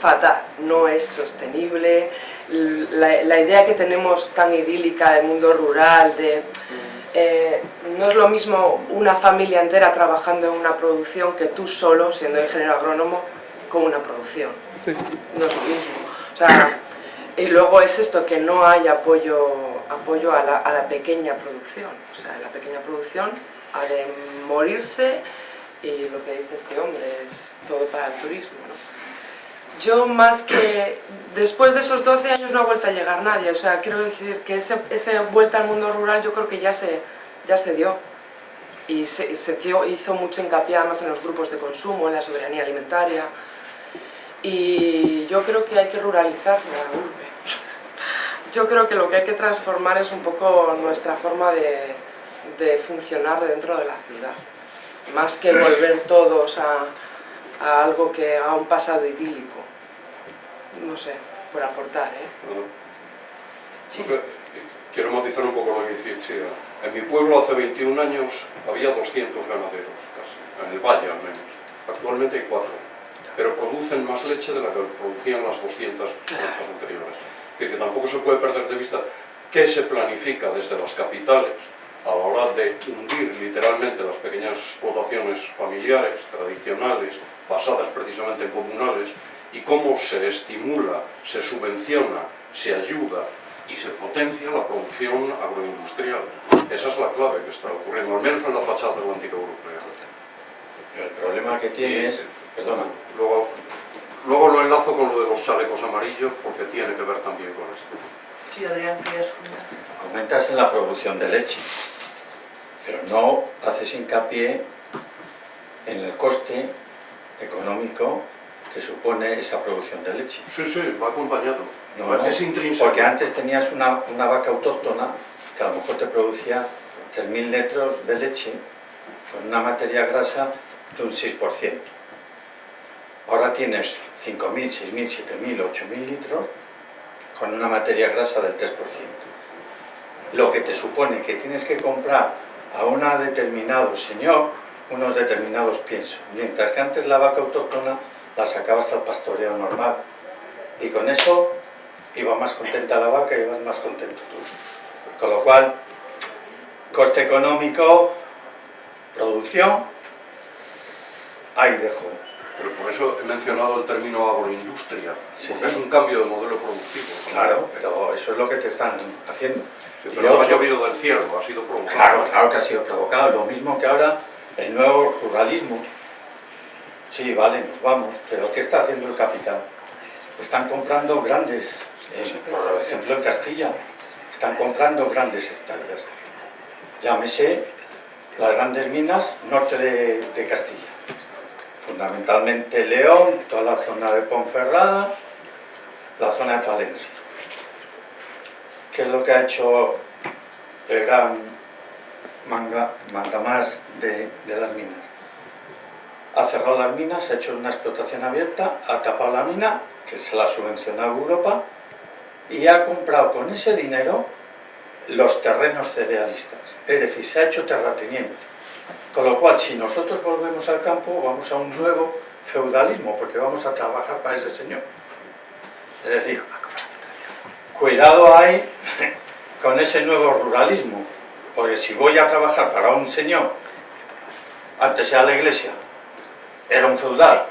fatal, no es sostenible, la, la idea que tenemos tan idílica del mundo rural, de eh, no es lo mismo una familia entera trabajando en una producción que tú solo, siendo ingeniero agrónomo, con una producción. No es lo mismo. y luego es esto, que no hay apoyo, apoyo a, la, pequeña producción. O sea, la pequeña producción ha de morirse y lo que dice este hombre es todo para el turismo. Yo más que... Después de esos 12 años no ha vuelto a llegar nadie, o sea, quiero decir que esa ese vuelta al mundo rural yo creo que ya se, ya se dio. Y se, se hizo mucho hincapié además en los grupos de consumo, en la soberanía alimentaria. Y yo creo que hay que ruralizar la urbe. Yo creo que lo que hay que transformar es un poco nuestra forma de, de funcionar dentro de la ciudad. Más que volver todos a, a algo que a un pasado idílico. No sé, por aportar, ¿eh? Sí. quiero matizar un poco lo que dice. En mi pueblo hace 21 años había 200 ganaderos, casi, en el valle al menos. Actualmente hay 4, pero producen más leche de la que producían las 200 anteriores. Es decir, que tampoco se puede perder de vista qué se planifica desde las capitales a la hora de hundir literalmente las pequeñas explotaciones familiares, tradicionales, basadas precisamente en comunales, y cómo se estimula, se subvenciona, se ayuda y se potencia la producción agroindustrial. Esa es la clave que está ocurriendo, al menos en la fachada atlántica europea. el problema que tiene es... Perdona. Luego, luego lo enlazo con lo de los chalecos amarillos porque tiene que ver también con esto. Sí, Adrián, querías comentar. en la producción de leche, pero no haces hincapié en el coste económico que supone esa producción de leche. Sí, sí, va acompañado. No, es intrínseco. Porque antes tenías una, una, vaca autóctona que a lo mejor te producía 3.000 litros de leche con una materia grasa de un 6%. Ahora tienes 5.000, 6.000, 7.000, 8.000 litros con una materia grasa del 3%. Lo que te supone que tienes que comprar a un determinado señor unos determinados piensos, mientras que antes la vaca autóctona la sacabas al pastoreo normal y con eso iba más contenta la vaca y ibas más contento tú. Con lo cual, coste económico, producción, ahí dejo. Pero por eso he mencionado el término agroindustria, Sí. porque es un cambio de modelo productivo. Claro, pero eso es lo que te están haciendo. Pero no ha llovido del cielo, ha sido provocado. Claro, claro que ha sido provocado. Lo mismo que ahora el nuevo ruralismo. Sí, vale, nos vamos, pero ¿qué está haciendo el capital? Están comprando grandes, eh, por ejemplo en Castilla, están comprando grandes hectáreas. Llámese las grandes minas norte de, de Castilla. Fundamentalmente León, toda la zona de Ponferrada, la zona de Palencia. ¿Qué es lo que ha hecho el gran manga, mandamás de, de las minas? Ha cerrado las minas, ha hecho una explotación abierta, ha tapado la mina, que se la ha subvencionado Europa, y ha comprado con ese dinero los terrenos cerealistas. Es decir, se ha hecho terrateniente. Con lo cual, si nosotros volvemos al campo, vamos a un nuevo feudalismo, porque vamos a trabajar para ese señor. Es decir, cuidado hay con ese nuevo ruralismo, porque si voy a trabajar para un señor, antes era la iglesia, era un feudal,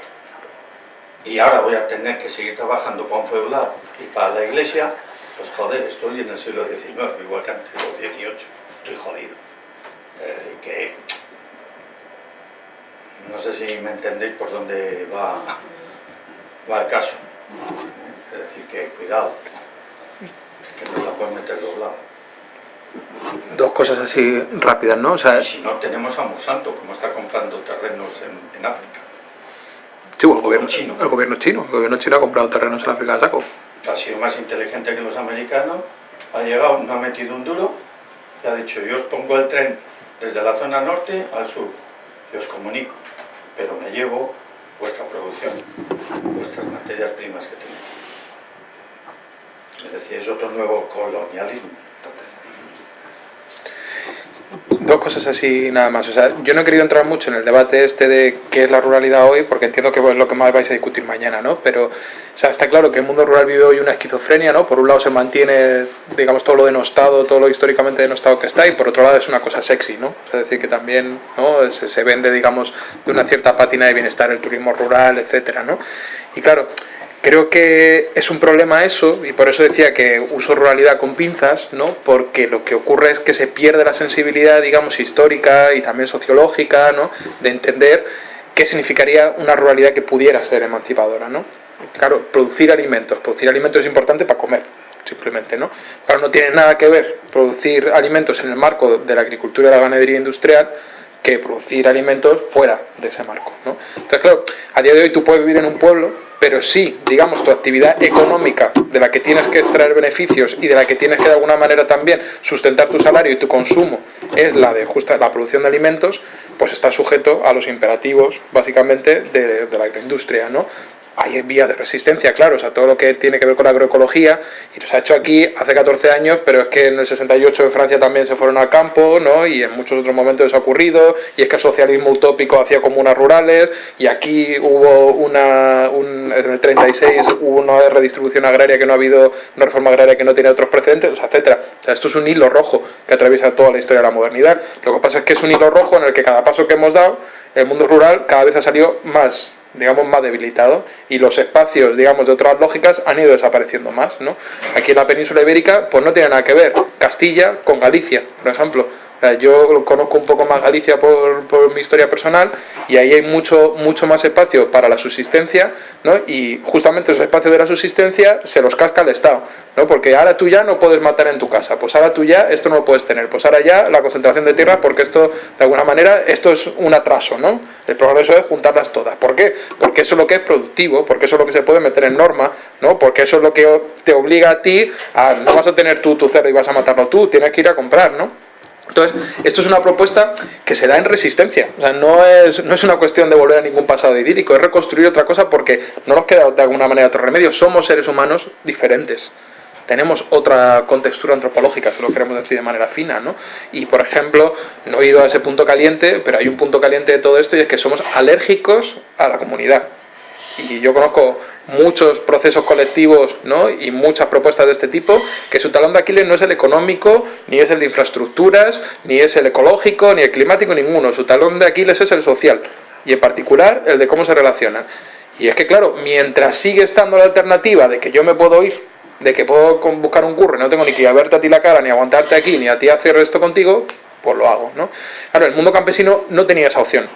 y ahora voy a tener que seguir trabajando para un feudal y para la iglesia, pues joder, estoy en el siglo XIX, igual que antes, o XVIII, estoy jodido. Es decir, que no sé si me entendéis por dónde va, va el caso. Es decir, que cuidado, que nos la pueden meter doblada. Dos cosas así rápidas, ¿no? O sea, Y si no, tenemos a Monsanto, como está comprando terrenos en, en África. sí, el gobierno chino. El gobierno chino. El gobierno chino ha comprado terrenos en África de saco. ha sido más inteligente que los americanos, ha llegado, no ha metido un duro, y ha dicho, yo os pongo el tren desde la zona norte al sur, y os comunico, pero me llevo vuestra producción, vuestras materias primas que tenéis. Es decir, es otro nuevo colonialismo. Dos cosas así nada más. O sea, yo no he querido entrar mucho en el debate este de qué es la ruralidad hoy, porque entiendo que es lo que más vais a discutir mañana, ¿no? Pero, o sea, está claro que el mundo rural vive hoy una esquizofrenia, ¿no? Por un lado se mantiene, digamos, todo lo denostado, todo lo históricamente denostado que está, y por otro lado es una cosa sexy, ¿no? O sea, es decir, que también, ¿no? Se, se vende, digamos, de una cierta pátina de bienestar el turismo rural, etcétera, ¿no? Y claro, Creo que es un problema eso, y por eso decía que uso ruralidad con pinzas, ¿no? Porque lo que ocurre es que se pierde la sensibilidad, digamos, histórica y también sociológica, ¿no? De entender qué significaría una ruralidad que pudiera ser emancipadora, ¿no? Claro, producir alimentos. Producir alimentos es importante para comer, simplemente, ¿no? Claro, no tiene nada que ver producir alimentos en el marco de la agricultura y la ganadería industrial que producir alimentos fuera de ese marco, ¿no? Entonces, claro, a día de hoy tú puedes vivir en un pueblo pero sí, digamos, tu actividad económica de la que tienes que extraer beneficios y de la que tienes que de alguna manera también sustentar tu salario y tu consumo es la de justa, la producción de alimentos, pues está sujeto a los imperativos, básicamente, de, de la agroindustria, ¿no? Hay vías de resistencia, claro, o sea, todo lo que tiene que ver con la agroecología, y se ha hecho aquí hace 14 años, pero es que en el 68 en Francia también se fueron al campo, ¿no? Y en muchos otros momentos eso ha ocurrido, y es que el socialismo utópico hacía comunas rurales, y aquí hubo una, un, en el 36 hubo una redistribución agraria que no ha habido, una reforma agraria que no tiene otros precedentes, etcétera. O sea, esto es un hilo rojo que atraviesa toda la historia de la modernidad. Lo que pasa es que es un hilo rojo en el que cada paso que hemos dado, el mundo rural cada vez ha salido más digamos, más debilitado y los espacios, digamos, de otras lógicas han ido desapareciendo más, ¿no? Aquí en la península ibérica, pues no tiene nada que ver Castilla con Galicia, por ejemplo. Yo conozco un poco más Galicia por, por, mi historia personal y ahí hay mucho, mucho más espacio para la subsistencia, ¿no? Y justamente esos espacios de la subsistencia se los casca el Estado, ¿no? Porque ahora tú ya no puedes matar en tu casa, pues ahora tú ya esto no lo puedes tener, pues ahora ya la concentración de tierra, porque esto, de alguna manera, esto es un atraso, ¿no? El progreso es juntarlas todas. ¿Por qué? Porque eso es lo que es productivo, porque eso es lo que se puede meter en norma, ¿no? Porque eso es lo que te obliga a ti a no vas a tener tú tu cerdo y vas a matarlo tú, tienes que ir a comprar, ¿no? Entonces, esto es una propuesta que se da en resistencia. O sea, no es, no es una cuestión de volver a ningún pasado idílico, es reconstruir otra cosa porque no nos queda de alguna manera otro remedio. Somos seres humanos diferentes. tenemos otra contextura antropológica, si lo queremos decir de manera fina, ¿no? Y, por ejemplo, no he ido a ese punto caliente, pero hay un punto caliente de todo esto y es que somos alérgicos a la comunidad. Y yo conozco muchos procesos colectivos ¿no? y muchas propuestas de este tipo, que su talón de Aquiles no es el económico, ni es el de infraestructuras, ni es el ecológico, ni el climático, ninguno. Su talón de Aquiles es el social, y en particular el de cómo se relacionan. Y es que, claro, mientras sigue estando la alternativa de que yo me puedo ir, de que puedo buscar un curro no tengo ni que ir a verte a ti la cara, ni aguantarte aquí, ni a ti hacer esto contigo, pues lo hago, ¿no? Claro, el mundo campesino no tenía esa opción.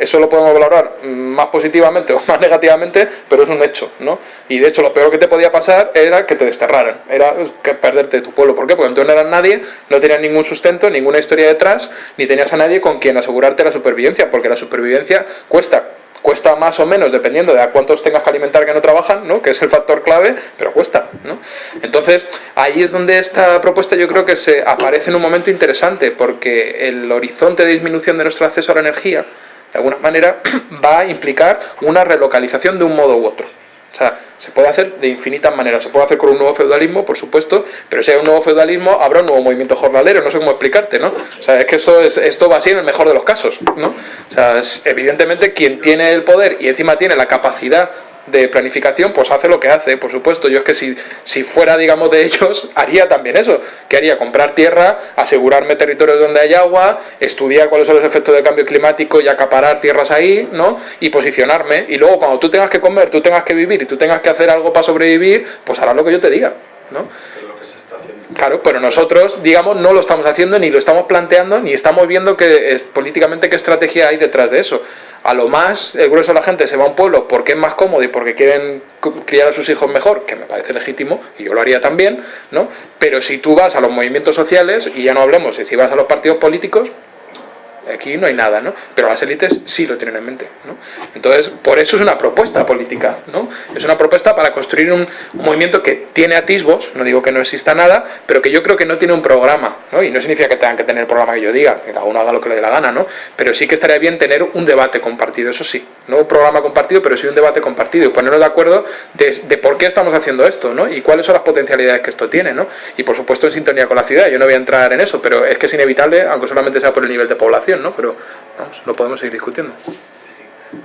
Eso lo podemos valorar más positivamente o más negativamente, pero es un hecho, ¿no? Y de hecho lo peor que te podía pasar era que te desterraran, era que perderte tu pueblo. ¿Por qué? Porque entonces no eras nadie, no tenías ningún sustento, ninguna historia detrás, ni tenías a nadie con quien asegurarte la supervivencia, porque la supervivencia cuesta cuesta más o menos dependiendo de a cuántos tengas que alimentar que no trabajan, ¿no? que es el factor clave, pero cuesta. ¿no? Entonces, ahí es donde esta propuesta yo creo que se aparece en un momento interesante, porque el horizonte de disminución de nuestro acceso a la energía, de alguna manera va a implicar una relocalización de un modo u otro. O sea, se puede hacer de infinitas maneras. Se puede hacer con un nuevo feudalismo, por supuesto, pero si hay un nuevo feudalismo, habrá un nuevo movimiento jornalero. No sé cómo explicarte, ¿no? O sea, es que esto, es, esto va así en el mejor de los casos, ¿no? O sea, evidentemente quien tiene el poder y encima tiene la capacidad de planificación, pues hace lo que hace, por supuesto. Yo es que si, si fuera, digamos, de ellos, haría también eso. Que haría? Comprar tierra, asegurarme territorios donde hay agua, estudiar cuáles son los efectos del cambio climático y acaparar tierras ahí, ¿no? Y posicionarme. Y luego, cuando tú tengas que comer, tú tengas que vivir y tú tengas que hacer algo para sobrevivir, pues harás lo que yo te diga, ¿no? Claro, pero nosotros, digamos, no lo estamos haciendo, ni lo estamos planteando, ni estamos viendo que es, políticamente qué estrategia hay detrás de eso a lo más el grueso de la gente se va a un pueblo porque es más cómodo y porque quieren criar a sus hijos mejor, que me parece legítimo, y yo lo haría también, ¿no? Pero si tú vas a los movimientos sociales, y ya no hablemos si vas a los partidos políticos, aquí no hay nada, ¿no? Pero las élites sí lo tienen en mente, ¿no? Entonces, por eso es una propuesta política, ¿no? Es una propuesta para construir un, movimiento que tiene atisbos, no digo que no exista nada, pero que yo creo que no tiene un programa, ¿no? Y no significa que tengan que tener el programa que yo diga, que cada uno haga lo que le dé la gana, ¿no? Pero sí que estaría bien tener un debate compartido, eso sí, no un programa compartido, pero sí un debate compartido y ponernos de acuerdo de, de por qué estamos haciendo esto, ¿no? Y cuáles son las potencialidades que esto tiene, ¿no? Y por supuesto en sintonía con la ciudad, yo no voy a entrar en eso, pero es que es inevitable, aunque solamente sea por el nivel de población, pero vamos, lo podemos seguir discutiendo.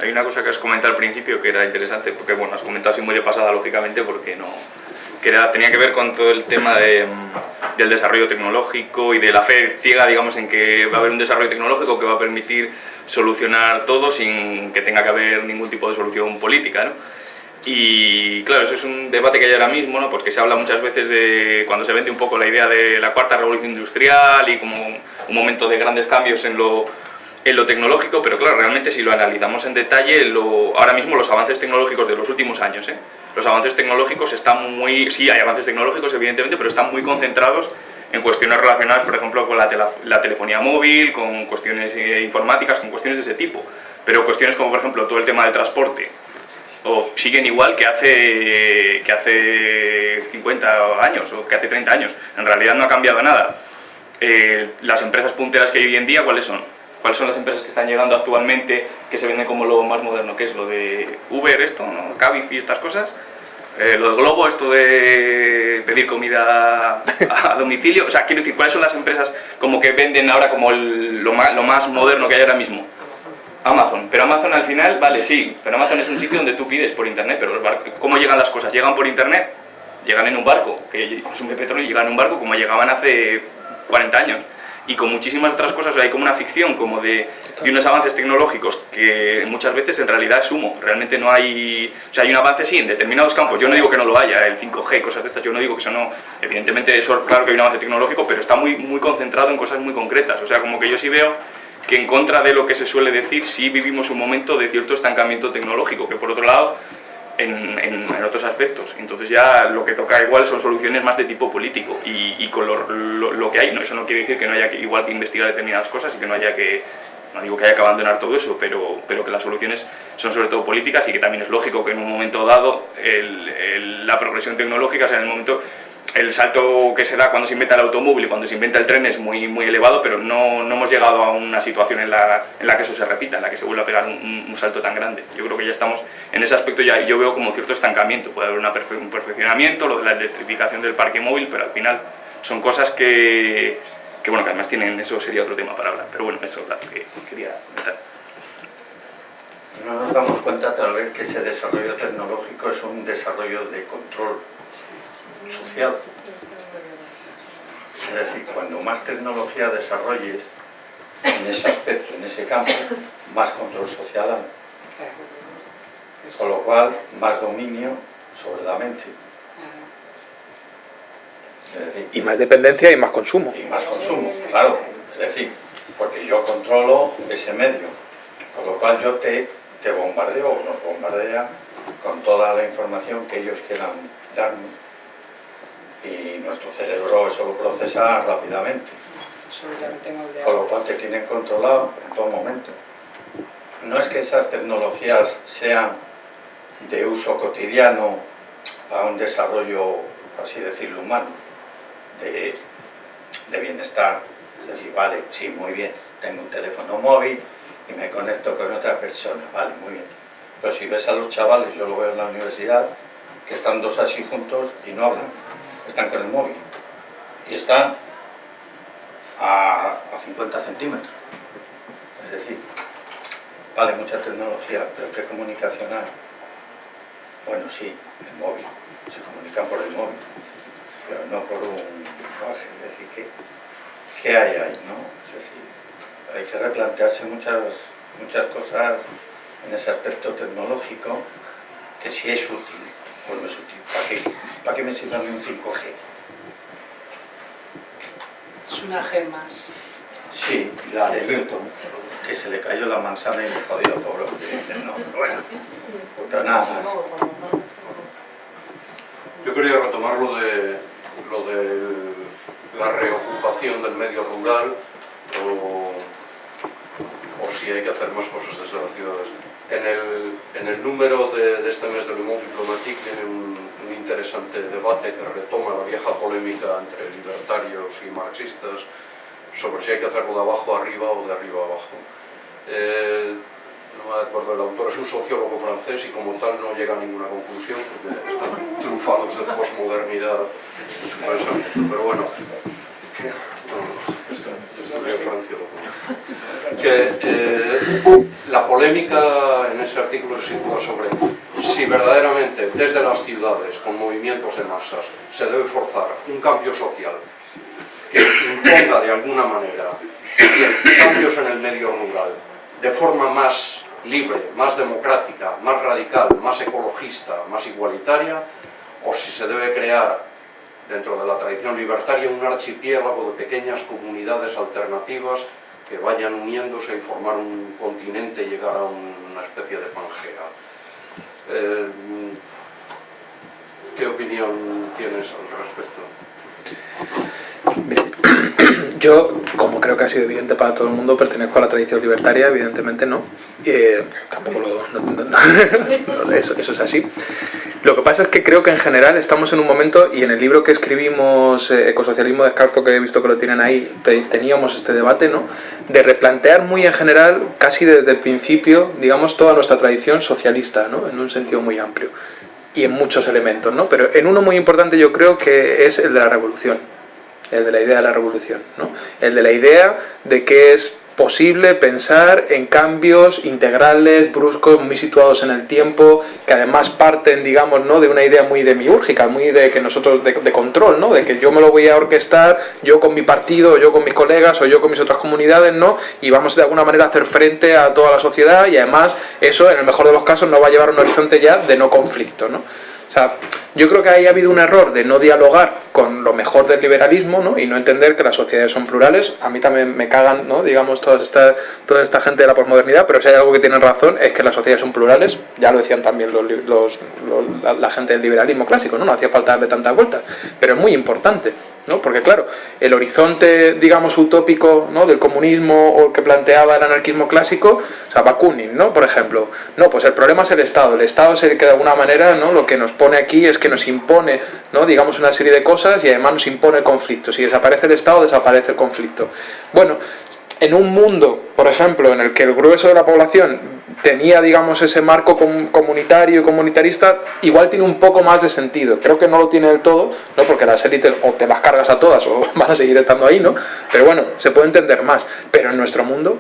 Hay una cosa que has comentado al principio que era interesante, porque bueno, has comentado así muy de pasada, lógicamente, porque no que tenía que ver con todo el tema de, mm, del desarrollo tecnológico y de la fe ciega, digamos, en que va a haber un desarrollo tecnológico que va a permitir solucionar todo sin que tenga que haber ningún tipo de solución política, ¿no? Y claro, eso es un debate que hay ahora mismo, ¿no? porque se habla muchas veces de cuando se vende un poco la idea de la cuarta revolución industrial y como un momento de grandes cambios en lo, en lo tecnológico, pero claro, realmente si lo analizamos en detalle, lo, ahora mismo los avances tecnológicos de los últimos años, ¿eh? los avances tecnológicos están muy, sí hay avances tecnológicos evidentemente, pero están muy concentrados en cuestiones relacionadas, por ejemplo, con la, la telefonía móvil, con cuestiones eh, informáticas, con cuestiones de ese tipo, pero cuestiones como por ejemplo todo el tema del transporte, o siguen igual que hace, que hace 50 años o que hace 30 años. En realidad no ha cambiado nada. Eh, las empresas punteras que hay hoy en día, ¿cuáles son? ¿Cuáles son las empresas que están llegando actualmente que se venden como lo más moderno? ¿Qué es lo de Uber, esto, ¿no? Cabify, estas cosas? Eh, lo de Globo, esto de pedir comida a, domicilio. O sea, quiero decir, ¿cuáles son las empresas como que venden ahora como lo, más, lo más moderno que hay ahora mismo? Amazon, pero Amazon al final, vale, sí, pero Amazon es un sitio donde tú pides por internet, pero ¿cómo llegan las cosas? ¿Llegan por internet? Llegan en un barco, que consume petróleo y llegan en un barco como llegaban hace 40 años. Y con muchísimas otras cosas, hay como una ficción como de, de, unos avances tecnológicos que muchas veces en realidad es humo. Realmente no hay... O sea, hay un avance sí en determinados campos. Yo no digo que no lo haya, el 5G, cosas de estas, yo no digo que eso no... Evidentemente, eso claro que hay un avance tecnológico, pero está muy, muy concentrado en cosas muy concretas. O sea, como que yo sí veo en contra de lo que se suele decir, sí vivimos un momento de cierto estancamiento tecnológico, que por otro lado, en, en, otros aspectos. Entonces ya lo que toca igual son soluciones más de tipo político y, y con lo, lo, que hay, no, eso no quiere decir que no haya que igual que investigar determinadas cosas y que no haya que, no digo que haya que abandonar todo eso, pero, pero que las soluciones son sobre todo políticas y que también es lógico que en un momento dado la progresión tecnológica, sea, en el momento el salto que se da cuando se inventa el automóvil y cuando se inventa el tren es muy, muy elevado, pero no, no hemos llegado a una situación en la, en la, que eso se repita, en la que se vuelva a pegar un, salto tan grande. Yo creo que ya estamos en ese aspecto, ya yo veo como cierto estancamiento, puede haber una perfe un perfeccionamiento, lo de la electrificación del parque móvil, pero al final son cosas que, que bueno, que además tienen, eso sería otro tema para hablar, pero bueno, eso es lo que quería comentar. No nos damos cuenta tal vez que ese desarrollo tecnológico es un desarrollo de control social. Es decir, cuando más tecnología desarrolles en ese aspecto, en ese campo, más control social hay. Con lo cual, más dominio sobre la mente. Decir, y más dependencia y más consumo. Y más consumo, claro. Es decir, porque yo controlo ese medio. Con lo cual yo te, te bombardeo o nos bombardean con toda la información que ellos quieran darnos y nuestro cerebro eso lo procesa rápidamente. Con lo cual te tienen controlado en todo momento. No es que esas tecnologías sean de uso cotidiano a un desarrollo, así decirlo, humano, de, de bienestar. Es decir, vale, sí, muy bien, tengo un teléfono móvil y me conecto con otra persona, vale, muy bien. Pero si ves a los chavales, yo lo veo en la universidad, que están dos así juntos y no hablan están con el móvil y están a, a 50 centímetros. Es decir, vale mucha tecnología, pero ¿qué comunicación hay? Bueno, sí, el móvil, se comunican por el móvil, pero no por un lenguaje. Es decir, ¿qué, ¿qué hay ahí? No? Es decir, hay que replantearse muchas, muchas cosas en ese aspecto tecnológico que si es útil o no es útil. ¿Para qué, ¿Para qué me sirve un 5G? Es una G más. Sí, la de Newton, que se le cayó la manzana y le jodió pobre. Dicen, no, pero bueno, pero nada más. Yo quería retomar lo de, lo de la reocupación del medio rural o, o si hay que hacer más cosas desde las ciudades. En el, número de, de, este mes del Le Monde Diplomatique viene un, interesante debate que retoma la vieja polémica entre libertarios y marxistas sobre si hay que hacerlo de abajo arriba o de arriba abajo. Eh, no me acuerdo, el autor es un sociólogo francés y como tal no llega a ninguna conclusión porque están trufados de posmodernidad su pensamiento. Pero bueno, que la polémica en ese artículo se sitúa sobre si verdaderamente desde las ciudades, con movimientos de masas, se debe forzar un cambio social que imponga de alguna manera cambios en el medio rural de forma más libre, más democrática, más radical, más ecologista, más igualitaria, o si se debe crear dentro de la tradición libertaria un archipiélago de pequeñas comunidades alternativas que vayan uniéndose y formar un continente y llegar a una especie de Pangea. Eh, ¿Qué opinión tienes al respecto? Yo, como creo que ha sido evidente para todo el mundo, pertenezco a la tradición libertaria, evidentemente no. Eh, tampoco lo... No, eso, es así. Lo que pasa es que creo que en general estamos en un momento, y en el libro que escribimos, eh, Ecosocialismo Descalzo, que he visto que lo tienen ahí, te, teníamos este debate, ¿no? De replantear muy en general, casi desde el principio, digamos, toda nuestra tradición socialista, ¿no? En un sentido muy amplio. Y en muchos elementos, ¿no? Pero en uno muy importante yo creo que es el de la revolución. El de la idea de la revolución, ¿no? El de la idea de que es posible pensar en cambios integrales, bruscos, muy situados en el tiempo, que además parten, digamos, ¿no? de una idea muy demiúrgica, muy de que nosotros, de, control, ¿no? de que yo me lo voy a orquestar, yo con mi partido, yo con mis colegas, o yo con mis otras comunidades, ¿no? y vamos de alguna manera a hacer frente a toda la sociedad, y además eso, en el mejor de los casos, nos va a llevar a un horizonte ya de no conflicto. ¿no? O sea, yo creo que ahí ha habido un error de no dialogar con lo mejor del liberalismo ¿no? y no entender que las sociedades son plurales. A mí también me cagan, ¿no? digamos, toda esta, toda esta gente de la posmodernidad, pero si hay algo que tienen razón es que las sociedades son plurales. Ya lo decían también los, los, los, la, la, gente del liberalismo clásico, ¿no? no hacía falta darle tantas vueltas, pero es muy importante. ¿No? Porque claro, el horizonte, digamos, utópico ¿no? del comunismo o el que planteaba el anarquismo clásico, o sea, Bakunin, ¿no? Por ejemplo, no, pues el problema es el Estado. El Estado es el que de alguna manera, ¿no? Lo que nos pone aquí es que nos impone, ¿no? Digamos, una serie de cosas y además nos impone el conflicto. Si desaparece el Estado, desaparece el conflicto. Bueno, en un mundo, por ejemplo, en el que el grueso de la población tenía, digamos, ese marco comunitario y comunitarista, igual tiene un poco más de sentido. Creo que no lo tiene del todo, ¿no? porque las élites o te las cargas a todas o van a seguir estando ahí, ¿no? Pero bueno, se puede entender más. Pero en nuestro mundo,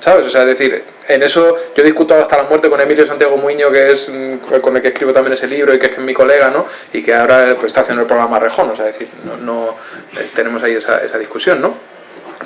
¿sabes? O sea, es decir, en eso yo he discutido hasta la muerte con Emilio Santiago Muño, que es mm, con el que escribo también ese libro y que es mi colega, ¿no? Y que ahora pues, está haciendo el programa Rejón, o sea, es decir, no, no eh, tenemos ahí esa, esa discusión, ¿no?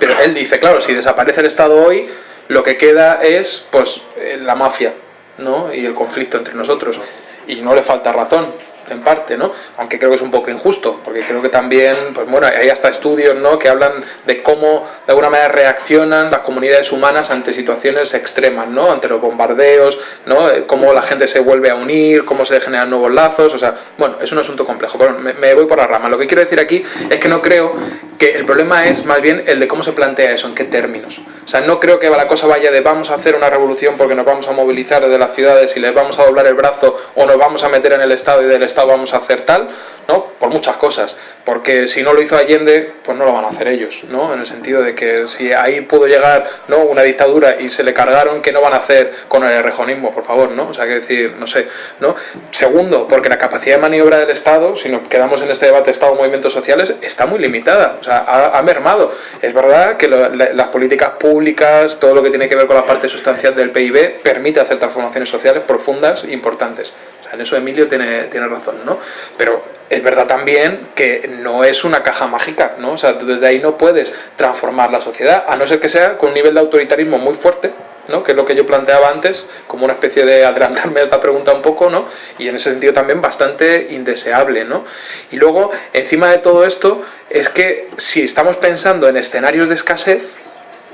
Pero él dice, claro, si desaparece el Estado hoy, lo que queda es pues eh, la mafia ¿no? y el conflicto entre nosotros. Y no le falta razón en parte, ¿no? Aunque creo que es un poco injusto, porque creo que también, pues bueno, hay hasta estudios, ¿no? Que hablan de cómo de alguna manera reaccionan las comunidades humanas ante situaciones extremas, ¿no? Ante los bombardeos, ¿no? Eh, cómo la gente se vuelve a unir, cómo se generan nuevos lazos, o sea, bueno, es un asunto complejo, pero me, me voy por la rama. Lo que quiero decir aquí es que no creo que el problema es más bien el de cómo se plantea eso, en qué términos. O sea, no creo que la cosa vaya de vamos a hacer una revolución porque nos vamos a movilizar desde las ciudades y les vamos a doblar el brazo o nos vamos a meter en el Estado y del Estado vamos a hacer tal, ¿no? Por muchas cosas, porque si no lo hizo Allende, pues no lo van a hacer ellos, ¿no? En el sentido de que si ahí pudo llegar, ¿no? Una dictadura y se le cargaron, ¿qué no van a hacer con el rejonismo, por favor, ¿no? O sea, que decir, no sé, ¿no? Segundo, porque la capacidad de maniobra del Estado, si nos quedamos en este debate Estado-movimientos sociales, está muy limitada, o sea, ha, mermado. Es verdad que las políticas públicas, todo lo que tiene que ver con la parte sustancial del PIB, permite hacer transformaciones sociales profundas e importantes en eso Emilio tiene, tiene razón, ¿no? Pero es verdad también que no es una caja mágica, ¿no? O sea, desde ahí no puedes transformar la sociedad, a no ser que sea con un nivel de autoritarismo muy fuerte, ¿no? que es lo que yo planteaba antes, como una especie de adelantarme a esta pregunta un poco, ¿no? y en ese sentido también bastante indeseable. ¿no? Y luego, encima de todo esto, es que si estamos pensando en escenarios de escasez,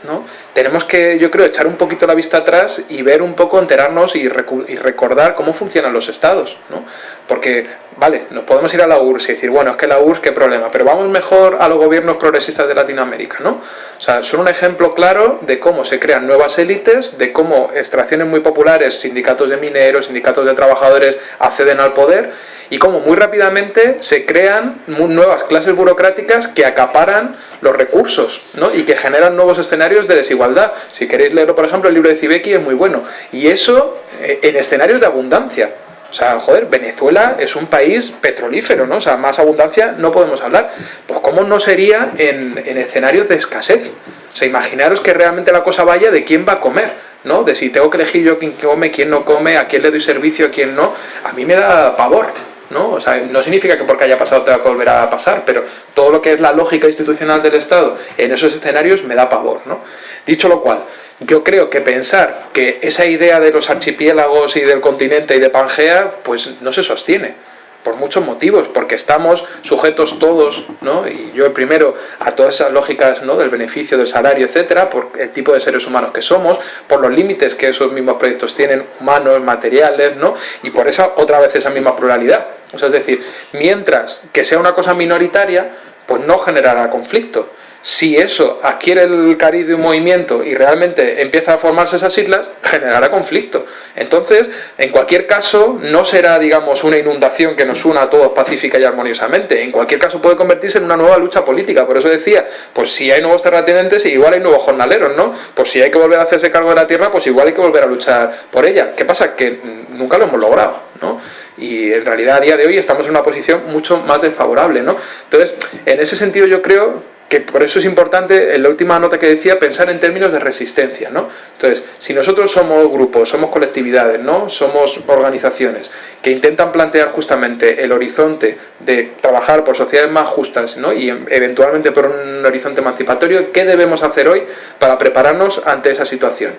¿no? tenemos que, yo creo, echar un poquito la vista atrás y ver un poco, enterarnos y, recordar cómo funcionan los estados, ¿no? Porque, vale, nos podemos ir a la URSS y decir, bueno, es que la URSS, qué problema, pero vamos mejor a los gobiernos progresistas de Latinoamérica, ¿no? O sea, son un ejemplo claro de cómo se crean nuevas élites, de cómo extracciones muy populares, sindicatos de mineros, sindicatos de trabajadores, acceden al poder y cómo muy rápidamente se crean nuevas clases burocráticas que acaparan los recursos ¿no? y que generan nuevos escenarios de desigualdad. Si queréis leerlo, por ejemplo, el libro de Zibeki es muy bueno. Y eso eh, en escenarios de abundancia. O sea, joder, Venezuela es un país petrolífero, ¿no? O sea, más abundancia no podemos hablar. Pues cómo no sería en, en escenarios de escasez. O sea, imaginaros que realmente la cosa vaya de quién va a comer, ¿no? De si tengo que elegir yo quién come, quién no come, a quién le doy servicio, a quién no. A mí me da pavor. ¿No? O sea, no significa que porque haya pasado tenga que volver a pasar, pero todo lo que es la lógica institucional del Estado en esos escenarios me da pavor, ¿no? Dicho lo cual, yo creo que pensar que esa idea de los archipiélagos y del continente y de Pangea, pues no se sostiene por muchos motivos, porque estamos sujetos todos, ¿no? y yo el primero, a todas esas lógicas ¿no? del beneficio, del salario, etcétera, por el tipo de seres humanos que somos, por los límites que esos mismos proyectos tienen, humanos, materiales, ¿no? y por esa otra vez esa misma pluralidad. Es decir, mientras que sea una cosa minoritaria, pues no generará conflicto si eso adquiere el cariz de un movimiento y realmente empieza a formarse esas islas, generará conflicto. Entonces, en cualquier caso, no será, digamos, una inundación que nos una a todos pacífica y armoniosamente. En cualquier caso puede convertirse en una nueva lucha política. Por eso decía, pues si hay nuevos terratenientes, igual hay nuevos jornaleros, ¿no? Pues si hay que volver a hacerse cargo de la tierra, pues igual hay que volver a luchar por ella. ¿Qué pasa? Que nunca lo hemos logrado, ¿no? y en realidad a día de hoy estamos en una posición mucho más desfavorable, ¿no? Entonces, en ese sentido yo creo que por eso es importante, en la última nota que decía, pensar en términos de resistencia, ¿no? Entonces, si nosotros somos grupos, somos colectividades, ¿no? Somos organizaciones que intentan plantear justamente el horizonte de trabajar por sociedades más justas, ¿no? Y eventualmente por un horizonte emancipatorio, ¿qué debemos hacer hoy para prepararnos ante esa situación?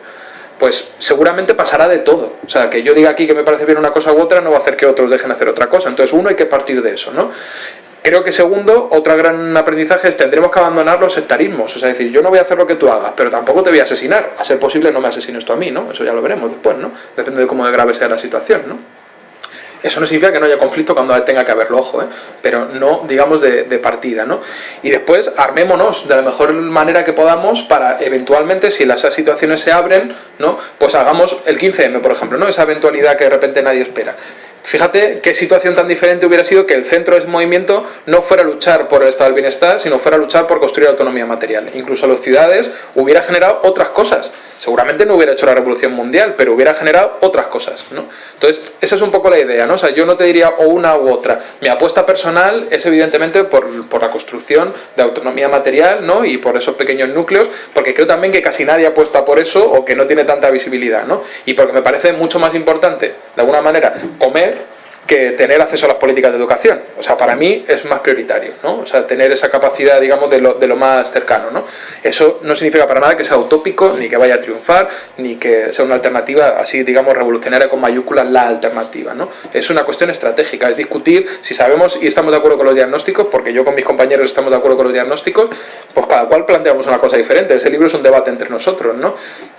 pues seguramente pasará de todo. O sea, que yo diga aquí que me parece bien una cosa u otra no va a hacer que otros dejen hacer otra cosa. Entonces uno hay que partir de eso, ¿no? Creo que segundo, otro gran aprendizaje es tendremos que abandonar los sectarismos. O sea, decir, yo no voy a hacer lo que tú hagas, pero tampoco te voy a asesinar. A ser posible no me asesines tú a mí, ¿no? Eso ya lo veremos después, ¿no? Depende de cómo de grave sea la situación, ¿no? Eso no significa que no haya conflicto cuando tenga que haberlo, ojo, ¿eh? pero no, digamos, de, partida, ¿no? Y después armémonos de la mejor manera que podamos para eventualmente, si las situaciones se abren, ¿no? Pues hagamos el 15M, por ejemplo, ¿no? Esa eventualidad que de repente nadie espera. Fíjate qué situación tan diferente hubiera sido que el centro de ese movimiento no fuera a luchar por el estado del bienestar, sino fuera a luchar por construir autonomía material. Incluso a las ciudades hubiera generado otras cosas seguramente no hubiera hecho la revolución mundial, pero hubiera generado otras cosas, ¿no? Entonces, esa es un poco la idea, ¿no? O sea, yo no te diría o una u otra. Mi apuesta personal es evidentemente por, por la construcción de autonomía material, ¿no? Y por esos pequeños núcleos, porque creo también que casi nadie apuesta por eso o que no tiene tanta visibilidad, ¿no? Y porque me parece mucho más importante, de alguna manera, comer que tener acceso a las políticas de educación. O sea, para mí es más prioritario, ¿no? O sea, tener esa capacidad, digamos, de lo, de lo más cercano, ¿no? Eso no significa para nada que sea utópico, ni que vaya a triunfar, ni que sea una alternativa así, digamos, revolucionaria con mayúsculas, la alternativa, ¿no? Es una cuestión estratégica, es discutir si sabemos y estamos de acuerdo con los diagnósticos, porque yo con mis compañeros estamos de acuerdo con los diagnósticos, pues cada cual planteamos una cosa diferente. Ese libro es un debate entre nosotros, ¿no?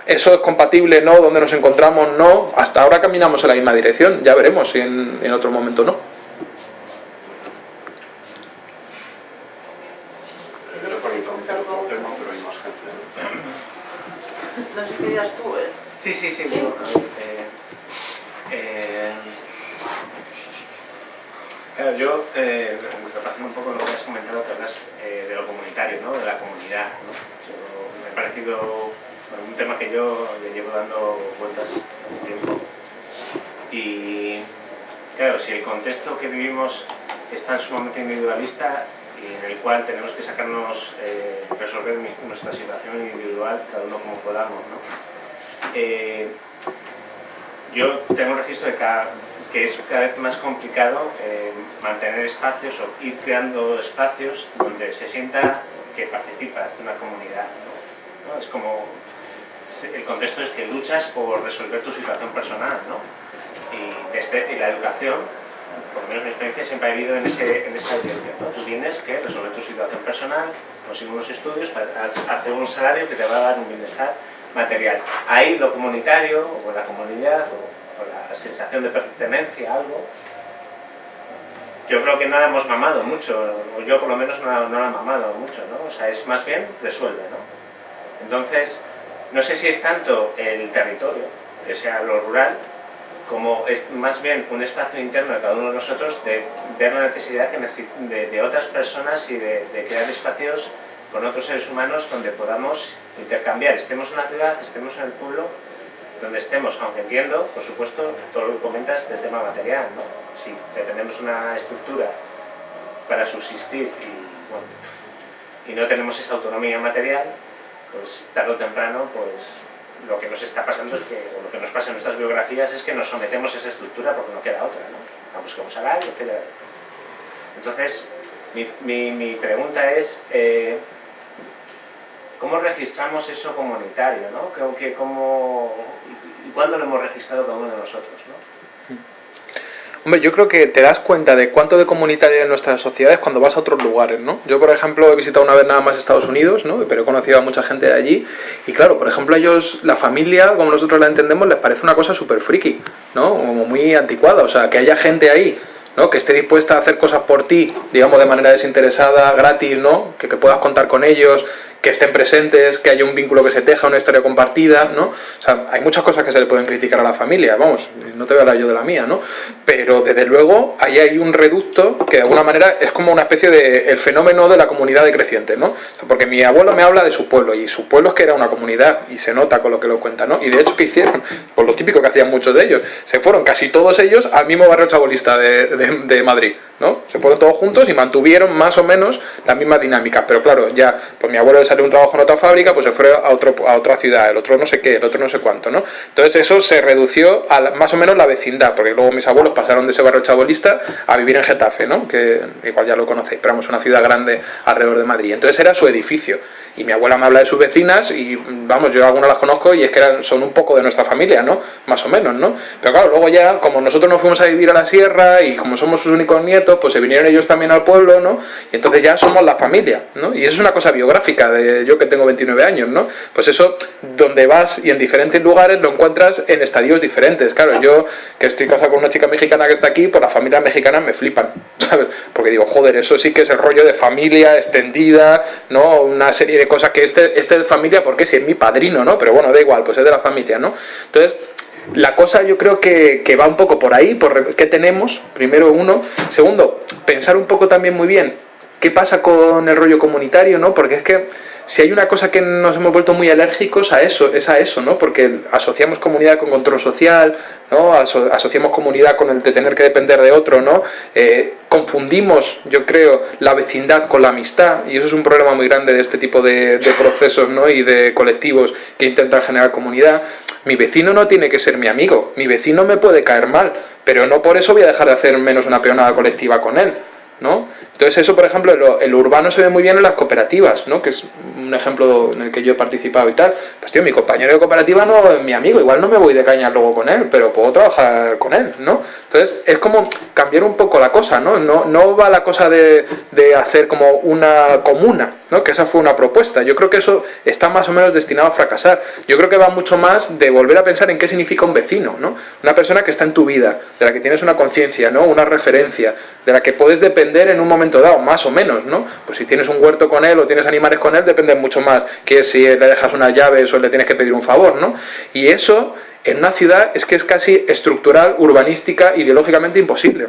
Eso es compatible, ¿no? ¿Dónde nos encontramos? No. Hasta ahora caminamos en la misma dirección, ya veremos si en, en otro momento no. No sé qué dirás tú, ¿eh? Sí, sí, sí. ¿Sí? Eh, eh, claro, yo, eh, repasando un poco lo que has comentado, que hablas eh, de lo comunitario, ¿no? de la comunidad. ¿no? Yo- me ha parecido bueno, un tema que yo le llevo dando vueltas un tiempo. Y claro, si el contexto que vivimos es tan sumamente individualista y en el cual tenemos que sacarnos, eh, resolver nuestra situación individual, cada uno como podamos, ¿no? Eh, yo tengo un registro de cada- que es cada vez más complicado eh, mantener espacios o ir creando espacios donde se sienta que participas de una comunidad. ¿no? Es como, el contexto es que luchas por resolver tu situación personal, ¿no? Y, desde, la educación, por lo menos mi experiencia, siempre ha vivido en, ese, en esa. ¿no? Tú tienes que resolver tu situación personal, conseguir unos estudios, hacer un salario que te va a dar un bienestar material. Ahí lo comunitario, o la comunidad, o, o la sensación de pertenencia a algo, yo creo que no la hemos mamado mucho, o yo por lo menos no, la- no la he mamado mucho, ¿no? O sea, es más bien resuelve, ¿no? Entonces, no sé si es tanto el territorio, que sea lo rural, como es más bien un espacio interno de cada uno de nosotros de ver la necesidad que de, de otras personas y de, de crear espacios con otros seres humanos donde podamos intercambiar, estemos en la ciudad, estemos en el pueblo, donde estemos, aunque entiendo, por supuesto, todo lo que comentas del tema material, ¿no? Si tenemos una estructura para subsistir y, bueno, y no tenemos esa autonomía material, pues tarde o temprano, pues lo que nos está pasando es que, o lo que nos pasa en nuestras biografías es que nos sometemos a esa estructura porque no queda otra, ¿no? La buscamos salario, etc. Entonces, mi, mi, pregunta es, eh, ¿cómo registramos eso comunitario, no? Cómo, y cuándo lo hemos registrado cada uno de nosotros, ¿no? Hombre, yo creo que te das cuenta de cuánto de comunitario hay en nuestras sociedades cuando vas a otros lugares, ¿no? Yo, por ejemplo, he visitado una vez nada más Estados Unidos, ¿no? Pero he conocido a mucha gente de allí y, claro, por ejemplo, a ellos, la familia, como nosotros la entendemos, les parece una cosa súper friki, ¿no? Como muy anticuada, o sea, que haya gente ahí ¿no? que esté dispuesta a hacer cosas por ti, digamos de manera desinteresada, gratis, ¿no? que, que puedas contar con ellos, que estén presentes, que haya un vínculo que se teja, una historia compartida, ¿no? O sea, hay muchas cosas que se le pueden criticar a la familia, vamos, no te voy a hablar yo de la mía, ¿no? Pero desde luego ahí hay un reducto que de alguna manera es como una especie de el fenómeno de la comunidad decreciente, ¿no? Porque mi abuelo me habla de su pueblo y su pueblo es que era una comunidad y se nota con lo que lo cuenta, ¿no? Y de hecho, ¿qué hicieron? Por lo típico que hacían muchos de ellos, se fueron casi todos ellos al mismo barrio chabolista de, Madrid, ¿no? Se fueron todos juntos y mantuvieron más o menos las mismas dinámicas, pero claro, ya, pues mi abuelo le salió un trabajo en otra fábrica, pues se fue a, otro, a otra ciudad, el otro no sé qué, el otro no sé cuánto, ¿no? Entonces eso se redució a la- más o menos la vecindad, porque luego mis abuelos pasaron de ese barrio chabolista a vivir en Getafe, ¿no? Que igual ya lo conocéis, pero vamos, una ciudad grande alrededor de Madrid. Entonces era su edificio. Y mi abuela me habla de sus vecinas y, vamos, yo algunas las conozco y es que eran, son un poco de nuestra familia, ¿no? Más o menos, ¿no? Pero claro, luego ya, como nosotros nos fuimos a vivir a la sierra y como somos sus únicos nietos, pues se vinieron ellos también al pueblo, ¿no? Y entonces ya somos la familia, ¿no? Y eso es una cosa biográfica de yo que tengo 29 años, ¿no? Pues eso, donde vas y en diferentes lugares lo encuentras en estadios diferentes. Claro, yo que estoy casado con una chica mexicana que está aquí, pues las familias mexicanas me flipan, ¿sabes? Porque digo, joder, eso sí que es el rollo de familia extendida, ¿no? Una serie de cosas que este, este es familia, porque si es mi padrino, ¿no? Pero bueno, da igual, pues es de la familia, ¿no? Entonces, la cosa yo creo que, va un poco por ahí, por qué tenemos, primero uno. Segundo, pensar un poco también muy bien qué pasa con el rollo comunitario, ¿no? Porque es que si hay una cosa que nos hemos vuelto muy alérgicos a eso, es a eso, ¿no? Porque asociamos comunidad con control social, ¿no? asociamos comunidad con el de tener que depender de otro, ¿no? Eh, confundimos, yo creo, la vecindad con la amistad y eso es un problema muy grande de este tipo de, de procesos, ¿no? Y de colectivos que intentan generar comunidad. Mi vecino no tiene que ser mi amigo, mi vecino me puede caer mal, pero no por eso voy a dejar de hacer menos una peonada colectiva con él. ¿no? Entonces eso, por ejemplo, el, urbano se ve muy bien en las cooperativas, ¿no? Que es un ejemplo en el que yo he participado y tal. Pues tío, mi compañero de cooperativa no es mi amigo, igual no me voy de caña luego con él, pero puedo trabajar con él, ¿no? Entonces es como cambiar un poco la cosa, ¿no? No, no va la cosa de, de hacer como una comuna, ¿no? Que esa fue una propuesta. Yo creo que eso está más o menos destinado a fracasar. Yo creo que va mucho más de volver a pensar en qué significa un vecino, ¿no? Una persona que está en tu vida, de la que tienes una conciencia, ¿no? Una referencia, de la que puedes depender en un momento dado, más o menos, ¿no? Pues si tienes un huerto con él o tienes animales con él, depende mucho más que si le dejas unas llaves o le tienes que pedir un favor, ¿no? Y eso en una ciudad es que es casi estructural, urbanística, ideológicamente imposible.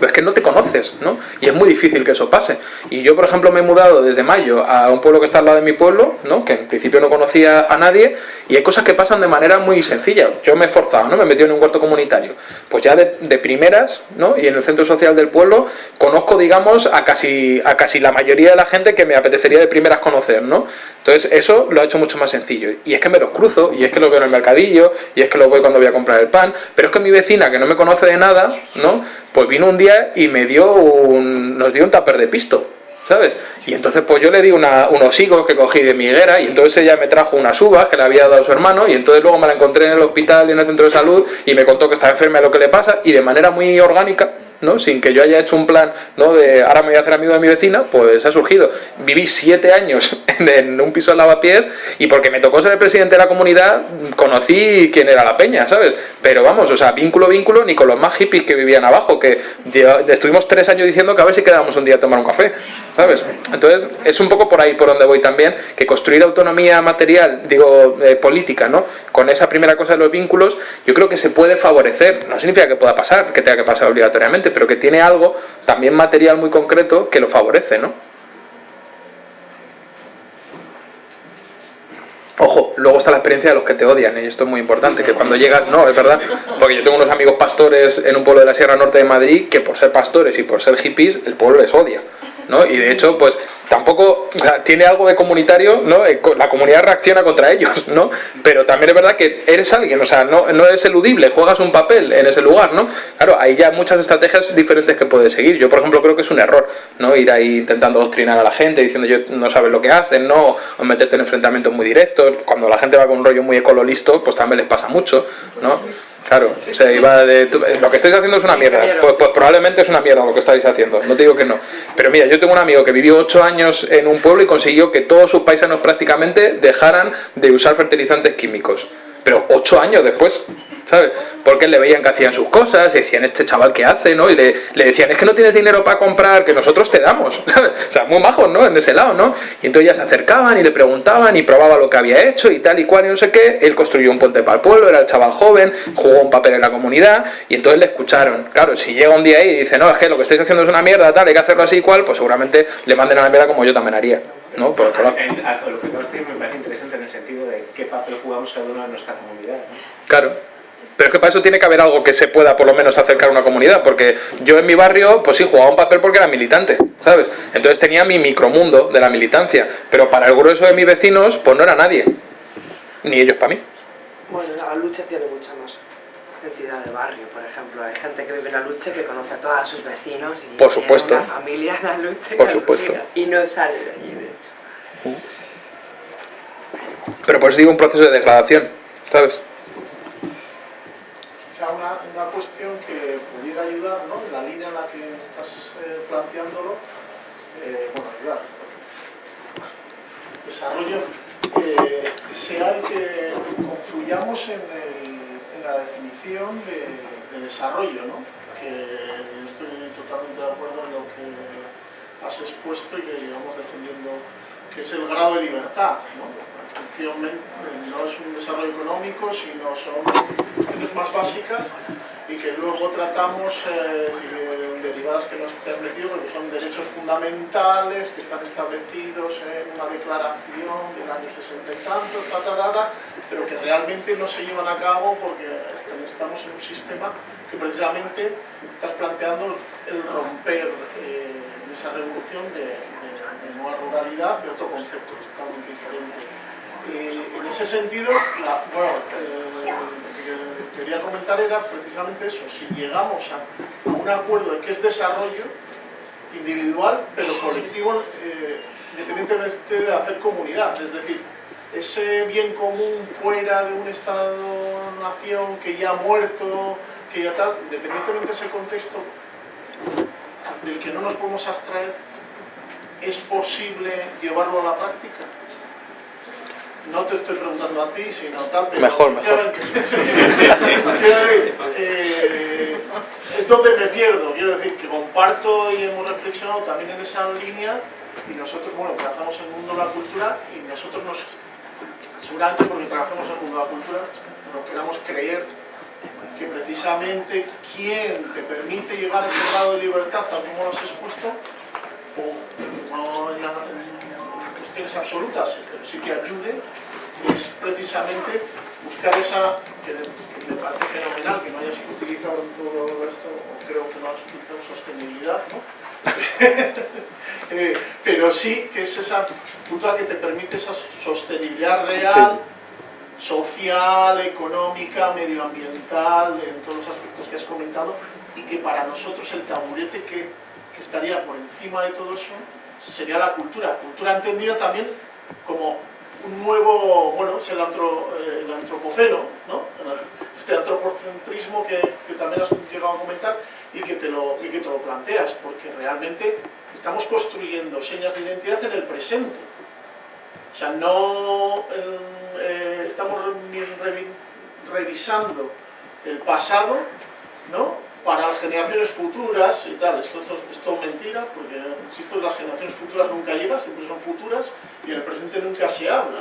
Pero es que no te conoces, ¿no? Y es muy difícil que eso pase. Y yo, por ejemplo, me he mudado desde mayo a un pueblo que está al lado de mi pueblo, ¿no? Que en principio no conocía a nadie, y hay cosas que pasan de manera muy sencilla. Yo me he esforzado, ¿no? Me he metido en un huerto comunitario. Pues ya de, de, primeras, ¿no? Y en el centro social del pueblo conozco, digamos, a casi, a casi la mayoría de la gente que me apetecería de primeras conocer, ¿no? Entonces eso lo ha hecho mucho más sencillo. Y es que me los cruzo, y es que los veo en el mercadillo, y es que los voy cuando voy a comprar el pan, pero es que mi vecina, que no me conoce de nada, ¿no? Pues vino un día y me dio un, nos dio un tupper de pisto, ¿sabes? Y entonces pues yo le di una, unos higos que cogí de mi higuera y entonces ella me trajo unas uvas que le había dado a su hermano y entonces luego me la encontré en el hospital y en el centro de salud y me contó que estaba enferma y lo que le pasa y de manera muy orgánica ¿no? sin que yo haya hecho un plan ¿no? de ahora me voy a hacer amigo de mi vecina, pues ha surgido. Viví siete años en un piso de lavapiés y porque me tocó ser el presidente de la comunidad, conocí quién era la peña, ¿sabes? Pero vamos, o sea, vínculo, vínculo, ni con los más hippies que vivían abajo, que estuvimos tres años diciendo que a ver si quedábamos un día a tomar un café, ¿sabes? Entonces, es un poco por ahí por donde voy también, que construir autonomía material, digo, eh, política, ¿no? Con esa primera cosa de los vínculos, yo creo que se puede favorecer, no significa que pueda pasar, que tenga que pasar obligatoriamente, pero que tiene algo también material muy concreto que lo favorece, ¿no? Ojo, luego está la experiencia de los que te odian, y esto es muy importante, que cuando llegas, no, es verdad, porque yo tengo unos amigos pastores en un pueblo de la Sierra Norte de Madrid que por ser pastores y por ser hippies, el pueblo les odia. ¿No? Y de hecho, pues tampoco tiene algo de comunitario, ¿no? Eh, la comunidad reacciona contra ellos, ¿no? Pero también es verdad que eres alguien, o sea, no, no eludible, juegas un papel en ese lugar, ¿no? Claro, hay ya muchas estrategias diferentes que puedes seguir. Yo, por ejemplo, creo que es un error, ¿no? Ir ahí intentando doctrinar a la gente, diciendo yo no sabes lo que hacen, ¿no? O meterte en enfrentamientos muy directos. Cuando la gente va con un rollo muy ecololisto, pues también les pasa mucho, ¿no? Claro, o sea, iba de, lo que estáis haciendo es una mierda. Pues, pues, probablemente es una mierda lo que estáis haciendo, no te digo que no. Pero mira, yo tengo un amigo que vivió ocho años en un pueblo y consiguió que todos sus paisanos prácticamente dejaran de usar fertilizantes químicos. Pero ocho años después, ¿sabes? Porque le veían que hacían sus cosas, y decían, este chaval que hace, ¿no? Y le, decían, es que no tienes dinero para comprar, que nosotros te damos, ¿sabes? O sea, muy majos, ¿no? En ese lado, ¿no? Y entonces ya se acercaban y le preguntaban y probaba lo que había hecho y tal y cual y no sé qué. Él construyó un puente para el pueblo, era el chaval joven, jugó un papel en la comunidad y entonces le escucharon. Claro, si llega un día ahí y dice, no, es que lo que estáis haciendo es una mierda, tal, hay que hacerlo así y cual, pues seguramente le manden a la mierda como yo también haría. ¿no? Por otro lado. Lo que me parece interesante en el sentido de qué papel jugamos cada uno en nuestra comunidad. ¿no? Claro. Pero es que para eso tiene que haber algo que se pueda por lo menos acercar a una comunidad, porque yo en mi barrio, pues sí, jugaba un papel porque era militante, ¿sabes? Entonces tenía mi micromundo de la militancia, pero para el grueso de mis vecinos, pues no era nadie, ni ellos para mí. Bueno, la lucha tiene mucha más entidad de barrio, por ejemplo, hay gente que vive en la lucha que conoce a todos sus vecinos y por supuesto. tiene una familia en la lucha por supuesto. y no sale de allí, de hecho. Pero por eso digo un proceso de degradación, ¿sabes? Una, una, cuestión que pudiera ayudar, ¿no? En la línea en la que estás eh, planteándolo, eh, bueno, ayudar. desarrollo eh, sea el que confluyamos en, en la definición de, de desarrollo, ¿no? que estoy totalmente de acuerdo en lo que has expuesto y que llevamos defendiendo que es el grado de libertad. ¿no? No es un desarrollo económico, sino son cuestiones más básicas y que luego tratamos eh, derivadas que nos han metido, porque son derechos fundamentales que están establecidos en una declaración del año 60 y tantos, pero que realmente no se llevan a cabo porque estamos en un sistema que precisamente está planteando el romper eh, esa revolución de, nueva ruralidad de otro concepto totalmente diferente. Eh, en ese sentido, bueno, eh, lo que quería comentar era precisamente eso, si llegamos a, un acuerdo de que es desarrollo individual, pero colectivo, independientemente de hacer comunidad, es decir, ese bien común fuera de un Estado-nación que ya ha muerto, que ya tal, independientemente de ese contexto del que no nos podemos abstraer, es posible llevarlo a la práctica. No te estoy preguntando a ti, sino tal, pero... Mejor, mejor. Eh, es donde me pierdo, quiero decir que comparto y hemos reflexionado también en esa línea y nosotros, bueno, trabajamos en el mundo de la cultura y nosotros nos, seguramente porque trabajamos en el mundo de la cultura, nos queramos creer que precisamente quien te permite llegar a ese grado de libertad, tal como lo has expuesto, o no en, cuestiones absolutas, pero sí que ayude, es precisamente buscar esa, que me parece fenomenal, que no hayas utilizado todo esto, creo que no has utilizado sostenibilidad, ¿no? Eh, pero sí que es esa cultura que te permite esa sostenibilidad real, social, económica, medioambiental, en todos los aspectos que has comentado, y que para nosotros el taburete que, estaría por encima de todo eso sería la cultura. Cultura entendida también como un nuevo, bueno, es el, antropoceno, ¿no? este antropocentrismo que, también has llegado a comentar y que, te lo, y que te lo planteas, porque realmente estamos construyendo señas de identidad en el presente. O sea, no eh, estamos revisando el pasado, ¿no? Para las generaciones futuras y tal. Esto, esto, es mentira, porque, insisto, las generaciones futuras nunca llegan, siempre son futuras, y en el presente nunca se habla.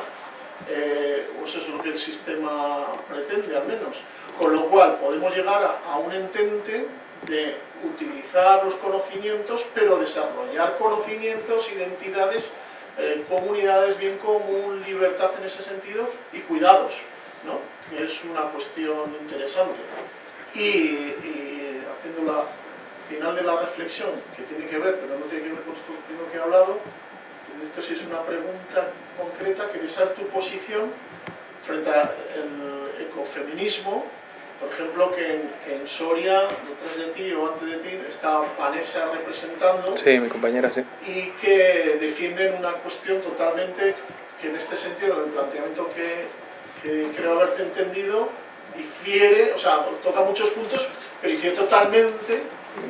Eh, o eso es lo que el sistema pretende, al menos. Con lo cual, podemos llegar a, a un entente de utilizar los conocimientos, pero desarrollar conocimientos, identidades eh, comunidades, bien común, libertad en ese sentido y cuidados, ¿no? que es una cuestión interesante. Y, haciendo la final de la reflexión, que tiene que ver, pero no tiene que ver con esto que he hablado, esto sí es una pregunta concreta, que es tu posición frente al ecofeminismo, por ejemplo, que en, Soria, detrás de ti o antes de ti, está Vanessa representando. Sí, mi compañera, sí. Y que defienden una cuestión totalmente, que en este sentido, el planteamiento que, creo haberte entendido, difiere, o sea, toca muchos puntos, pero difiere totalmente.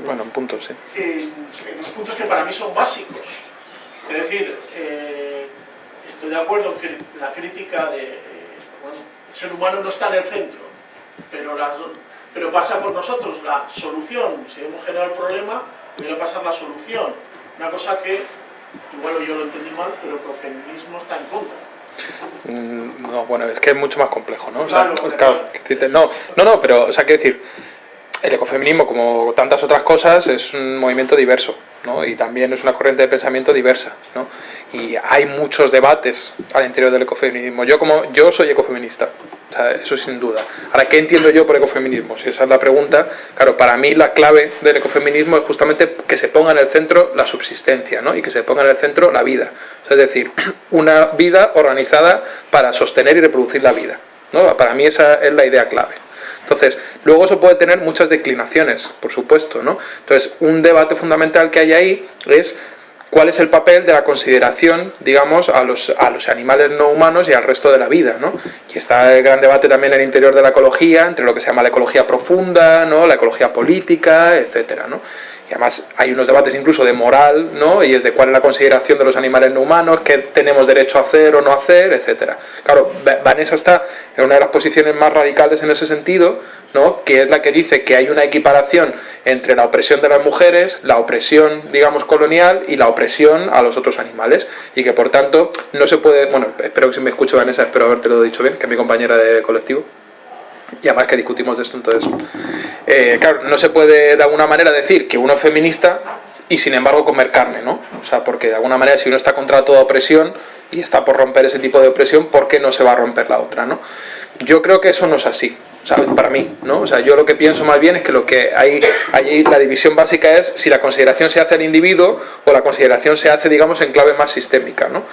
Bueno, en puntos, sí. En, los puntos que para mí son básicos. Es decir, eh, estoy de acuerdo en que la crítica de. Eh, bueno, el ser humano no está en el centro pero, pero pasa por nosotros la solución. Si hemos generado el problema, a pasar la solución. Una cosa que, igual yo lo entendí mal, pero que el feminismo está en contra. Mm, no, bueno, es que es mucho más complejo, ¿no? no, no, no, pero, o sea, quiero decir, el ecofeminismo, como tantas otras cosas, es un movimiento diverso, ¿no? Y también es una corriente de pensamiento diversa, ¿no? Y hay muchos debates al interior del ecofeminismo. Yo como yo soy ecofeminista, o eso sin duda. Ahora, ¿qué entiendo yo por ecofeminismo? Si esa es la pregunta, claro, para mí la clave del ecofeminismo es justamente que se ponga en el centro la subsistencia, ¿no? Y que se ponga en el centro la vida. es decir, una vida organizada para sostener y reproducir la vida. ¿no? Para mí esa es la idea clave. Entonces, luego eso puede tener muchas declinaciones, por supuesto, ¿no? Entonces, un debate fundamental que hay ahí es cuál es el papel de la consideración, digamos, a los, a los animales no humanos y al resto de la vida, ¿no? Y está el gran debate también en el interior de la ecología, entre lo que se llama la ecología profunda, ¿no? La ecología política, etcétera, ¿no? Y además hay unos debates incluso de moral, ¿no? Y es de cuál es la consideración de los animales no humanos, qué tenemos derecho a hacer o no hacer, etcétera. Claro, Vanessa está en una de las posiciones más radicales en ese sentido, ¿no? Que es la que dice que hay una equiparación entre la opresión de las mujeres, la opresión, digamos, colonial y la opresión a los otros animales. Y que por tanto no se puede, bueno, espero que si me escucho Vanessa, espero haberte lo dicho bien, que es mi compañera de colectivo y además que discutimos de esto entonces eh, claro, no se puede de alguna manera decir que uno es feminista y sin embargo comer carne, ¿no? O sea, porque de alguna manera si uno está contra toda opresión y está por romper ese tipo de opresión, ¿por qué no se va a romper la otra, ¿no? Yo creo que eso no es así, ¿sabes? Para mí, ¿no? O sea, yo lo que pienso más bien es que lo que hay allí, la división básica es si la consideración se hace al individuo o la consideración se hace, digamos, en clave más sistémica, ¿no?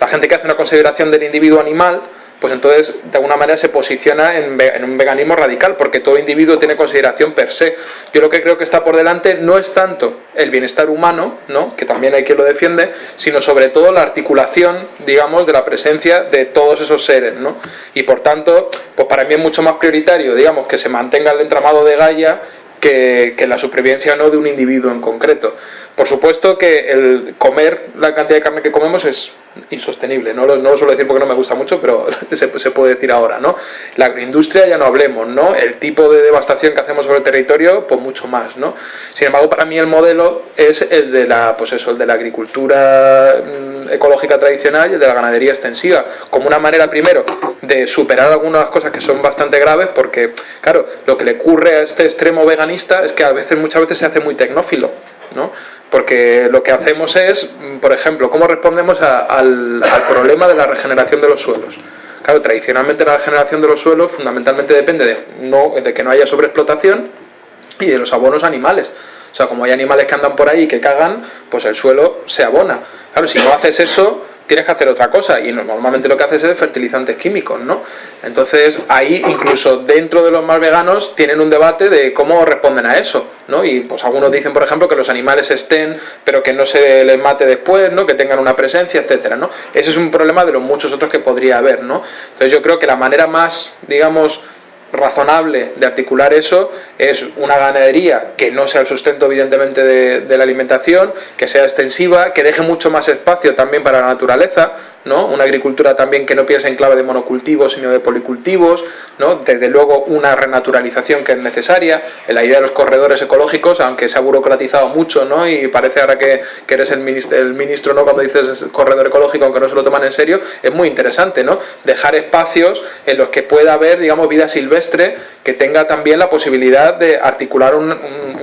La gente que hace una consideración del individuo animal pues entonces de alguna manera se posiciona en, un veganismo radical, porque todo individuo tiene consideración per se. Yo lo que creo que está por delante no es tanto el bienestar humano, ¿no? que también hay quien lo defiende, sino sobre todo la articulación, digamos, de la presencia de todos esos seres. ¿no? Y por tanto, pues para mí es mucho más prioritario, digamos, que se mantenga el entramado de Gaia que, que la supervivencia no de un individuo en concreto. Por supuesto que el comer la cantidad de carne que comemos es insostenible, no lo, no lo suelo decir porque no me gusta mucho, pero se, puede decir ahora, ¿no? La agroindustria ya no hablemos, ¿no? El tipo de devastación que hacemos sobre el territorio, pues mucho más, ¿no? Sin embargo, para mí el modelo es el de la, pues eso, el de la agricultura mm, ecológica tradicional y el de la ganadería extensiva, como una manera primero de superar algunas cosas que son bastante graves, porque, claro, lo que le ocurre a este extremo veganista es que a veces, muchas veces se hace muy tecnófilo, porque lo que hacemos es, por ejemplo, cómo respondemos al, problema de la regeneración de los suelos. Claro, tradicionalmente la regeneración de los suelos fundamentalmente depende de, no, de que no haya sobreexplotación y de los abonos animales. O sea, como hay animales que andan por ahí y que cagan, pues el suelo se abona. Claro, si no haces eso, tienes que hacer otra cosa y normalmente lo que haces es fertilizantes químicos, ¿no? Entonces ahí incluso dentro de los más veganos tienen un debate de cómo responden a eso, ¿no? Y pues algunos dicen, por ejemplo, que los animales estén, pero que no se les mate después, ¿no? Que tengan una presencia, etcétera, ¿no? Ese es un problema de los muchos otros que podría haber, ¿no? Entonces yo creo que la manera más, digamos, razonable de articular eso es una ganadería que no sea el sustento evidentemente de, la alimentación, que sea extensiva, que deje mucho más espacio también para la naturaleza, ¿no? Una agricultura también que no piense en clave de monocultivos, sino de policultivos, ¿no? Desde luego una renaturalización que es necesaria, la idea de los corredores ecológicos, aunque se ha burocratizado mucho, ¿no? Y parece ahora que, eres el ministro, el ministro, ¿no? Cuando dices corredor ecológico, aunque no se lo toman en serio, es muy interesante, ¿no? Dejar espacios en los que pueda haber, digamos, vida silvestre que tenga también la posibilidad de articular un,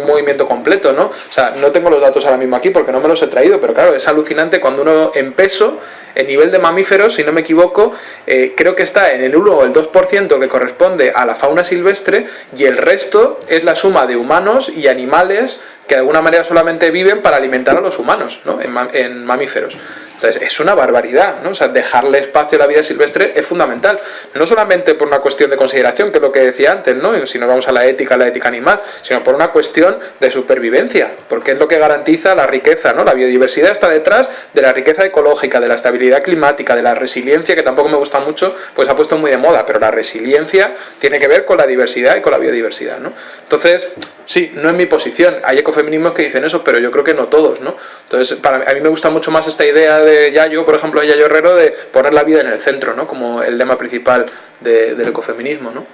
movimiento completo, ¿no? O sea, no tengo los datos ahora mismo aquí porque no me los he traído, pero claro, es alucinante cuando uno en peso el nivel de mamíferos, si no me equivoco, eh, creo que está en el 1 o el 2% que corresponde a la fauna silvestre y el resto es la suma de humanos y animales que de alguna manera solamente viven para alimentar a los humanos, ¿no? en mamíferos. Entonces, es una barbaridad, ¿no? O sea, dejarle espacio a la vida silvestre es fundamental. No solamente por una cuestión de consideración, que es lo que decía antes, ¿no? Si nos vamos a la ética, la ética animal, sino por una cuestión de supervivencia, porque es lo que garantiza la riqueza, ¿no? La biodiversidad está detrás de la riqueza ecológica, de la estabilidad climática, de la resiliencia, que tampoco me gusta mucho, pues ha puesto muy de moda, pero la resiliencia tiene que ver con la diversidad y con la biodiversidad, ¿no? Entonces, sí, no es mi posición. Ecofeminismos que dicen eso, pero yo creo que no todos, ¿no? Entonces, para a mí me gusta mucho más esta idea de Yayo, por ejemplo, de Yayo Herrero, de poner la vida en el centro, ¿no? Como el lema principal de, del ecofeminismo, ¿no?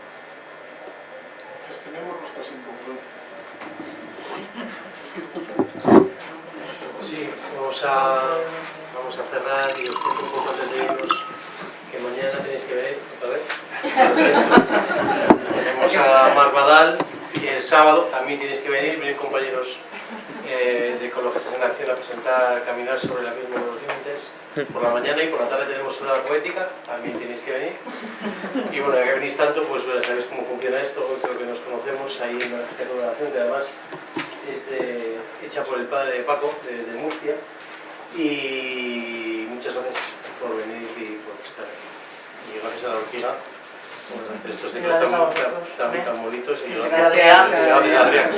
Sí, vamos a, vamos a cerrar y os cuento un poco antes de irnos que mañana tenéis que ver, a ver, tenemos a Mar y el sábado también tenéis que venir, venir compañeros eh, de Ecologistas en Acción a presentar Caminar sobre el abismo de los límites por la mañana y por la tarde tenemos una poética, también tenéis que venir. Y bueno, ya que venís tanto, pues ya sabéis cómo funciona esto, creo que nos conocemos, ahí en la oración que además es hecha por el padre de Paco, de, Murcia. Y muchas gracias por venir y por estar aquí. Y gracias a la orquídea estos ciclos tan, tan, tan, bonitos. Y gracias, gracias, gracias Adrián.